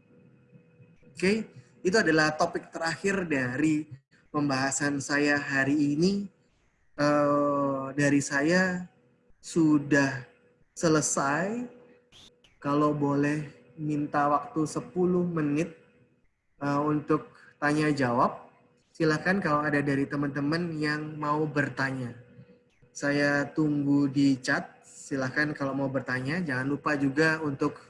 okay? itu adalah topik terakhir dari pembahasan saya hari ini. Uh, dari saya sudah selesai. Kalau boleh minta waktu 10 menit uh, untuk tanya jawab. Silakan kalau ada dari teman-teman yang mau bertanya. Saya tunggu di chat. Silahkan kalau mau bertanya. Jangan lupa juga untuk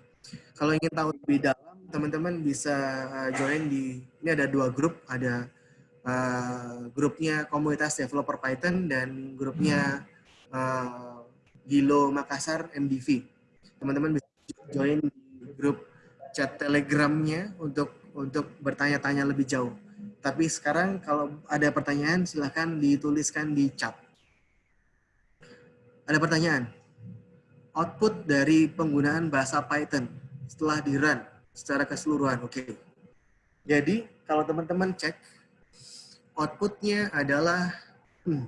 kalau ingin tahu lebih dalam, teman-teman bisa uh, join di ini ada dua grup. Ada uh, grupnya komunitas developer Python dan grupnya uh, Gilo Makassar MDV. Teman-teman bisa join di grup chat Telegramnya untuk untuk bertanya-tanya lebih jauh. Tapi sekarang kalau ada pertanyaan silahkan dituliskan di chat. Ada pertanyaan? Output dari penggunaan bahasa Python setelah di run secara keseluruhan. Oke. Okay. Jadi kalau teman-teman cek, outputnya adalah hmm,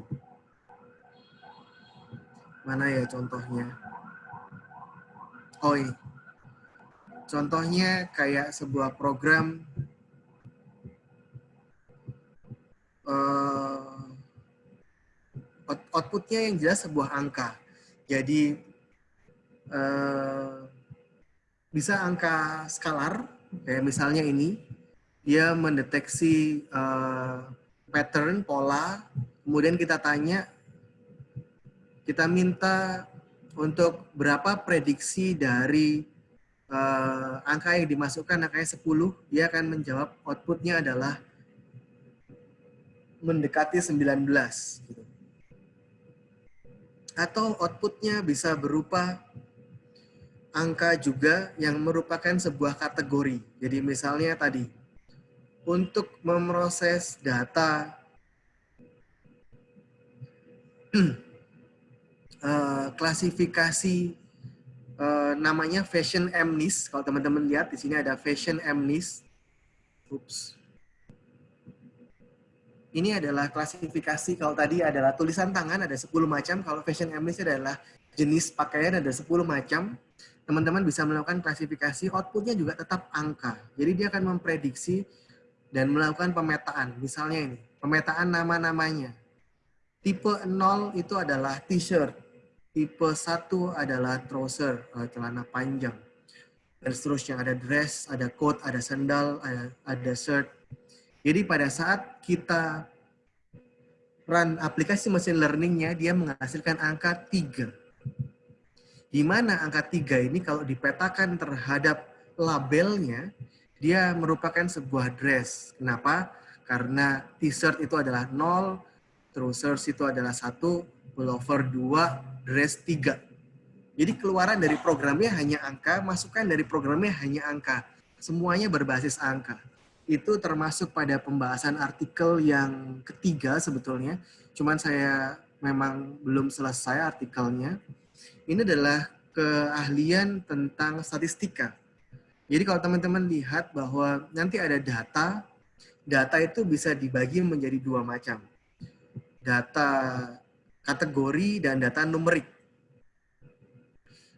mana ya contohnya? Oh ini. Contohnya kayak sebuah program uh, outputnya yang jelas sebuah angka. Jadi uh, bisa angka skalar, kayak misalnya ini, dia mendeteksi uh, pattern, pola, kemudian kita tanya, kita minta untuk berapa prediksi dari uh, angka yang dimasukkan, angkanya 10, dia akan menjawab outputnya adalah mendekati 19. Gitu atau outputnya bisa berupa angka juga yang merupakan sebuah kategori. Jadi misalnya tadi, untuk memproses data uh, klasifikasi uh, namanya fashion amnis. Kalau teman-teman lihat di sini ada fashion amnis. Oops ini adalah klasifikasi kalau tadi adalah tulisan tangan ada 10 macam, kalau fashion amnesty adalah jenis pakaian ada 10 macam. Teman-teman bisa melakukan klasifikasi, outputnya juga tetap angka. Jadi dia akan memprediksi dan melakukan pemetaan. Misalnya ini, pemetaan nama-namanya. Tipe 0 itu adalah t-shirt. Tipe 1 adalah trouser, eh, celana panjang. Dan seterusnya ada dress, ada coat, ada sandal, ada, ada shirt, jadi pada saat kita run aplikasi machine learningnya, dia menghasilkan angka 3. Di mana angka 3 ini kalau dipetakan terhadap labelnya, dia merupakan sebuah dress. Kenapa? Karena t-shirt itu adalah 0, trousers itu adalah 1, pullover 2, dress 3. Jadi keluaran dari programnya hanya angka, masukan dari programnya hanya angka. Semuanya berbasis angka itu termasuk pada pembahasan artikel yang ketiga sebetulnya. Cuman saya memang belum selesai artikelnya. Ini adalah keahlian tentang statistika. Jadi kalau teman-teman lihat bahwa nanti ada data, data itu bisa dibagi menjadi dua macam. Data kategori dan data numerik.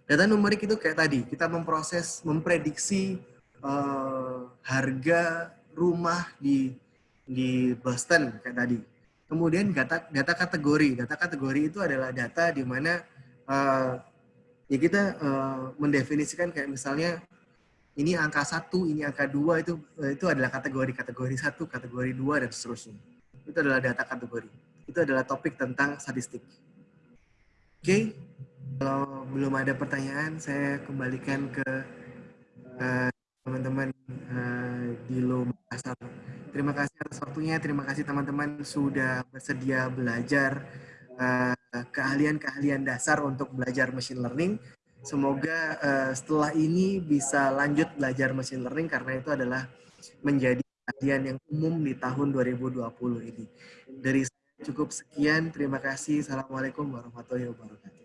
Data numerik itu kayak tadi, kita memproses, memprediksi uh, harga rumah di di Boston kayak tadi. Kemudian data data kategori, data kategori itu adalah data di mana uh, ya kita uh, mendefinisikan kayak misalnya ini angka satu, ini angka dua itu itu adalah kategori kategori satu, kategori dua dan seterusnya. Itu adalah data kategori. Itu adalah topik tentang statistik. Oke, okay. kalau belum ada pertanyaan, saya kembalikan ke teman-teman uh, di Lo Makassar. Terima kasih atas waktunya, terima kasih teman-teman sudah bersedia belajar keahlian-keahlian uh, dasar untuk belajar machine learning. Semoga uh, setelah ini bisa lanjut belajar machine learning karena itu adalah menjadi keahlian yang umum di tahun 2020 ini. Dari cukup sekian, terima kasih. Assalamualaikum warahmatullahi wabarakatuh.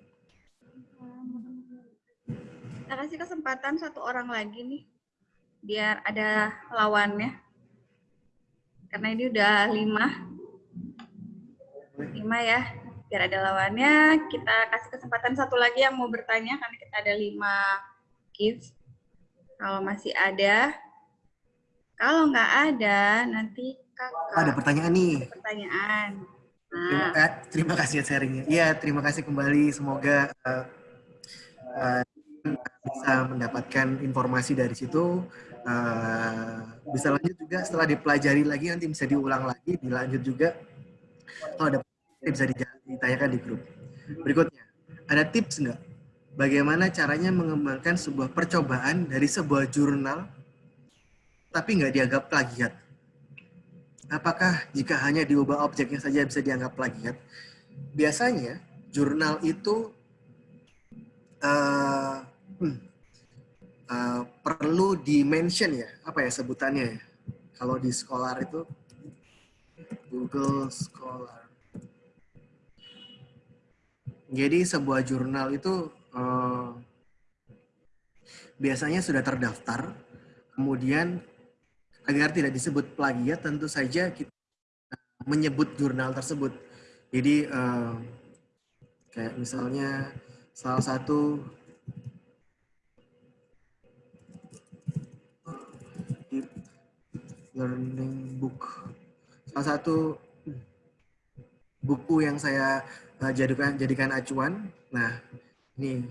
Kita kasih kesempatan satu orang lagi nih biar ada lawannya. Karena ini udah lima. Lima ya. Biar ada lawannya, kita kasih kesempatan satu lagi yang mau bertanya, karena kita ada lima kids. Kalau masih ada. Kalau nggak ada, nanti kakak. Ada pertanyaan nih. Ada pertanyaan. Nah. Terima, terima kasih sharingnya. Iya, terima kasih kembali. Semoga uh, uh, bisa mendapatkan informasi dari situ uh, bisa lanjut juga setelah dipelajari lagi nanti bisa diulang lagi dilanjut juga. Kalau ada bisa ditanyakan di grup. Berikutnya ada tips nggak? Bagaimana caranya mengembangkan sebuah percobaan dari sebuah jurnal tapi nggak dianggap plagiat? Apakah jika hanya diubah objeknya saja bisa dianggap plagiat? Biasanya jurnal itu uh, hmm, uh, perlu di-mention ya, apa ya sebutannya ya. Kalau di Scholar itu, Google Scholar. Jadi sebuah jurnal itu uh, biasanya sudah terdaftar, kemudian agar tidak disebut plagiat, tentu saja kita menyebut jurnal tersebut. Jadi uh, kayak misalnya salah satu learning book. Salah satu buku yang saya uh, jadikan jadikan acuan. Nah, ini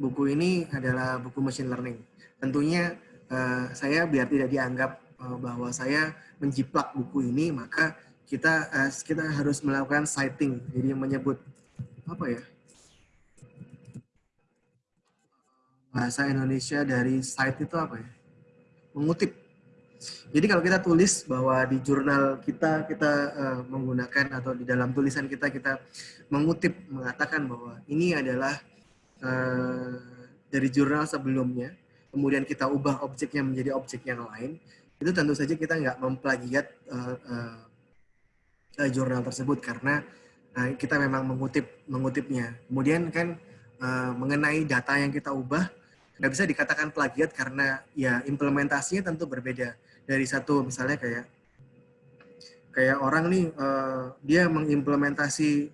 buku ini adalah buku machine learning. Tentunya uh, saya biar tidak dianggap uh, bahwa saya menjiplak buku ini, maka kita kita harus melakukan citing. Jadi menyebut apa ya? Bahasa Indonesia dari cite itu apa ya? Mengutip jadi kalau kita tulis bahwa di jurnal kita kita uh, menggunakan atau di dalam tulisan kita kita mengutip mengatakan bahwa ini adalah uh, dari jurnal sebelumnya, kemudian kita ubah objeknya menjadi objek yang lain, itu tentu saja kita nggak memplagiat uh, uh, uh, jurnal tersebut karena uh, kita memang mengutip mengutipnya. Kemudian kan uh, mengenai data yang kita ubah nggak bisa dikatakan plagiat karena ya implementasinya tentu berbeda dari satu misalnya kayak kayak orang nih uh, dia mengimplementasi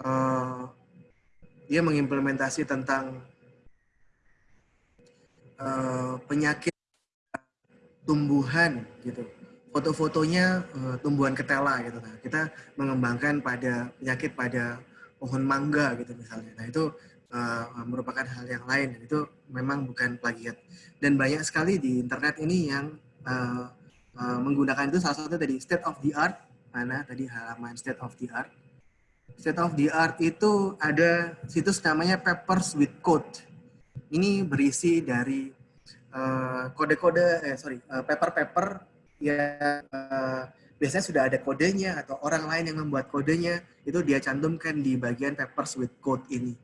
uh, dia mengimplementasi tentang uh, penyakit tumbuhan gitu. Foto-fotonya uh, tumbuhan ketela gitu. Nah kita mengembangkan pada penyakit pada pohon mangga gitu misalnya. Nah itu uh, merupakan hal yang lain. Itu memang bukan plagiat. Dan banyak sekali di internet ini yang uh, uh, menggunakan itu salah satu tadi state of the art. Mana tadi halaman state of the art? State of the art itu ada situs namanya papers with code. Ini berisi dari kode-kode uh, eh sorry paper-paper uh, yang uh, biasanya sudah ada kodenya atau orang lain yang membuat kodenya itu dia cantumkan di bagian papers with code ini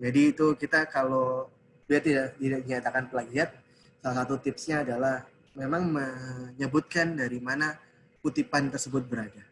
jadi itu kita kalau dia tidak tidak dinyatakan plagiat, salah satu tipsnya adalah memang menyebutkan dari mana kutipan tersebut berada.